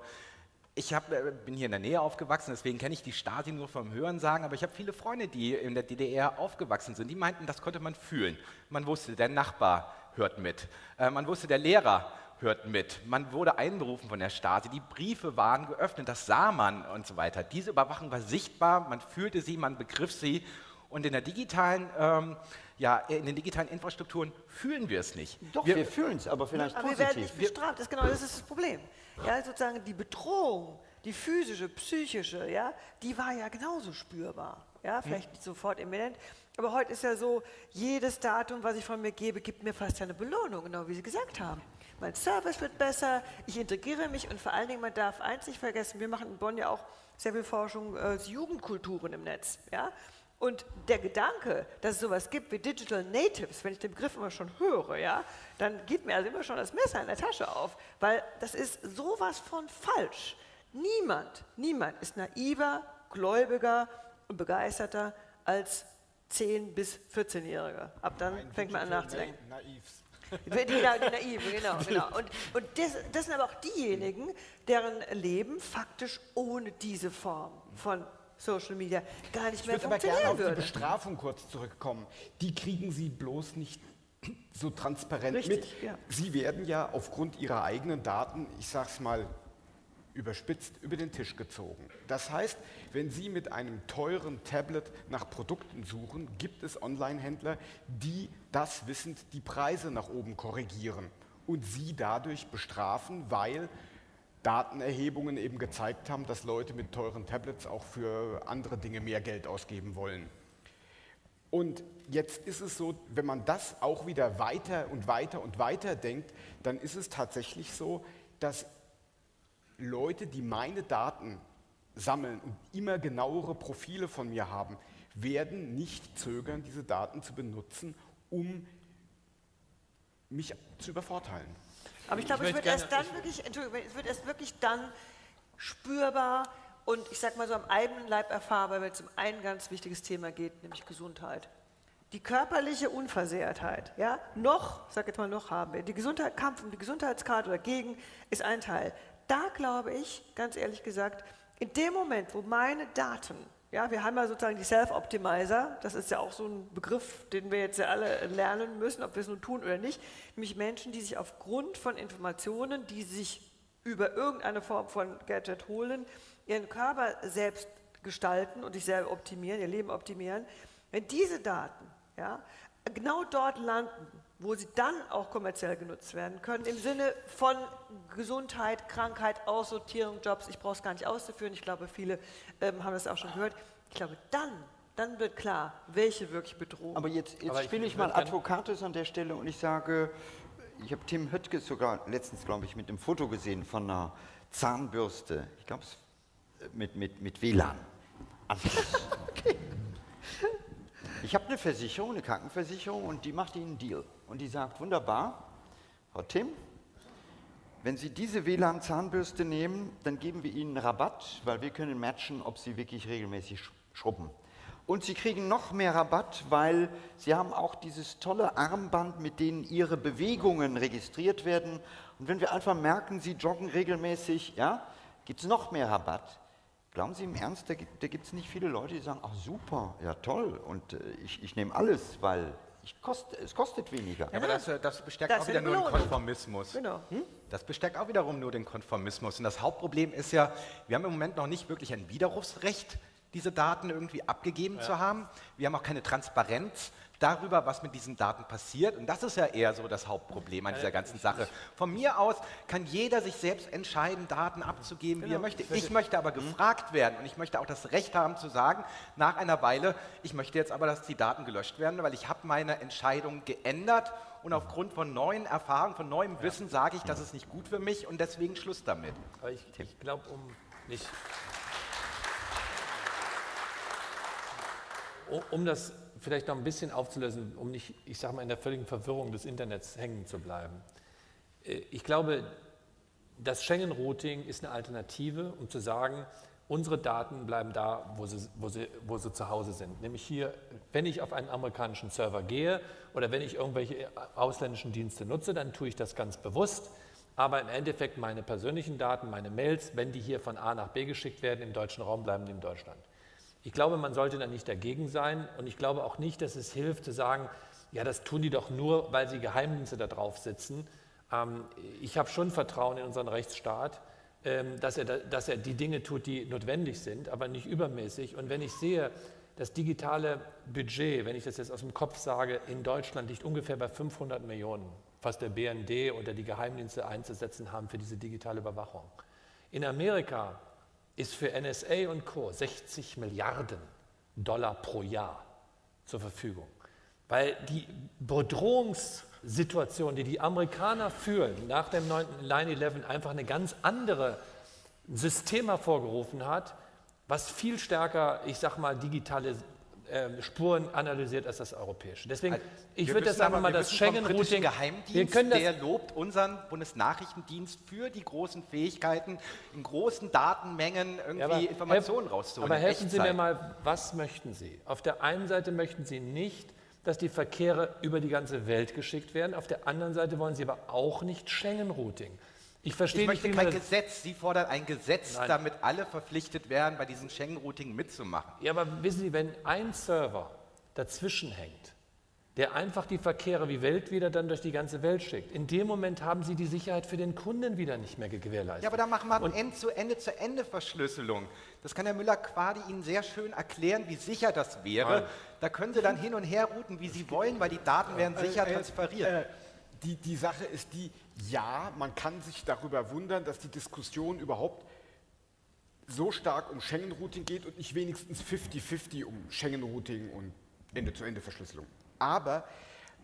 ich hab, äh, bin hier in der Nähe aufgewachsen, deswegen kenne ich die Stasi nur vom Hören sagen, aber ich habe viele Freunde, die in der DDR aufgewachsen sind, die meinten, das konnte man fühlen. Man wusste, der Nachbar hört mit. Äh, man wusste, der Lehrer hört mit. Man wurde einberufen von der Stasi. Die Briefe waren geöffnet, das sah man und so weiter. Diese Überwachung war sichtbar, man fühlte sie, man begriff sie. Und in der digitalen, ähm, ja, in den digitalen Infrastrukturen fühlen wir es nicht. Doch, wir, fühlen es, aber vielleicht Aber wir positiv. werden nicht bestraft, das ist genau das ist das Problem. Ja, sozusagen die Bedrohung, die physische, psychische, ja, die war ja genauso spürbar. Ja, vielleicht nicht sofort imminent, aber heute ist ja so, jedes Datum, was ich von mir gebe, gibt mir fast eine Belohnung, genau wie Sie gesagt haben. Mein Service wird besser, ich integriere mich und vor allen Dingen, man darf eins nicht vergessen, wir machen in Bonn ja auch sehr viel Forschung äh, zu Jugendkulturen im Netz. Ja? Und der Gedanke, dass es sowas gibt wie Digital Natives, wenn ich den Begriff immer schon höre, ja, dann geht mir also immer schon das Messer in der Tasche auf, weil das ist sowas von falsch. Niemand, niemand ist naiver, gläubiger und begeisterter als 10- bis 14-Jähriger. Ab dann fängt man an nachzudenken. Naivs. Die, die, die Naiven, genau. genau. Und, und das, das sind aber auch diejenigen, deren Leben faktisch ohne diese Form von Social Media gar nicht Ich mehr würde aber gerne funktionieren auf die würde. Bestrafung kurz zurückkommen. Die kriegen Sie bloß nicht so transparent Richtig, mit. ja. Sie werden ja aufgrund Ihrer eigenen Daten, ich sage es mal überspitzt, über den Tisch gezogen. Das heißt, wenn Sie mit einem teuren Tablet nach Produkten suchen, gibt es Online-Händler, die das wissend die Preise nach oben korrigieren und Sie dadurch bestrafen, weil Datenerhebungen eben gezeigt haben, dass Leute mit teuren Tablets auch für andere Dinge mehr Geld ausgeben wollen. Und jetzt ist es so, wenn man das auch wieder weiter und weiter und weiter denkt, dann ist es tatsächlich so, dass Leute, die meine Daten sammeln und immer genauere Profile von mir haben, werden nicht zögern, diese Daten zu benutzen, um mich zu übervorteilen. Aber ich glaube, Ich es wird erst dann wirklich, Entschuldigung, es wird erst wirklich dann spürbar und ich sag mal so am eigenen Leib erfahrbar, wenn es um ein ganz wichtiges Thema geht, nämlich Gesundheit. Die körperliche Unversehrtheit, ja, noch, ich sag jetzt mal noch haben wir, die Gesundheit, Kampf um die Gesundheitskarte dagegen ist ein Teil. Da glaube ich, ganz ehrlich gesagt, in dem Moment, wo meine Daten, ja, wir haben ja sozusagen die Self-Optimizer, das ist ja auch so ein Begriff, den wir jetzt ja alle lernen müssen, ob wir es nun tun oder nicht, nämlich Menschen, die sich aufgrund von Informationen, die sich über irgendeine Form von Gadget holen, ihren Körper selbst gestalten und sich selber optimieren, ihr Leben optimieren. Wenn diese Daten ja, genau dort landen, wo sie dann auch kommerziell genutzt werden können, im Sinne von Gesundheit, Krankheit, Aussortierung, Jobs, ich brauche es gar nicht auszuführen, ich glaube, viele ähm, haben das auch schon gehört, ich glaube, dann dann wird klar, welche wirklich bedrohen. Aber jetzt, jetzt Aber ich spiele ich würd mal Advocatus an der Stelle und ich sage, ich habe Tim Höttges sogar letztens, glaube ich, mit einem Foto gesehen von einer Zahnbürste. Ich glaube, es mit, mit, mit WLAN. Anschluss. Ich habe eine Versicherung, eine Krankenversicherung und die macht Ihnen einen Deal. Und die sagt, wunderbar, Frau Tim, wenn Sie diese WLAN-Zahnbürste nehmen, dann geben wir Ihnen Rabatt, weil wir können matchen, ob Sie wirklich regelmäßig sch- schrubben. Und Sie kriegen noch mehr Rabatt, weil Sie haben auch dieses tolle Armband, mit denen Ihre Bewegungen registriert werden. Und wenn wir einfach merken, Sie joggen regelmäßig, ja, gibt es noch mehr Rabatt. Glauben Sie im Ernst, da gibt es nicht viele Leute, die sagen, ach super, ja toll, und äh, ich, ich nehme alles, weil ich kost, es kostet weniger. Ja, aber das, äh, das bestärkt Das auch wieder nur den. Konformismus. Genau. Das bestärkt auch wiederum nur den Konformismus. Und das Hauptproblem ist ja, wir haben im Moment noch nicht wirklich ein Widerrufsrecht, diese Daten irgendwie abgegeben zu haben. Wir haben auch keine Transparenz darüber, was mit diesen Daten passiert. Und das ist ja eher so das Hauptproblem an dieser ganzen Sache. Von mir aus kann jeder sich selbst entscheiden, Daten abzugeben, wie er möchte. Ich möchte aber gefragt werden und ich möchte auch das Recht haben zu sagen, nach einer Weile, ich möchte jetzt aber, dass die Daten gelöscht werden, weil ich habe meine Entscheidung geändert und aufgrund von neuen Erfahrungen, von neuem Wissen sage ich, das ist nicht gut für mich und deswegen Schluss damit. Aber ich, ich glaube, um nicht. Um das vielleicht noch ein bisschen aufzulösen, um nicht, ich sage mal, in der völligen Verwirrung des Internets hängen zu bleiben. Äh, Ich glaube, das Schengen-Routing ist eine Alternative, um zu sagen, unsere Daten bleiben da, wo sie, wo, sie, wo sie zu Hause sind. Nämlich hier, wenn ich auf einen amerikanischen Server gehe oder wenn ich irgendwelche ausländischen Dienste nutze, dann tue ich das ganz bewusst. Aber im Endeffekt meine persönlichen Daten, meine Mails, wenn die hier von A nach B geschickt werden, im deutschen Raum bleiben die in Deutschland. Ich glaube, man sollte da nicht dagegen sein und ich glaube auch nicht, dass es hilft zu sagen, ja, das tun die doch nur, weil sie Geheimdienste da drauf sitzen. Ähm, ich habe schon Vertrauen in unseren Rechtsstaat, ähm, dass, er, da- dass er die Dinge tut, die notwendig sind, aber nicht übermäßig. Und wenn ich sehe, das digitale Budget, wenn ich das jetzt aus dem Kopf sage, in Deutschland liegt ungefähr bei 500 Millionen, was der BND oder die Geheimdienste einzusetzen haben für diese digitale Überwachung. In Amerika ist für NSA und Co. 60 Milliarden Dollar pro Jahr zur Verfügung. Weil die Bedrohungssituation, die die Amerikaner fühlen, nach dem 9 9-11 einfach eine ganz andere System hervorgerufen hat, was viel stärker, ich sag mal, digitale äh, Spuren analysiert als das europäische. Deswegen, ich Wir würde das wissen einfach mal wir das Schengen-Routing. Geheimdienst, Wir können das, der lobt unseren Bundesnachrichtendienst für die großen Fähigkeiten, in großen Datenmengen irgendwie Ja, aber Informationen helf- rauszuholen. Aber helfen Sie mir Echtzeit. mal, was möchten Sie? Auf der einen Seite möchten Sie nicht, dass die Verkehre über die ganze Welt geschickt werden. Auf der anderen Seite wollen Sie aber auch nicht Schengen-Routing. Ich verstehe Ich nicht, möchte man kein das, Gesetz. Sie fordern ein Gesetz, Nein. damit alle verpflichtet werden, bei diesem Schengen-Routing mitzumachen. Ja, aber wissen Sie, wenn ein Server dazwischen hängt, der einfach die Verkehre wie Welt wieder dann durch die ganze Welt schickt, in dem Moment haben Sie die Sicherheit für den Kunden wieder nicht mehr gewährleistet. Ja, aber da machen wir eine Ende-zu-Ende-zu-Ende-Verschlüsselung. Das kann Herr Müller-Quadi Ihnen sehr schön erklären, wie sicher das wäre. Da können Sie dann hin und her routen, wie Sie wollen, weil die Daten werden sicher Äh, äh, transferiert. äh, die, die Sache ist die, ja, man kann sich darüber wundern, dass die Diskussion überhaupt so stark um Schengen-Routing geht und nicht wenigstens 50-50 um Schengen-Routing und Ende-zu-Ende-Verschlüsselung. Aber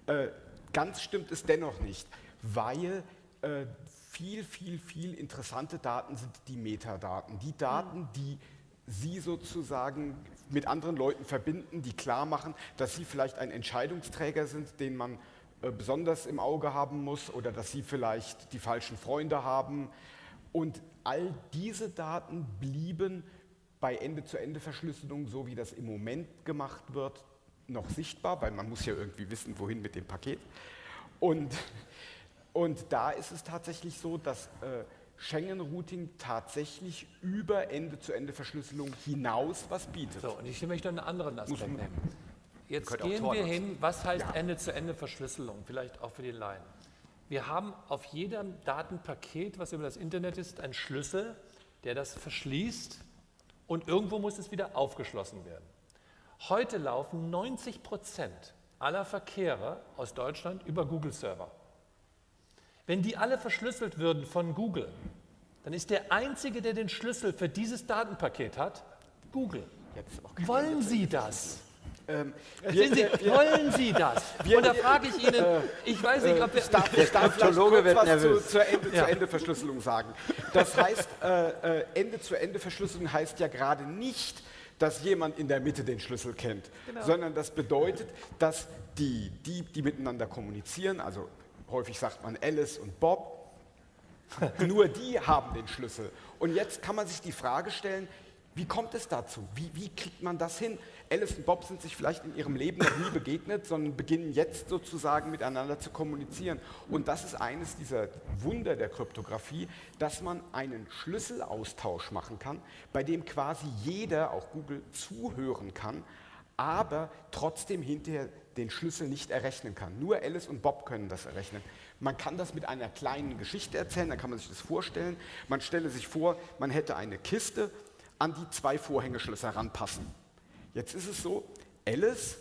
äh, ganz stimmt es dennoch nicht, weil äh, viel, viel, viel interessante Daten sind die Metadaten. Die Daten, die Sie sozusagen mit anderen Leuten verbinden, die klar machen, dass Sie vielleicht ein Entscheidungsträger sind, den man besonders im Auge haben muss oder dass Sie vielleicht die falschen Freunde haben. Und all diese Daten blieben bei Ende-zu-Ende-Verschlüsselung, so wie das im Moment gemacht wird, noch sichtbar, weil man muss ja irgendwie wissen, wohin mit dem Paket. Und, und da ist es tatsächlich so, dass äh, Schengen-Routing tatsächlich über Ende-zu-Ende-Verschlüsselung hinaus was bietet. So, und ich möchte einen anderen Aspekt nehmen. Jetzt gehen wir nutzen. hin, was heißt Ende-zu-Ende-Verschlüsselung, vielleicht auch für die Laien. Wir haben auf jedem Datenpaket, was über das Internet ist, einen Schlüssel, der das verschließt und irgendwo muss es wieder aufgeschlossen werden. Heute laufen 90 Prozent aller Verkehre aus Deutschland über Google-Server. Wenn die alle verschlüsselt würden von Google, dann ist der Einzige, der den Schlüssel für dieses Datenpaket hat, Google. Wollen Sie das? Ähm, Sehen Sie, wollen Sie das? Und da frage ich Ihnen, ich weiß nicht, ob wir... Ich darf, Der ich darf vielleicht kurz wird was. Zu, zur Ende-zu-Ende-Verschlüsselung sagen. Das heißt, äh, äh, Ende-zu-Ende-Verschlüsselung heißt ja gerade nicht, dass jemand in der Mitte den Schlüssel kennt, sondern das bedeutet, dass die, die, die miteinander kommunizieren, also häufig sagt man Alice und Bob, nur die haben den Schlüssel. Und jetzt kann man sich die Frage stellen, wie kommt es dazu? Wie, wie kriegt man das hin? Alice und Bob sind sich vielleicht in ihrem Leben noch nie begegnet, sondern beginnen jetzt sozusagen miteinander zu kommunizieren. Und das ist eines dieser Wunder der Kryptographie, dass man einen Schlüsselaustausch machen kann, bei dem quasi jeder, auch Google, zuhören kann, aber trotzdem hinterher den Schlüssel nicht errechnen kann. Nur Alice und Bob können das errechnen. Man kann das mit einer kleinen Geschichte erzählen, dann kann man sich das vorstellen. Man stelle sich vor, man hätte eine Kiste, an die zwei Vorhängeschlösser ranpassen. Jetzt ist es so, Alice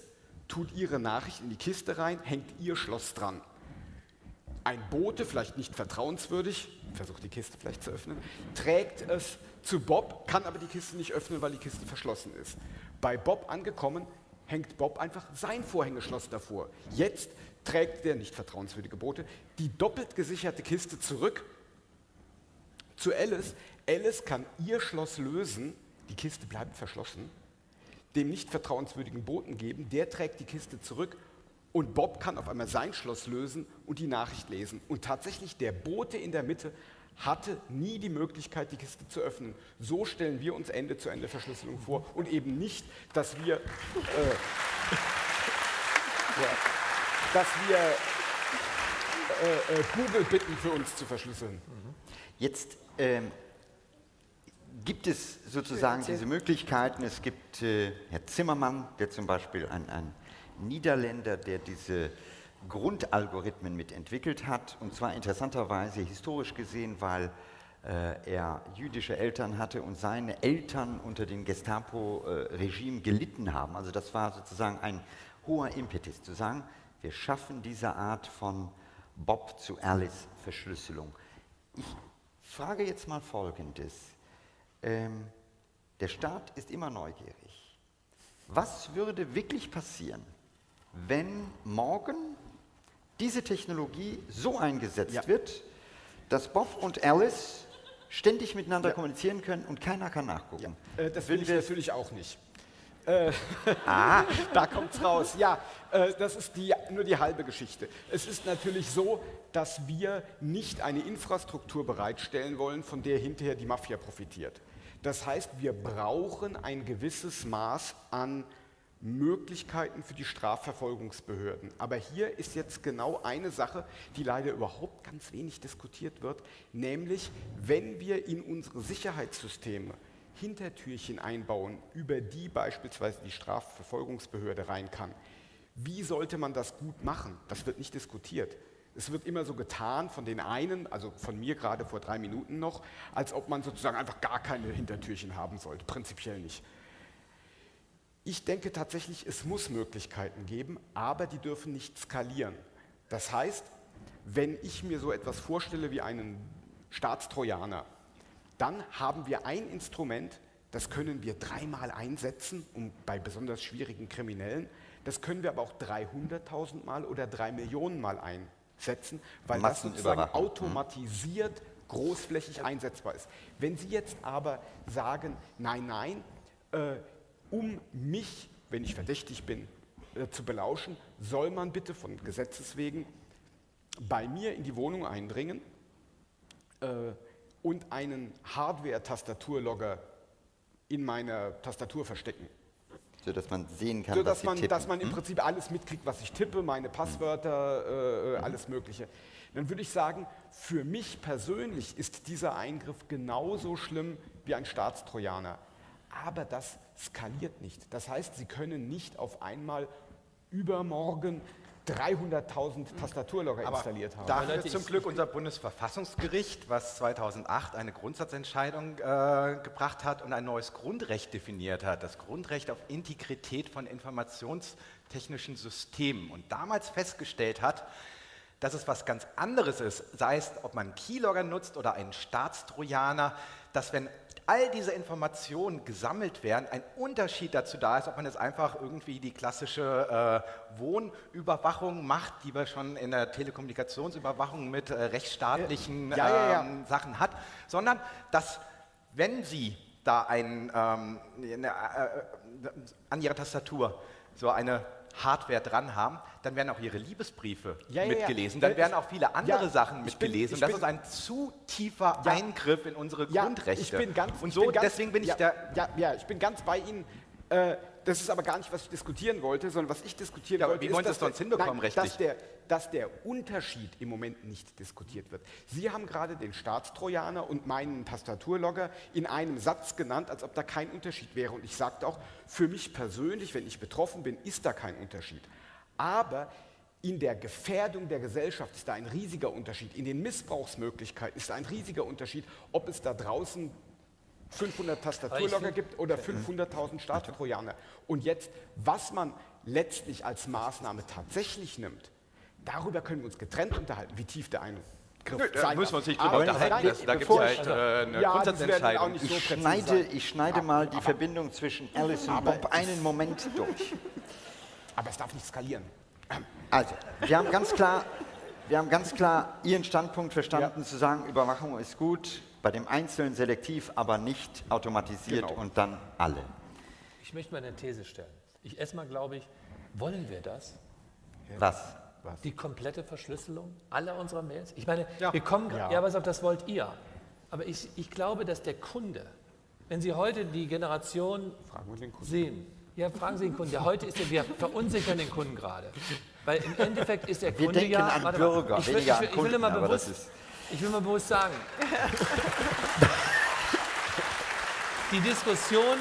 tut ihre Nachricht in die Kiste rein, hängt ihr Schloss dran. Ein Bote, vielleicht nicht vertrauenswürdig, versucht die Kiste vielleicht zu öffnen, trägt es zu Bob, kann aber die Kiste nicht öffnen, weil die Kiste verschlossen ist. Bei Bob angekommen, hängt Bob einfach sein Vorhängeschloss davor. Jetzt trägt der nicht vertrauenswürdige Bote die doppelt gesicherte Kiste zurück zu Alice. Alice kann ihr Schloss lösen, die Kiste bleibt verschlossen, dem nicht vertrauenswürdigen Boten geben, der trägt die Kiste zurück und Bob kann auf einmal sein Schloss lösen und die Nachricht lesen. Und tatsächlich, der Bote in der Mitte hatte nie die Möglichkeit, die Kiste zu öffnen. So stellen wir uns Ende-zu-Ende-Verschlüsselung vor und eben nicht, dass wir, äh, ja, dass wir äh, äh, Google bitten, für uns zu verschlüsseln. Jetzt ähm, gibt es sozusagen diese Möglichkeiten. Es gibt äh, Herr Zimmermann, der zum Beispiel ein, ein Niederländer, der diese Grundalgorithmen mitentwickelt hat. Und zwar interessanterweise historisch gesehen, weil äh, er jüdische Eltern hatte und seine Eltern unter dem Gestapo-Regime gelitten haben. Also das war sozusagen ein hoher Impetus, zu sagen, wir schaffen diese Art von Bob zu Alice Verschlüsselung. Ich frage jetzt mal Folgendes. Ähm, der Staat ist immer neugierig. Was würde wirklich passieren, wenn morgen diese Technologie so eingesetzt Ja. wird, dass Bob und Alice ständig miteinander Ja. kommunizieren können und keiner kann nachgucken? Äh, das will ich natürlich auch nicht. Äh, da kommt's raus. Ja, äh, das ist die, nur die halbe Geschichte. Es ist natürlich so, dass wir nicht eine Infrastruktur bereitstellen wollen, von der hinterher die Mafia profitiert. Das heißt, wir brauchen ein gewisses Maß an Möglichkeiten für die Strafverfolgungsbehörden. Aber hier ist jetzt genau eine Sache, die leider überhaupt ganz wenig diskutiert wird, nämlich wenn wir in unsere Sicherheitssysteme Hintertürchen einbauen, über die beispielsweise die Strafverfolgungsbehörde rein kann. Wie sollte man das gut machen? Das wird nicht diskutiert. Es wird immer so getan von den einen, also von mir gerade vor drei Minuten noch, als ob man sozusagen einfach gar keine Hintertürchen haben sollte. Prinzipiell nicht. Ich denke tatsächlich, es muss Möglichkeiten geben, aber die dürfen nicht skalieren. Das heißt, wenn ich mir so etwas vorstelle wie einen Staatstrojaner, dann haben wir ein Instrument, das können wir dreimal einsetzen, um bei besonders schwierigen Kriminellen. Das können wir aber auch 300.000 Mal oder drei Millionen Mal einsetzen, weil das sozusagen automatisiert großflächig einsetzbar ist. Wenn Sie jetzt aber sagen, nein, nein, äh, um mich, wenn ich verdächtig bin, äh, zu belauschen, soll man bitte von Gesetzes wegen bei mir in die Wohnung eindringen äh, und einen Hardware-Tastaturlogger in meiner Tastatur verstecken. Sodass man sehen kann, So, was dass sie man, tippen. dass man im Prinzip alles mitkriegt, was ich tippe, meine Passwörter, äh, alles Mögliche. Dann würde ich sagen, für mich persönlich ist dieser Eingriff genauso schlimm wie ein Staatstrojaner. Aber das skaliert nicht. Das heißt, Sie können nicht auf einmal übermorgen 300.000 Tastaturlogger Aber installiert haben. da jetzt zum Glück unser Bundesverfassungsgericht, was 2008 eine Grundsatzentscheidung äh, gebracht hat und ein neues Grundrecht definiert hat, das Grundrecht auf Integrität von informationstechnischen Systemen und damals festgestellt hat, dass es was ganz anderes ist, sei es, ob man einen Keylogger nutzt oder einen Staatstrojaner, dass wenn all diese Informationen gesammelt werden, ein Unterschied dazu da ist, ob man jetzt einfach irgendwie die klassische äh, Wohnüberwachung macht, die wir schon in der Telekommunikationsüberwachung mit äh, rechtsstaatlichen Ja, ja, ja. Ähm, Sachen hat, sondern dass, wenn Sie da ein, ähm, eine, äh, an Ihrer Tastatur so eine Hardware dran haben, dann werden auch Ihre Liebesbriefe Ja, ja, ja. mitgelesen. Dann werden auch viele andere ja, Sachen bin- mitgelesen. Und das bin- ist ein zu tiefer Ja. Eingriff in unsere Ja, Grundrechte. Ich bin ganz, Und so, bin ganz, deswegen bin ich ja, da. Ja, ja, ich bin ganz bei Ihnen. Äh, das ist aber gar nicht, was ich diskutieren wollte, sondern was ich diskutieren Ja, aber wollte. wie wollen Sie dass es sonst hinbekommen, nein, rechtlich? Dass der, dass der Unterschied im Moment nicht diskutiert wird. Sie haben gerade den Staatstrojaner und meinen Tastaturlogger in einem Satz genannt, als ob da kein Unterschied wäre. Und ich sagte auch, für mich persönlich, wenn ich betroffen bin, ist da kein Unterschied. Aber in der Gefährdung der Gesellschaft ist da ein riesiger Unterschied. In den Missbrauchsmöglichkeiten ist da ein riesiger Unterschied, ob es da draußen 500 Tastaturlogger gibt oder 500.000 Staatstrojaner. Und jetzt, was man letztlich als Maßnahme tatsächlich nimmt, darüber können wir uns getrennt unterhalten, wie tief der Eingriff Nö, da sein müssen wir uns nicht drüber Aber unterhalten. Das, da gibt es halt ich- äh, eine Ja, Grundsatzentscheidung. so Ich schneide, ich schneide mal die Verbindung zwischen Alice und Bob einen Moment durch. Aber es darf nicht skalieren. Also, wir haben ganz klar, wir haben ganz klar Ihren Standpunkt verstanden, zu sagen, Überwachung ist gut, bei dem Einzelnen selektiv, aber nicht automatisiert Genau. und dann alle. Ich möchte mal eine These stellen. Ich erstmal glaube ich, wollen wir das? Was? Die komplette Verschlüsselung aller unserer Mails? Ich meine, Ja. wir kommen, ja. Ja. ja, was auf das wollt ihr. Aber ich, ich glaube, dass der Kunde, wenn Sie heute die Generation Fragen wir den Kunden. sehen, ja, fragen Sie den Kunden. Ja, heute ist der, wir verunsichern den Kunden gerade. Weil im Endeffekt ist der Wir Kunde denken ja. an warte mal, Bürger, ich will, weniger ich will, an ich will Kunden, mal aber das bewusst, ist- ich will mal bewusst sagen, die Diskussion,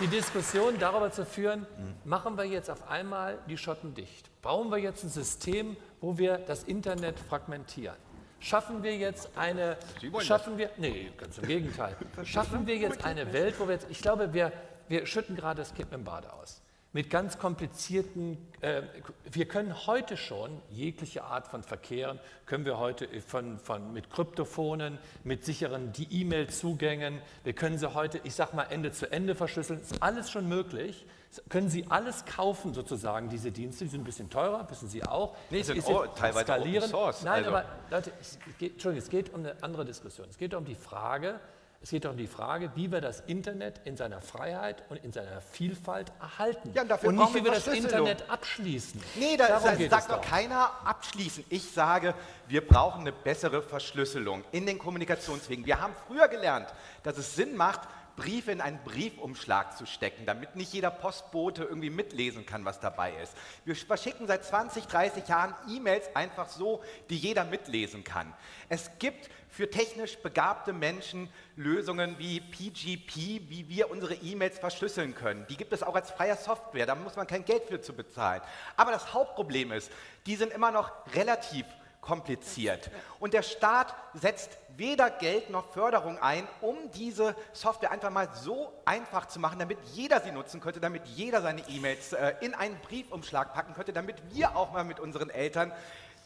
die Diskussion darüber zu führen, machen wir jetzt auf einmal die Schotten dicht? Bauen wir jetzt ein System, wo wir das Internet fragmentieren? Schaffen wir jetzt eine, schaffen wir, nee, ganz im Gegenteil, schaffen wir jetzt eine Welt, wo wir jetzt, ich glaube, wir, wir schütten gerade das Kind mit dem Bade aus. Mit ganz komplizierten, äh, wir können heute schon jegliche Art von Verkehren, können wir heute von, von, mit Kryptophonen, mit sicheren die E-Mail-Zugängen, wir können sie heute, ich sag mal, Ende zu Ende verschlüsseln, ist alles schon möglich. Können Sie alles kaufen, sozusagen, diese Dienste, die sind ein bisschen teurer, wissen Sie auch. Nee, sind auch teilweise skalieren. Open Source, Nein, also. aber Leute, es geht, Entschuldigung, es geht um eine andere Diskussion. Es geht um die Frage, es geht um die Frage, wie wir das Internet in seiner Freiheit und in seiner Vielfalt erhalten. Ja, und dafür und nicht, brauchen wie wir das Verschlüsselung. Internet abschließen. Nee, da Darum sagt, doch. keiner abschließen. Ich sage, wir brauchen eine bessere Verschlüsselung in den Kommunikationswegen. Wir haben früher gelernt, dass es Sinn macht, Briefe in einen Briefumschlag zu stecken, damit nicht jeder Postbote irgendwie mitlesen kann, was dabei ist. Wir verschicken seit 20, 30 Jahren E-Mails einfach so, die jeder mitlesen kann. Es gibt für technisch begabte Menschen Lösungen wie PGP, wie wir unsere E-Mails verschlüsseln können. Die gibt es auch als freie Software, da muss man kein Geld für zu bezahlen. Aber das Hauptproblem ist, die sind immer noch relativ kompliziert. Und der Staat setzt weder Geld noch Förderung ein, um diese Software einfach mal so einfach zu machen, damit jeder sie nutzen könnte, damit jeder seine E-Mails äh, in einen Briefumschlag packen könnte, damit wir auch mal mit unseren Eltern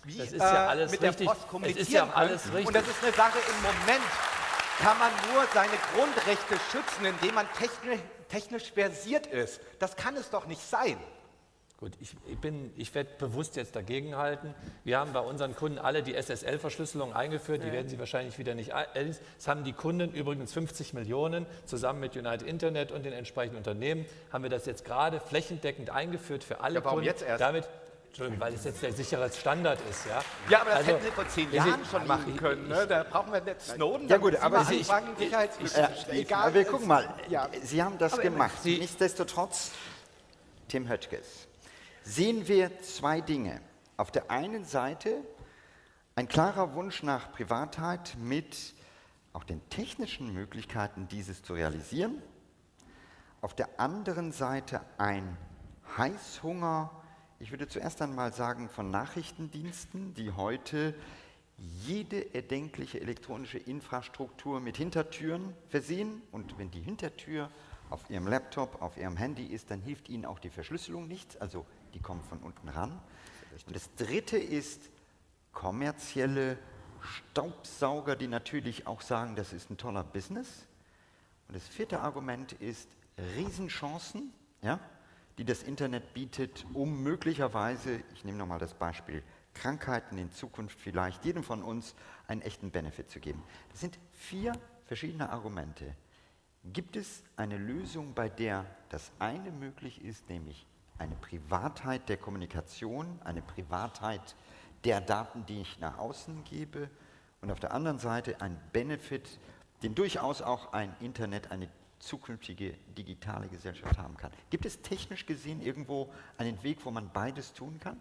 wie, Das ist ja äh, alles mit richtig. der Post kommunizieren ja alles können. richtig. Und das ist eine Sache im Moment. Kann man nur seine Grundrechte schützen, indem man technisch, technisch versiert ist. Das kann es doch nicht sein. Gut, ich, ich, bin- ich werde bewusst jetzt dagegen halten. Wir haben bei unseren Kunden alle die SSL-Verschlüsselung eingeführt. Die werden Sie wahrscheinlich wieder nicht. äh, Das haben die Kunden übrigens 50 Millionen zusammen mit United Internet und den entsprechenden Unternehmen haben wir das jetzt gerade flächendeckend eingeführt für alle Ja, warum Kunden. jetzt erst? Damit, Entschuldigung, weil es jetzt der sichere Standard ist. Ja, Ja, aber das Also, hätten Sie vor zehn Jahren schon ich- machen ich- können. Ne? Da brauchen wir nicht Snowden. Ja gut, aber Sie- Ja, zu schließen. egal. aber wir gucken mal, Ja. Sie haben das gemacht. Sie- Nichtsdestotrotz, Tim Höttges, sehen wir zwei Dinge. Auf der einen Seite ein klarer Wunsch nach Privatheit mit auch den technischen Möglichkeiten, dieses zu realisieren. Auf der anderen Seite ein Heißhunger, ich würde zuerst einmal sagen, von Nachrichtendiensten, die heute jede erdenkliche elektronische Infrastruktur mit Hintertüren versehen. Und wenn die Hintertür auf Ihrem Laptop, auf Ihrem Handy ist, dann hilft Ihnen auch die Verschlüsselung nichts. Also die kommt von unten ran. Und das Dritte ist kommerzielle Staubsauger, die natürlich auch sagen, das ist ein toller Business. Und das vierte Argument ist Riesenchancen, ja, die das Internet bietet, um möglicherweise, ich nehme nochmal das Beispiel Krankheiten in Zukunft vielleicht jedem von uns einen echten Benefit zu geben. Das sind vier verschiedene Argumente. Gibt es eine Lösung, bei der das eine möglich ist, nämlich eine Privatheit der Kommunikation, eine Privatheit der Daten, die ich nach außen gebe und auf der anderen Seite ein Benefit, den durchaus auch ein Internet, eine zukünftige digitale Gesellschaft haben kann. Gibt es technisch gesehen irgendwo einen Weg, wo man beides tun kann?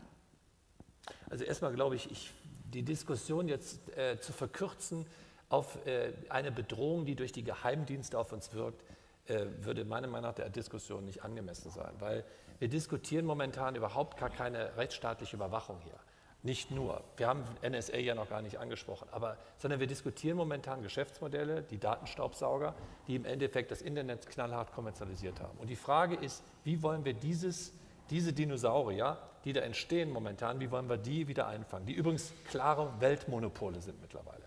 Also erstmal glaube ich, ich, die Diskussion jetzt äh, zu verkürzen auf äh, eine Bedrohung, die durch die Geheimdienste auf uns wirkt, äh, würde meiner Meinung nach der Diskussion nicht angemessen sein, weil wir diskutieren momentan überhaupt gar keine rechtsstaatliche Überwachung hier. Nicht nur. Wir haben NSA ja noch gar nicht angesprochen, aber, sondern wir diskutieren momentan Geschäftsmodelle, die Datenstaubsauger, die im Endeffekt das Internet knallhart kommerzialisiert haben. Und die Frage ist, wie wollen wir dieses, diese Dinosaurier, die da entstehen momentan, wie wollen wir die wieder einfangen? Die übrigens klare Weltmonopole sind mittlerweile.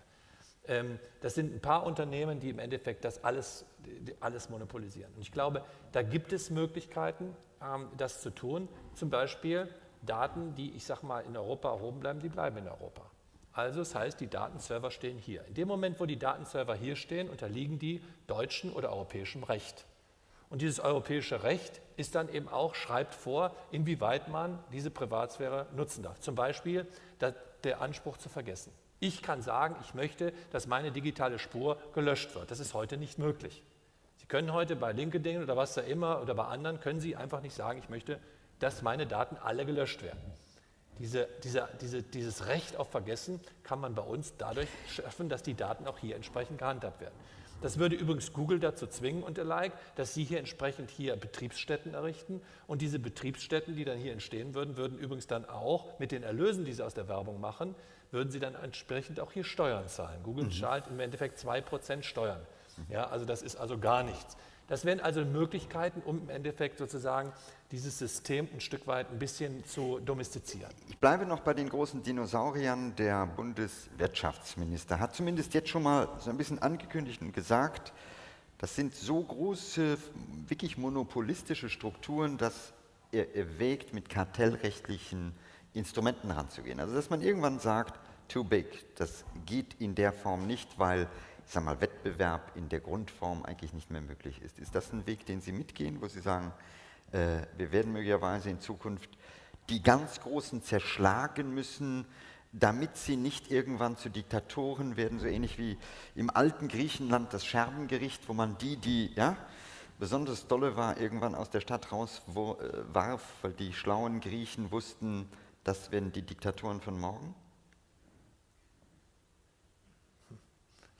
Ähm, das sind ein paar Unternehmen, die im Endeffekt das alles, alles monopolisieren. Und ich glaube, da gibt es Möglichkeiten, das zu tun. Zum Beispiel Daten, die, ich sage mal, in Europa erhoben bleiben, die bleiben in Europa. Also das heißt, die Datenserver stehen hier. In dem Moment, wo die Datenserver hier stehen, unterliegen die deutschen oder europäischem Recht. Und dieses europäische Recht ist dann eben auch, schreibt vor, inwieweit man diese Privatsphäre nutzen darf. Zum Beispiel der Anspruch zu vergessen. Ich kann sagen, ich möchte, dass meine digitale Spur gelöscht wird. Das ist heute nicht möglich. Sie können heute bei LinkedIn oder was da immer oder bei anderen, können Sie einfach nicht sagen, ich möchte dass meine Daten alle gelöscht werden. Diese, diese, diese, dieses Recht auf Vergessen kann man bei uns dadurch schaffen, dass die Daten auch hier entsprechend gehandhabt werden. Das würde übrigens Google dazu zwingen und der like, dass sie hier entsprechend hier Betriebsstätten errichten und diese Betriebsstätten, die dann hier entstehen würden, würden übrigens dann auch mit den Erlösen, die sie aus der Werbung machen, würden sie dann entsprechend auch hier Steuern zahlen. Google mhm. zahlt im Endeffekt 2% Steuern. Ja, also das ist also gar nichts. Das wären also Möglichkeiten, um im Endeffekt sozusagen dieses System ein Stück weit ein bisschen zu domestizieren. Ich bleibe noch bei den großen Dinosauriern. Der Bundeswirtschaftsminister hat zumindest jetzt schon mal so ein bisschen angekündigt und gesagt, das sind so große, wirklich monopolistische Strukturen, dass er erwägt, mit kartellrechtlichen Instrumenten ranzugehen. Also dass man irgendwann sagt, too big, das geht in der Form nicht, weil sag mal, Wettbewerb in der Grundform eigentlich nicht mehr möglich ist. Ist das ein Weg, den Sie mitgehen, wo Sie sagen, äh, wir werden möglicherweise in Zukunft die ganz Großen zerschlagen müssen, damit sie nicht irgendwann zu Diktatoren werden, so ähnlich wie im alten Griechenland das Scherbengericht, wo man die, die ja, besonders dolle war, irgendwann aus der Stadt raus wo, äh, weil die schlauen Griechen wussten, das werden die Diktatoren von morgen?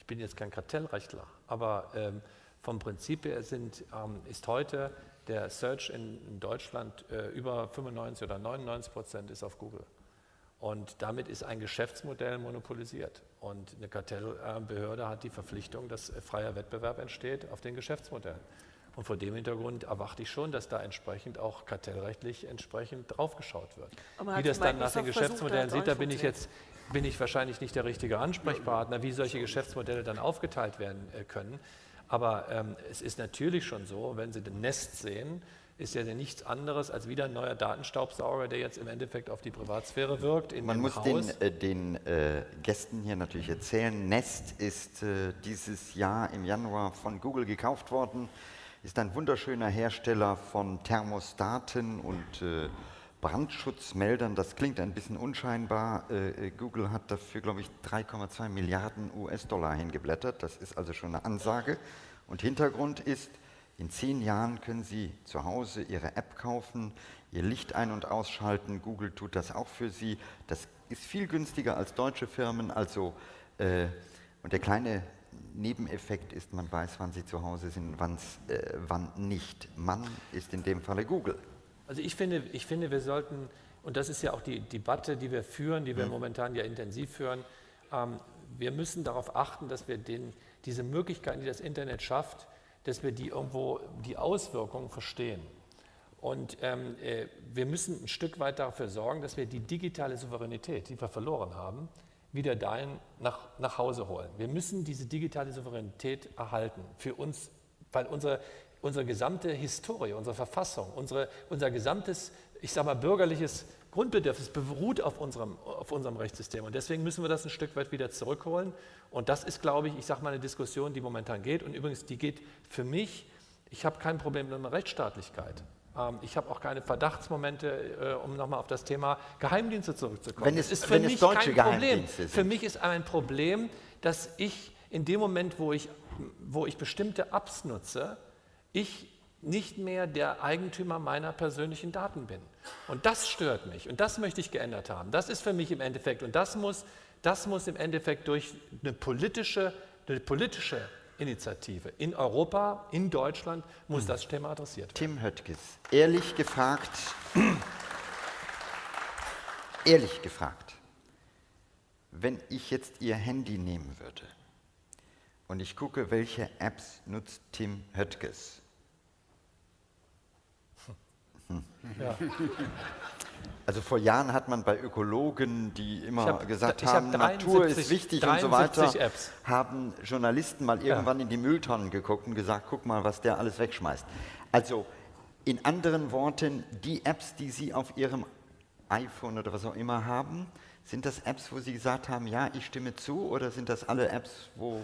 Bin jetzt kein Kartellrechtler, aber ähm, vom Prinzip her sind, ähm, ist heute der Search in, in Deutschland äh, über 95 oder 99 Prozent ist auf Google. Und damit ist ein Geschäftsmodell monopolisiert. Und eine Kartellbehörde hat die Verpflichtung, dass freier Wettbewerb entsteht auf den Geschäftsmodellen. Und vor dem Hintergrund erwarte ich schon, dass da entsprechend auch kartellrechtlich entsprechend draufgeschaut wird. Wie das dann nach den Geschäftsmodellen sieht, da bin ich jetzt bin ich wahrscheinlich nicht der richtige Ansprechpartner, wie solche Geschäftsmodelle dann aufgeteilt werden äh, können. Aber ähm, es ist natürlich schon so, wenn Sie den Nest sehen, ist ja nichts anderes als wieder ein neuer Datenstaubsauger, der jetzt im Endeffekt auf die Privatsphäre wirkt. Man muss Haus. den, äh, den äh, Gästen hier natürlich erzählen, Nest ist äh, dieses Jahr im Januar von Google gekauft worden, ist ein wunderschöner Hersteller von Thermostaten und äh, Brandschutzmeldern. Das klingt ein bisschen unscheinbar. Äh, Google hat dafür, glaube ich, 3,2 Milliarden US-Dollar hingeblättert. Das ist also schon eine Ansage. Und Hintergrund ist, in zehn Jahren können Sie zu Hause Ihre App kaufen, Ihr Licht ein- und ausschalten. Google tut das auch für Sie. Das ist viel günstiger als deutsche Firmen. Also, äh, und der kleine Nebeneffekt ist, man weiß, wann Sie zu Hause sind, äh, wann nicht. Man ist in dem Falle Google. Also ich finde, ich finde, wir sollten, und das ist ja auch die Debatte, die wir führen, die wir mhm. momentan ja intensiv führen, ähm, wir müssen darauf achten, dass wir den, diese Möglichkeiten, die das Internet schafft, dass wir die irgendwo, die Auswirkungen verstehen. Und ähm, äh, wir müssen ein Stück weit dafür sorgen, dass wir die digitale Souveränität, die wir verloren haben, wieder dahin nach, nach Hause holen. Wir müssen diese digitale Souveränität erhalten, für uns weil unsere, unsere gesamte Historie, unsere Verfassung, unsere, unser gesamtes, ich sage mal, bürgerliches Grundbedürfnis beruht auf unserem, auf unserem Rechtssystem. Und deswegen müssen wir das ein Stück weit wieder zurückholen. Und das ist, glaube ich, ich sage mal, eine Diskussion, die momentan geht. Und übrigens, die geht für mich, ich habe kein Problem mit Rechtsstaatlichkeit. Ähm, ich habe auch keine Verdachtsmomente, äh, um nochmal auf das Thema Geheimdienste zurückzukommen. Wenn es, das ist für mich kein Problem. Sind. Für mich ist ein Problem, dass ich in dem Moment, wo ich, wo ich bestimmte Apps nutze, ich nicht mehr der Eigentümer meiner persönlichen Daten bin. Und das stört mich und das möchte ich geändert haben. Das ist für mich im Endeffekt und das muss, das muss im Endeffekt durch eine politische, eine politische Initiative in Europa, in Deutschland muss hm. das Thema adressiert werden. Tim Höttges, ehrlich gefragt, ehrlich gefragt, wenn ich jetzt Ihr Handy nehmen würde und ich gucke, welche Apps nutzt Tim Höttges, ja. Also vor Jahren hat man bei Ökologen, die immer hab, gesagt haben, 73, Natur ist wichtig und so weiter, Apps. haben Journalisten mal irgendwann ja. in die Mülltonnen geguckt und gesagt, guck mal, was der alles wegschmeißt. Also in anderen Worten, die Apps, die Sie auf Ihrem iPhone oder was auch immer haben, sind das Apps, wo Sie gesagt haben, ja, ich stimme zu, oder sind das alle Apps, wo...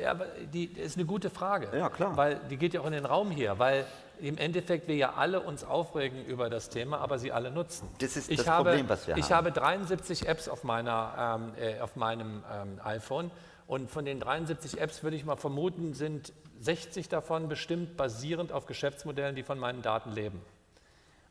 Ja, aber die ist eine gute Frage. Ja, klar. Weil die geht ja auch in den Raum hier, weil im Endeffekt wir ja alle uns aufregen über das Thema, aber sie alle nutzen. Das ist ich das habe, Problem, was wir haben. Ich habe 73 Apps auf, meiner, ähm, äh, auf meinem ähm, iPhone und von den 73 Apps würde ich mal vermuten, sind 60 davon bestimmt basierend auf Geschäftsmodellen, die von meinen Daten leben.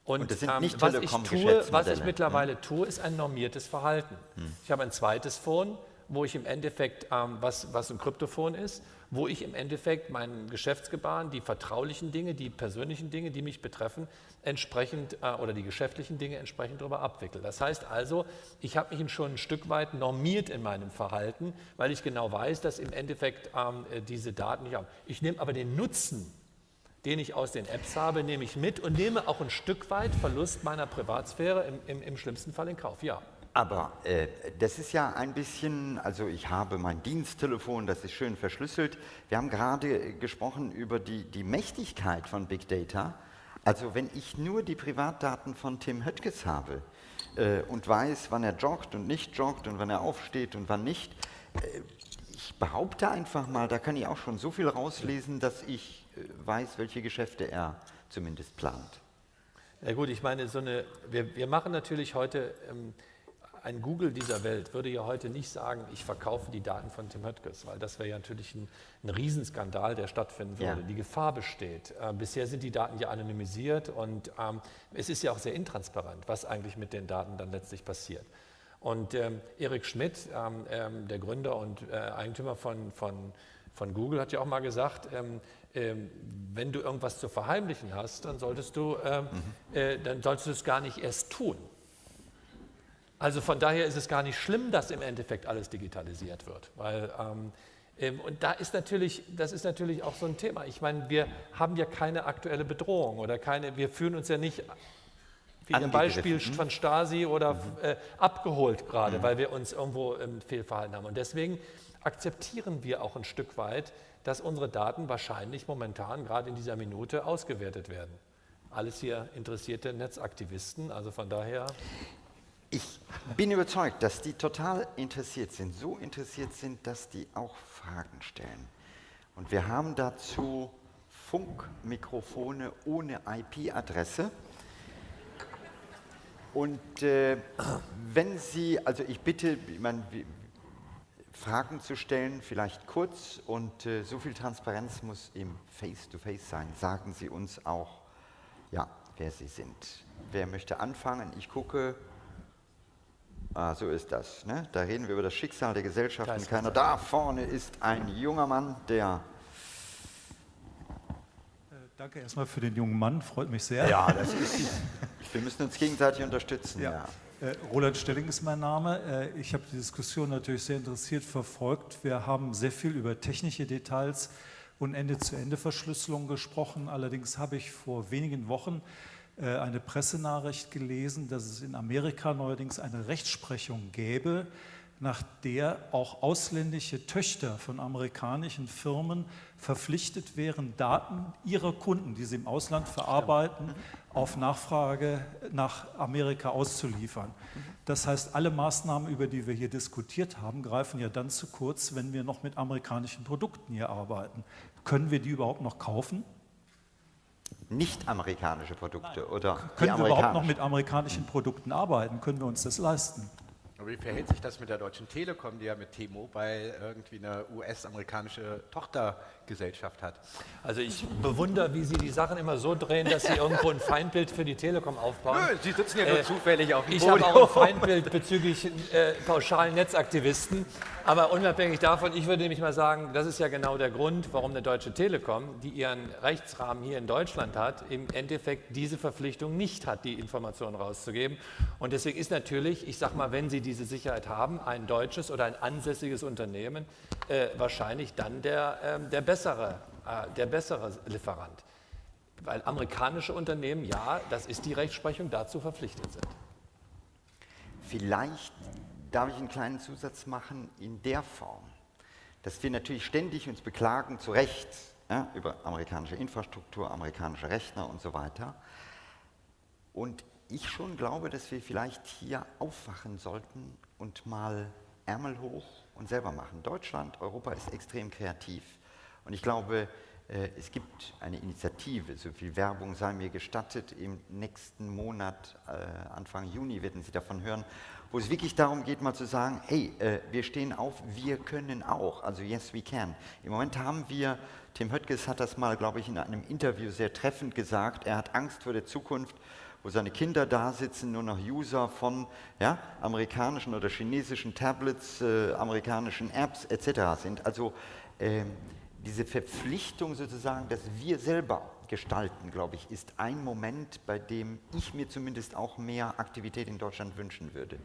Und, und das sind nicht ähm, was, ich tue, was ich mittlerweile hm. tue, ist ein normiertes Verhalten. Hm. Ich habe ein zweites Phone, wo ich im Endeffekt, ähm, was, was ein Kryptophon ist, wo ich im Endeffekt meinen Geschäftsgebaren, die vertraulichen Dinge, die persönlichen Dinge, die mich betreffen, entsprechend äh, oder die geschäftlichen Dinge entsprechend darüber abwickle. Das heißt also, ich habe mich schon ein Stück weit normiert in meinem Verhalten, weil ich genau weiß, dass im Endeffekt ähm, äh, diese Daten nicht haben. Ich nehme aber den Nutzen, den ich aus den Apps habe, nehme ich mit und nehme auch ein Stück weit Verlust meiner Privatsphäre im, im, im schlimmsten Fall in Kauf. Ja. Aber äh, das ist ja ein bisschen, also ich habe mein Diensttelefon, das ist schön verschlüsselt. Wir haben gerade gesprochen über die, die Mächtigkeit von Big Data. Also wenn ich nur die Privatdaten von Tim Höttges habe äh, und weiß, wann er joggt und nicht joggt und wann er aufsteht und wann nicht, äh, ich behaupte einfach mal, da kann ich auch schon so viel rauslesen, dass ich äh, weiß, welche Geschäfte er zumindest plant. Ja gut, ich meine, so eine, wir, wir machen natürlich heute... Ähm, ein Google dieser Welt würde ja heute nicht sagen, ich verkaufe die Daten von Tim Höttges, weil das wäre ja natürlich ein, ein Riesenskandal, der stattfinden würde. Ja. Die Gefahr besteht. Äh, bisher sind die Daten ja anonymisiert und ähm, es ist ja auch sehr intransparent, was eigentlich mit den Daten dann letztlich passiert. Und ähm, Erik Schmidt, ähm, ähm der Gründer und äh, Eigentümer von, von, von Google, hat ja auch mal gesagt, ähm, ähm, wenn du irgendwas zu verheimlichen hast, dann solltest du, mhm. äh, dann solltest du es gar nicht erst tun. Also von daher ist es gar nicht schlimm, dass im Endeffekt alles digitalisiert wird. Weil, ähm, ähm, und da ist natürlich, das ist natürlich auch so ein Thema. Ich meine, wir haben ja keine aktuelle Bedrohung oder keine, wir fühlen uns ja nicht wie ein Beispiel von Stasi oder mhm. äh, abgeholt gerade, mhm. weil wir uns irgendwo ähm, fehlverhalten haben. Und deswegen akzeptieren wir auch ein Stück weit, dass unsere Daten wahrscheinlich momentan gerade in dieser Minute ausgewertet werden. Alles hier interessierte Netzaktivisten, also von daher. Ich bin überzeugt, dass die total interessiert sind, so interessiert sind, dass die auch Fragen stellen. Und wir haben dazu Funkmikrofone ohne IP-Adresse. Und äh, wenn Sie, also ich bitte, ich meine, Fragen zu stellen, vielleicht kurz und äh, so viel Transparenz muss im Face-to-Face -face sein. Sagen Sie uns auch, ja, wer Sie sind. Wer möchte anfangen? Ich gucke, Ah, so ist das. Ne? Da reden wir über das Schicksal der Gesellschaft. Und keiner da vorne ist ein junger Mann, der. Äh, danke erstmal für den jungen Mann, freut mich sehr. Ja, das ist. wir müssen uns gegenseitig unterstützen. Ja. ja. Äh, Roland Stelling ist mein Name. Äh, ich habe die Diskussion natürlich sehr interessiert verfolgt. Wir haben sehr viel über technische Details und Ende-zu-Ende-Verschlüsselung gesprochen. Allerdings habe ich vor wenigen Wochen eine Pressenachricht gelesen, dass es in Amerika neuerdings eine Rechtsprechung gäbe, nach der auch ausländische Töchter von amerikanischen Firmen verpflichtet wären, Daten ihrer Kunden, die sie im Ausland verarbeiten, auf Nachfrage nach Amerika auszuliefern. Das heißt, alle Maßnahmen, über die wir hier diskutiert haben, greifen ja dann zu kurz, wenn wir noch mit amerikanischen Produkten hier arbeiten. Können wir die überhaupt noch kaufen? Nicht amerikanische Produkte Nein. oder können wir überhaupt noch mit amerikanischen Produkten arbeiten? Können wir uns das leisten? Aber wie verhält sich das mit der Deutschen Telekom, die ja mit T-Mobile irgendwie eine US-amerikanische Tochtergesellschaft hat? Also ich bewundere, wie Sie die Sachen immer so drehen, dass Sie irgendwo ein Feindbild für die Telekom aufbauen. Nö, Sie sitzen ja nur äh, zufällig auf dem Ich habe auch ein Feindbild bezüglich äh, pauschalen Netzaktivisten. Aber unabhängig davon, ich würde nämlich mal sagen, das ist ja genau der Grund, warum eine Deutsche Telekom, die ihren Rechtsrahmen hier in Deutschland hat, im Endeffekt diese Verpflichtung nicht hat, die Informationen rauszugeben. Und deswegen ist natürlich, ich sage mal, wenn Sie diese Sicherheit haben, ein deutsches oder ein ansässiges Unternehmen äh, wahrscheinlich dann der, äh, der, bessere, äh, der bessere Lieferant. Weil amerikanische Unternehmen, ja, das ist die Rechtsprechung, dazu verpflichtet sind. Vielleicht darf ich einen kleinen Zusatz machen in der Form, dass wir natürlich ständig uns beklagen, zu Recht, ja, über amerikanische Infrastruktur, amerikanische Rechner und so weiter. Und ich schon glaube, dass wir vielleicht hier aufwachen sollten und mal Ärmel hoch und selber machen. Deutschland, Europa ist extrem kreativ. Und ich glaube, äh, es gibt eine Initiative, so viel Werbung sei mir gestattet, im nächsten Monat, äh, Anfang Juni werden Sie davon hören, wo es wirklich darum geht, mal zu sagen, hey, äh, wir stehen auf, wir können auch, also yes, we can. Im Moment haben wir, Tim Höttges hat das mal, glaube ich, in einem Interview sehr treffend gesagt, er hat Angst vor der Zukunft, wo seine Kinder da sitzen, nur noch User von ja, amerikanischen oder chinesischen Tablets, äh, amerikanischen Apps etc. sind. Also äh, diese Verpflichtung sozusagen, dass wir selber gestalten, glaube ich, ist ein Moment, bei dem ich mir zumindest auch mehr Aktivität in Deutschland wünschen würde.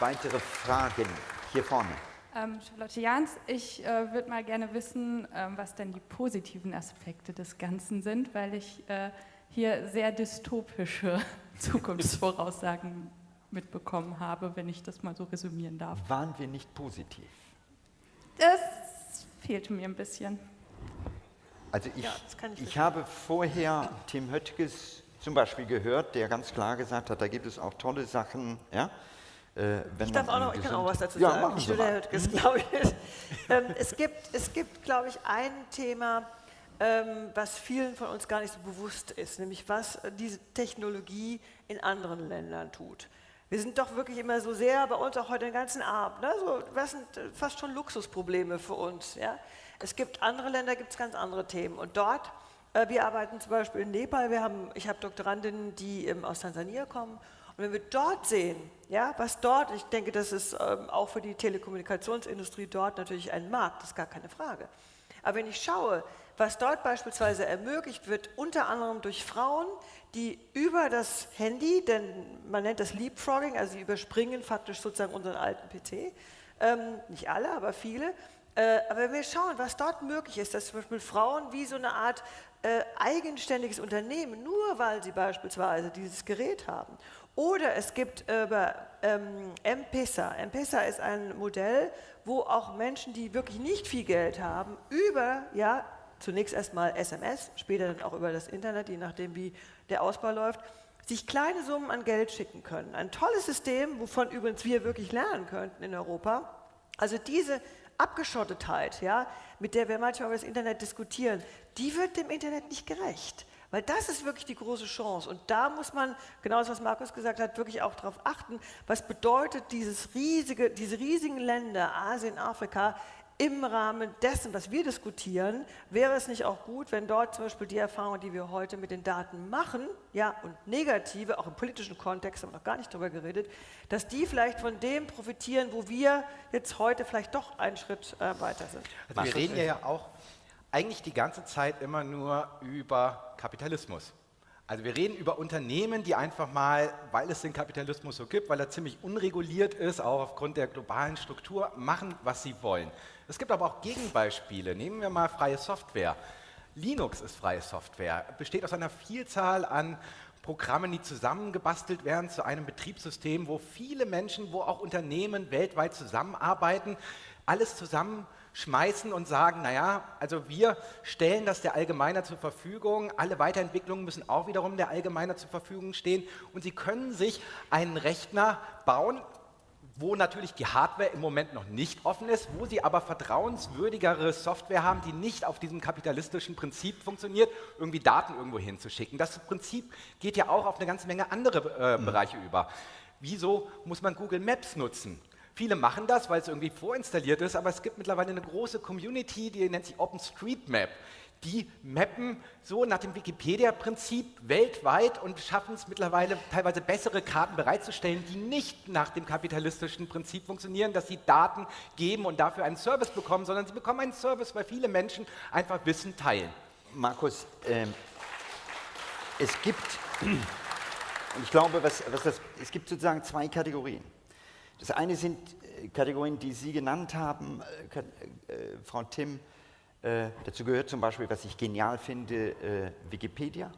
Weitere Fragen hier vorne. Ähm, Charlotte Jans, ich äh, würde mal gerne wissen, ähm, was denn die positiven Aspekte des Ganzen sind, weil ich äh, hier sehr dystopische Zukunftsvoraussagen mitbekommen habe, wenn ich das mal so resümieren darf. Waren wir nicht positiv? Das fehlte mir ein bisschen. Also ich, ja, ich, ich habe vorher Tim Höttges zum Beispiel gehört, der ganz klar gesagt hat, da gibt es auch tolle Sachen, ja, äh, ich darf auch noch, ich kann auch was dazu ja, sagen. Ich das, glaube ich. ähm, es gibt, es gibt, glaube ich, ein Thema, ähm, was vielen von uns gar nicht so bewusst ist, nämlich was diese Technologie in anderen Ländern tut. Wir sind doch wirklich immer so sehr, bei uns auch heute den ganzen Abend, ne? so, was sind fast schon Luxusprobleme für uns. Ja? Es gibt andere Länder, gibt es ganz andere Themen. Und dort, äh, wir arbeiten zum Beispiel in Nepal, wir haben, ich habe Doktorandinnen, die ähm, aus Tansania kommen und wenn wir dort sehen, ja, was dort, ich denke, das ist ähm, auch für die Telekommunikationsindustrie dort natürlich ein Markt, das ist gar keine Frage. Aber wenn ich schaue, was dort beispielsweise ermöglicht wird, unter anderem durch Frauen, die über das Handy, denn man nennt das Leapfrogging, also sie überspringen faktisch sozusagen unseren alten PC, ähm, nicht alle, aber viele, äh, aber wenn wir schauen, was dort möglich ist, dass zum Beispiel Frauen wie so eine Art äh, eigenständiges Unternehmen, nur weil sie beispielsweise dieses Gerät haben. Oder es gibt über ähm, M-Pesa. M-Pesa ist ein Modell, wo auch Menschen, die wirklich nicht viel Geld haben, über, ja, zunächst erstmal SMS, später dann auch über das Internet, je nachdem wie der Ausbau läuft, sich kleine Summen an Geld schicken können. Ein tolles System, wovon übrigens wir wirklich lernen könnten in Europa. Also diese Abgeschottetheit, ja, mit der wir manchmal über das Internet diskutieren, die wird dem Internet nicht gerecht. Weil das ist wirklich die große Chance. Und da muss man, genau das, was Markus gesagt hat, wirklich auch darauf achten, was bedeutet dieses riesige, diese riesigen Länder, Asien, Afrika, im Rahmen dessen, was wir diskutieren, wäre es nicht auch gut, wenn dort zum Beispiel die Erfahrungen, die wir heute mit den Daten machen, ja, und negative, auch im politischen Kontext, haben wir noch gar nicht darüber geredet, dass die vielleicht von dem profitieren, wo wir jetzt heute vielleicht doch einen Schritt äh, weiter sind. Also wir reden ja auch eigentlich die ganze Zeit immer nur über Kapitalismus. Also wir reden über Unternehmen, die einfach mal, weil es den Kapitalismus so gibt, weil er ziemlich unreguliert ist, auch aufgrund der globalen Struktur, machen, was sie wollen. Es gibt aber auch Gegenbeispiele. Nehmen wir mal freie Software. Linux ist freie Software, besteht aus einer Vielzahl an Programmen, die zusammengebastelt werden zu einem Betriebssystem, wo viele Menschen, wo auch Unternehmen weltweit zusammenarbeiten, alles zusammenschmeißen und sagen, naja, also wir stellen das der Allgemeiner zur Verfügung, alle Weiterentwicklungen müssen auch wiederum der Allgemeiner zur Verfügung stehen und Sie können sich einen Rechner bauen, wo natürlich die Hardware im Moment noch nicht offen ist, wo sie aber vertrauenswürdigere Software haben, die nicht auf diesem kapitalistischen Prinzip funktioniert, irgendwie Daten irgendwo hinzuschicken. Das Prinzip geht ja auch auf eine ganze Menge andere äh, mhm. Bereiche über. Wieso muss man Google Maps nutzen? Viele machen das, weil es irgendwie vorinstalliert ist, aber es gibt mittlerweile eine große Community, die nennt sich OpenStreetMap die mappen so nach dem Wikipedia-Prinzip weltweit und schaffen es mittlerweile teilweise bessere Karten bereitzustellen, die nicht nach dem kapitalistischen Prinzip funktionieren, dass sie Daten geben und dafür einen Service bekommen, sondern sie bekommen einen Service, weil viele Menschen einfach Wissen teilen. Markus, äh, es gibt, und ich glaube, was, was das, es gibt sozusagen zwei Kategorien. Das eine sind äh, Kategorien, die Sie genannt haben, äh, äh, Frau Timm, äh, dazu gehört zum Beispiel, was ich genial finde, äh, Wikipedia,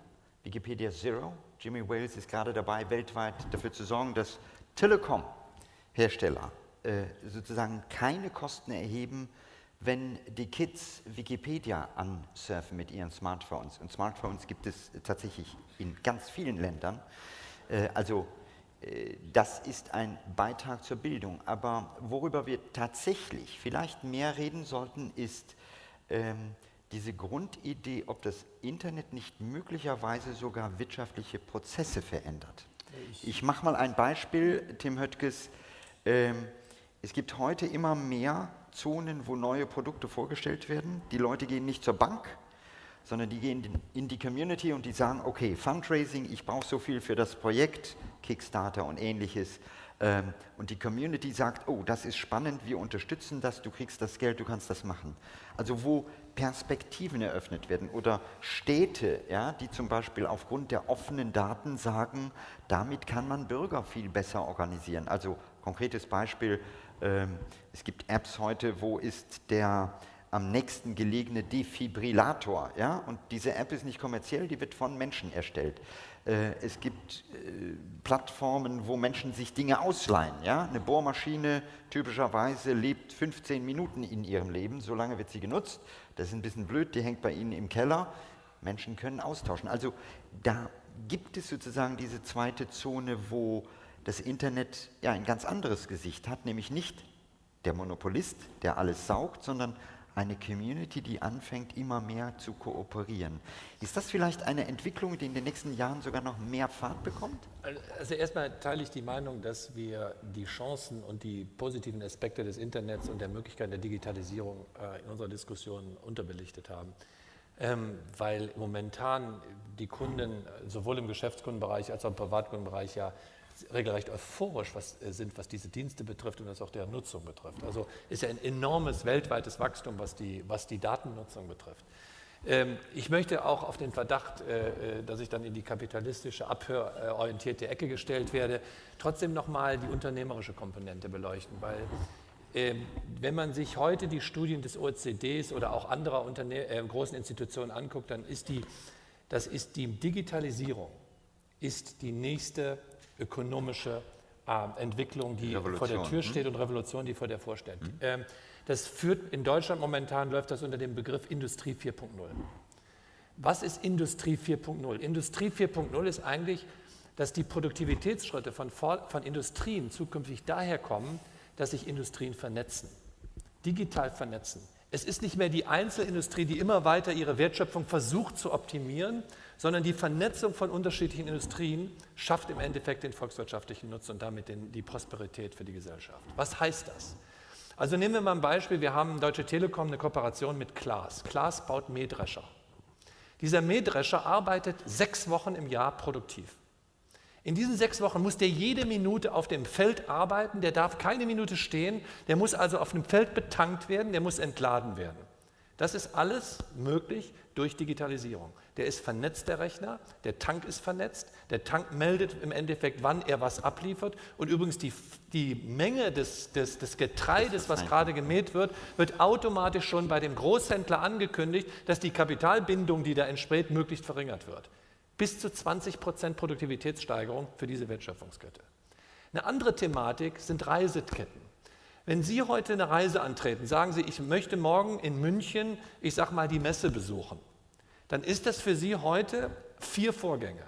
Wikipedia Zero. Jimmy Wales ist gerade dabei, weltweit dafür zu sorgen, dass Telekom-Hersteller äh, sozusagen keine Kosten erheben, wenn die Kids Wikipedia ansurfen mit ihren Smartphones. Und Smartphones gibt es tatsächlich in ganz vielen Ländern. Also das ist ein Beitrag zur Bildung. Aber worüber wir tatsächlich vielleicht mehr reden sollten, ist, ähm, diese Grundidee, ob das Internet nicht möglicherweise sogar wirtschaftliche Prozesse verändert. Ich, ich mache mal ein Beispiel, Tim Höttges. Ähm, es gibt heute immer mehr Zonen, wo neue Produkte vorgestellt werden. Die Leute gehen nicht zur Bank, sondern die gehen in die Community und die sagen, okay, Fundraising, ich brauche so viel für das Projekt, Kickstarter und ähnliches. Ähm, und die Community sagt, oh, das ist spannend, wir unterstützen das, du kriegst das Geld, du kannst das machen. Also wo Perspektiven eröffnet werden oder Städte, ja, die zum Beispiel aufgrund der offenen Daten sagen, damit kann man Bürger viel besser organisieren. Also konkretes Beispiel, ähm, es gibt Apps heute, wo ist der am nächsten gelegene Defibrillator. Ja? Und diese App ist nicht kommerziell, die wird von Menschen erstellt. Äh, es gibt äh, Plattformen, wo Menschen sich Dinge ausleihen. Ja? Eine Bohrmaschine typischerweise lebt 15 Minuten in ihrem Leben, solange wird sie genutzt. Das ist ein bisschen blöd, die hängt bei Ihnen im Keller. Menschen können austauschen. Also da gibt es sozusagen diese zweite Zone, wo das Internet ja ein ganz anderes Gesicht hat, nämlich nicht der Monopolist, der alles saugt, sondern eine Community, die anfängt, immer mehr zu kooperieren. Ist das vielleicht eine Entwicklung, die in den nächsten Jahren sogar noch mehr Fahrt bekommt? Also erstmal teile ich die Meinung, dass wir die Chancen und die positiven Aspekte des Internets und der Möglichkeit der Digitalisierung äh, in unserer Diskussion unterbelichtet haben. Ähm, weil momentan die Kunden sowohl im Geschäftskundenbereich als auch im Privatkundenbereich ja regelrecht euphorisch was, äh, sind, was diese Dienste betrifft und was auch deren Nutzung betrifft. Also ist ja ein enormes weltweites Wachstum, was die, was die Datennutzung betrifft. Ähm, ich möchte auch auf den Verdacht, äh, äh, dass ich dann in die kapitalistische, abhörorientierte Ecke gestellt werde, trotzdem nochmal die unternehmerische Komponente beleuchten, weil ähm, wenn man sich heute die Studien des OECDs oder auch anderer Unterne äh, großen Institutionen anguckt, dann ist die, das ist die Digitalisierung, ist die nächste ökonomische äh, Entwicklung, die vor der Tür hm? steht und Revolution, die vor der vorsteht. Mhm. Ähm, das führt in Deutschland momentan läuft das unter dem Begriff Industrie 4.0. Was ist Industrie 4.0? Industrie 4.0 ist eigentlich, dass die Produktivitätsschritte von, von Industrien zukünftig daher kommen, dass sich Industrien vernetzen, digital vernetzen. Es ist nicht mehr die Einzelindustrie, die immer weiter ihre Wertschöpfung versucht zu optimieren, sondern die Vernetzung von unterschiedlichen Industrien schafft im Endeffekt den volkswirtschaftlichen Nutzen und damit den, die Prosperität für die Gesellschaft. Was heißt das? Also nehmen wir mal ein Beispiel, wir haben Deutsche Telekom eine Kooperation mit Klaas. Klaas baut Mähdrescher. Dieser Mähdrescher arbeitet sechs Wochen im Jahr produktiv. In diesen sechs Wochen muss der jede Minute auf dem Feld arbeiten, der darf keine Minute stehen, der muss also auf dem Feld betankt werden, der muss entladen werden. Das ist alles möglich durch Digitalisierung. Der ist vernetzt, der Rechner, der Tank ist vernetzt, der Tank meldet im Endeffekt, wann er was abliefert. Und übrigens die, die Menge des, des, des Getreides, was gerade gemäht wird, wird automatisch schon bei dem Großhändler angekündigt, dass die Kapitalbindung, die da entsteht, möglichst verringert wird. bis zu 20 Prozent Produktivitätssteigerung für diese Wertschöpfungskette. Eine andere Thematik sind Reiseketten. Wenn Sie heute eine Reise antreten, sagen Sie, ich möchte morgen in München, ich sage mal, die Messe besuchen, dann ist das für Sie heute vier Vorgänge.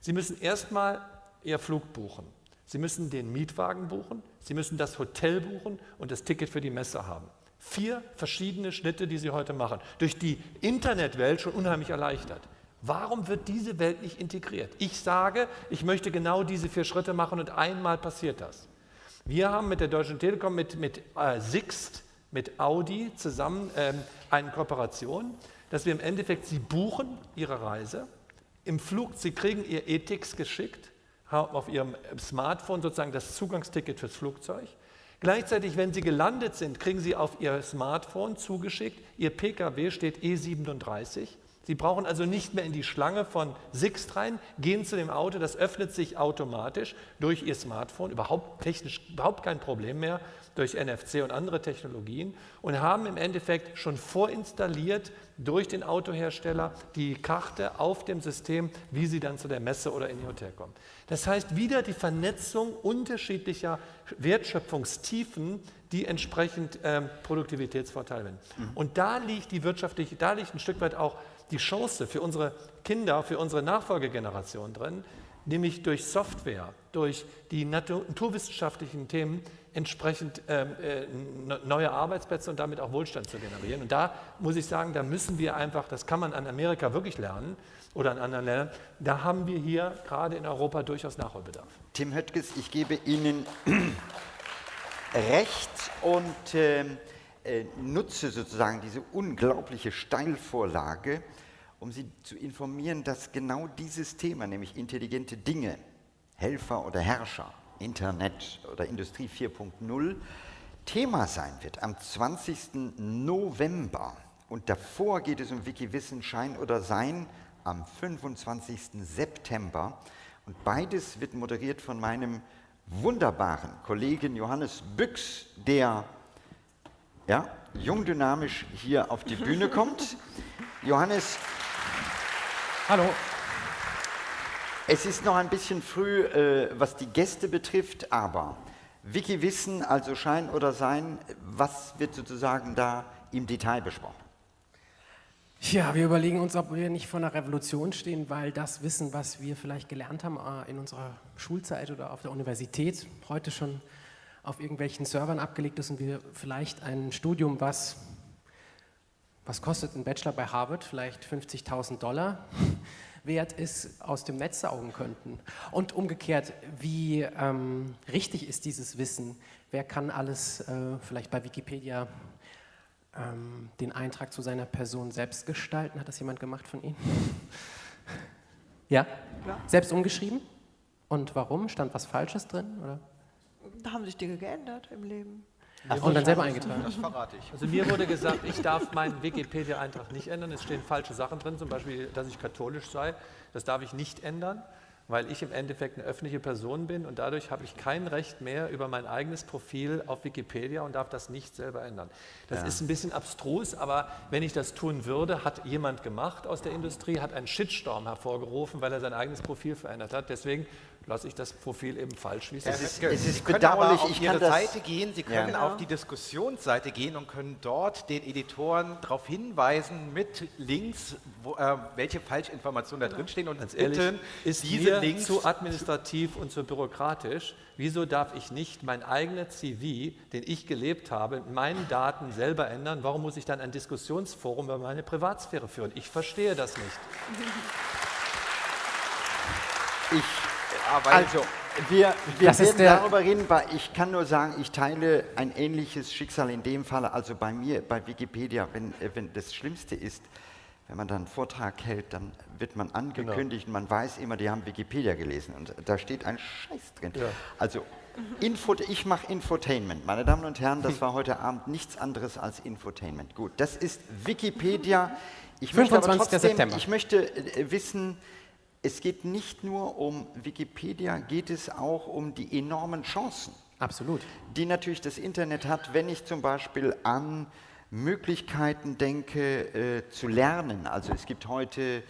Sie müssen erstmal Ihr Flug buchen. Sie müssen den Mietwagen buchen, Sie müssen das Hotel buchen und das Ticket für die Messe haben. Vier verschiedene Schnitte, die Sie heute machen. Durch die Internetwelt schon unheimlich erleichtert. Warum wird diese Welt nicht integriert? Ich sage, ich möchte genau diese vier Schritte machen und einmal passiert das. Wir haben mit der Deutschen Telekom, mit, mit äh, Sixt, mit Audi zusammen ähm, eine Kooperation, dass wir im Endeffekt, Sie buchen Ihre Reise, im Flug, Sie kriegen Ihr Ethics geschickt, haben auf Ihrem Smartphone sozusagen das Zugangsticket fürs Flugzeug. Gleichzeitig, wenn Sie gelandet sind, kriegen Sie auf Ihr Smartphone zugeschickt, Ihr Pkw steht E37 Sie brauchen also nicht mehr in die Schlange von Sixt rein, gehen zu dem Auto, das öffnet sich automatisch durch Ihr Smartphone, überhaupt technisch überhaupt kein Problem mehr durch NFC und andere Technologien und haben im Endeffekt schon vorinstalliert durch den Autohersteller die Karte auf dem System, wie sie dann zu der Messe oder in ihr Hotel kommen. Das heißt wieder die Vernetzung unterschiedlicher Wertschöpfungstiefen, die entsprechend ähm, Produktivitätsvorteile haben. Mhm. Und da liegt die wirtschaftliche, da liegt ein Stück weit auch die Chance für unsere Kinder, für unsere Nachfolgegeneration drin, nämlich durch Software, durch die naturwissenschaftlichen Themen entsprechend ähm, äh, neue Arbeitsplätze und damit auch Wohlstand zu generieren. Und da muss ich sagen, da müssen wir einfach, das kann man an Amerika wirklich lernen oder an anderen Ländern, da haben wir hier gerade in Europa durchaus Nachholbedarf. Tim Höttges, ich gebe Ihnen recht und äh, äh, nutze sozusagen diese unglaubliche Steilvorlage, um Sie zu informieren, dass genau dieses Thema, nämlich intelligente Dinge, Helfer oder Herrscher, Internet oder Industrie 4.0, Thema sein wird am 20. November. Und davor geht es um Wikiwissen Schein oder Sein am 25. September. Und beides wird moderiert von meinem wunderbaren Kollegen Johannes Büchs, der ja, jung dynamisch hier auf die Bühne kommt. Johannes, Hallo. Es ist noch ein bisschen früh, äh, was die Gäste betrifft, aber Wiki Wissen, also Schein oder Sein, was wird sozusagen da im Detail besprochen? Ja, wir überlegen uns, ob wir nicht vor einer Revolution stehen, weil das Wissen, was wir vielleicht gelernt haben äh, in unserer Schulzeit oder auf der Universität, heute schon auf irgendwelchen Servern abgelegt ist und wir vielleicht ein Studium, was was kostet ein Bachelor bei Harvard? Vielleicht 50.000 Dollar wert ist, aus dem Netz saugen könnten. Und umgekehrt, wie ähm, richtig ist dieses Wissen? Wer kann alles äh, vielleicht bei Wikipedia ähm, den Eintrag zu seiner Person selbst gestalten? Hat das jemand gemacht von Ihnen? ja? ja? Selbst umgeschrieben? Und warum? Stand was Falsches drin? Oder? Da haben sich Dinge geändert im Leben. Ach, und dann selber eingetragen. Das verrate ich. Also mir wurde gesagt, ich darf meinen Wikipedia-Eintrag nicht ändern. Es stehen falsche Sachen drin, zum Beispiel, dass ich katholisch sei. Das darf ich nicht ändern, weil ich im Endeffekt eine öffentliche Person bin und dadurch habe ich kein Recht mehr über mein eigenes Profil auf Wikipedia und darf das nicht selber ändern. Das ja. ist ein bisschen abstrus, aber wenn ich das tun würde, hat jemand gemacht aus der Industrie, hat einen Shitstorm hervorgerufen, weil er sein eigenes Profil verändert hat. Deswegen lasse ich das Profil eben falsch, wie es, es ist. Es ist bedauerlich. auf Ihre Seite gehen, Sie können ja. auf die Diskussionsseite gehen und können dort den Editoren darauf hinweisen mit Links, wo, äh, welche Falschinformationen da drin stehen und Ganz ehrlich, bitten, ist diese mir Links zu administrativ und zu bürokratisch. Wieso darf ich nicht mein eigener CV, den ich gelebt habe, mit meinen Daten selber ändern? Warum muss ich dann ein Diskussionsforum über meine Privatsphäre führen? Ich verstehe das nicht. Ich also, wir, wir werden darüber reden, ich kann nur sagen, ich teile ein ähnliches Schicksal in dem Fall, also bei mir, bei Wikipedia, wenn, äh, wenn das Schlimmste ist, wenn man dann einen Vortrag hält, dann wird man angekündigt genau. man weiß immer, die haben Wikipedia gelesen und da steht ein Scheiß drin. Ja. Also, Info, ich mache Infotainment. Meine Damen und Herren, das war heute Abend nichts anderes als Infotainment. Gut, das ist Wikipedia. Ich möchte aber trotzdem, September. ich möchte äh, wissen, es geht nicht nur um Wikipedia, geht es auch um die enormen Chancen. Absolut. Die natürlich das Internet hat, wenn ich zum Beispiel an Möglichkeiten denke, äh, zu lernen. Also es gibt heute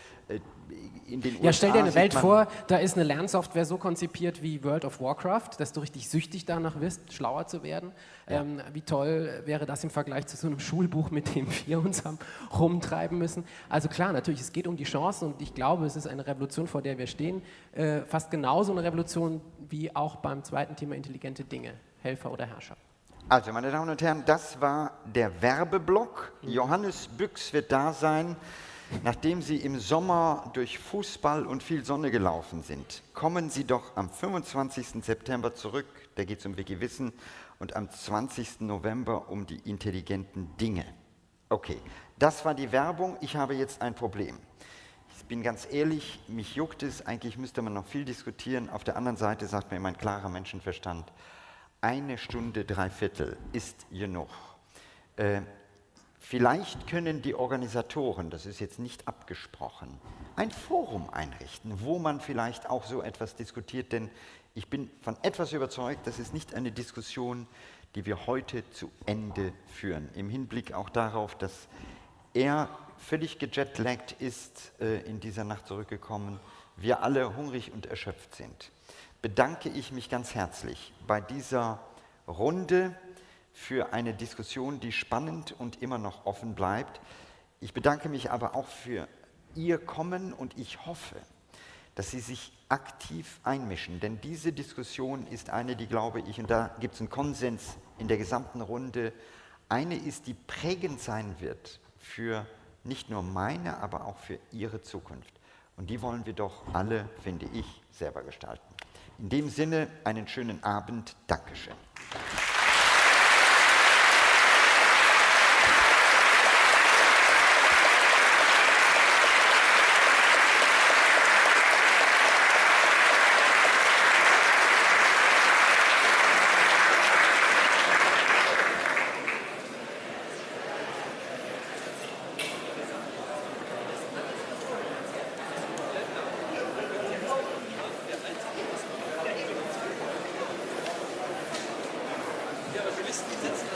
in den USA. Ja, stell dir eine Welt vor, da ist eine Lernsoftware so konzipiert wie World of Warcraft, dass du richtig süchtig danach bist, schlauer zu werden. Ja. Ähm, wie toll wäre das im Vergleich zu so einem Schulbuch, mit dem wir uns haben rumtreiben müssen? Also klar, natürlich, es geht um die Chancen und ich glaube, es ist eine Revolution, vor der wir stehen. Äh, fast genauso eine Revolution wie auch beim zweiten Thema intelligente Dinge, Helfer oder Herrscher. Also, meine Damen und Herren, das war der Werbeblock. Mhm. Johannes Büchs wird da sein. Nachdem Sie im Sommer durch Fußball und viel Sonne gelaufen sind, kommen Sie doch am 25. September zurück, da geht es um Wikiwissen, und am 20. November um die intelligenten Dinge. Okay, das war die Werbung. Ich habe jetzt ein Problem. Ich bin ganz ehrlich, mich juckt es, eigentlich müsste man noch viel diskutieren. Auf der anderen Seite sagt mir mein klarer Menschenverstand, eine Stunde, drei Viertel ist genug. Äh, Vielleicht können die Organisatoren, das ist jetzt nicht abgesprochen, ein Forum einrichten, wo man vielleicht auch so etwas diskutiert, denn ich bin von etwas überzeugt, das ist nicht eine Diskussion, die wir heute zu Ende führen, im Hinblick auch darauf, dass er völlig gejetlaggt ist, äh, in dieser Nacht zurückgekommen, wir alle hungrig und erschöpft sind. Bedanke ich mich ganz herzlich bei dieser Runde, für eine Diskussion, die spannend und immer noch offen bleibt. Ich bedanke mich aber auch für Ihr Kommen und ich hoffe, dass Sie sich aktiv einmischen, denn diese Diskussion ist eine, die, glaube ich, und da gibt es einen Konsens in der gesamten Runde, eine ist, die prägend sein wird für nicht nur meine, aber auch für Ihre Zukunft. Und die wollen wir doch alle, finde ich, selber gestalten. In dem Sinne einen schönen Abend. Dankeschön.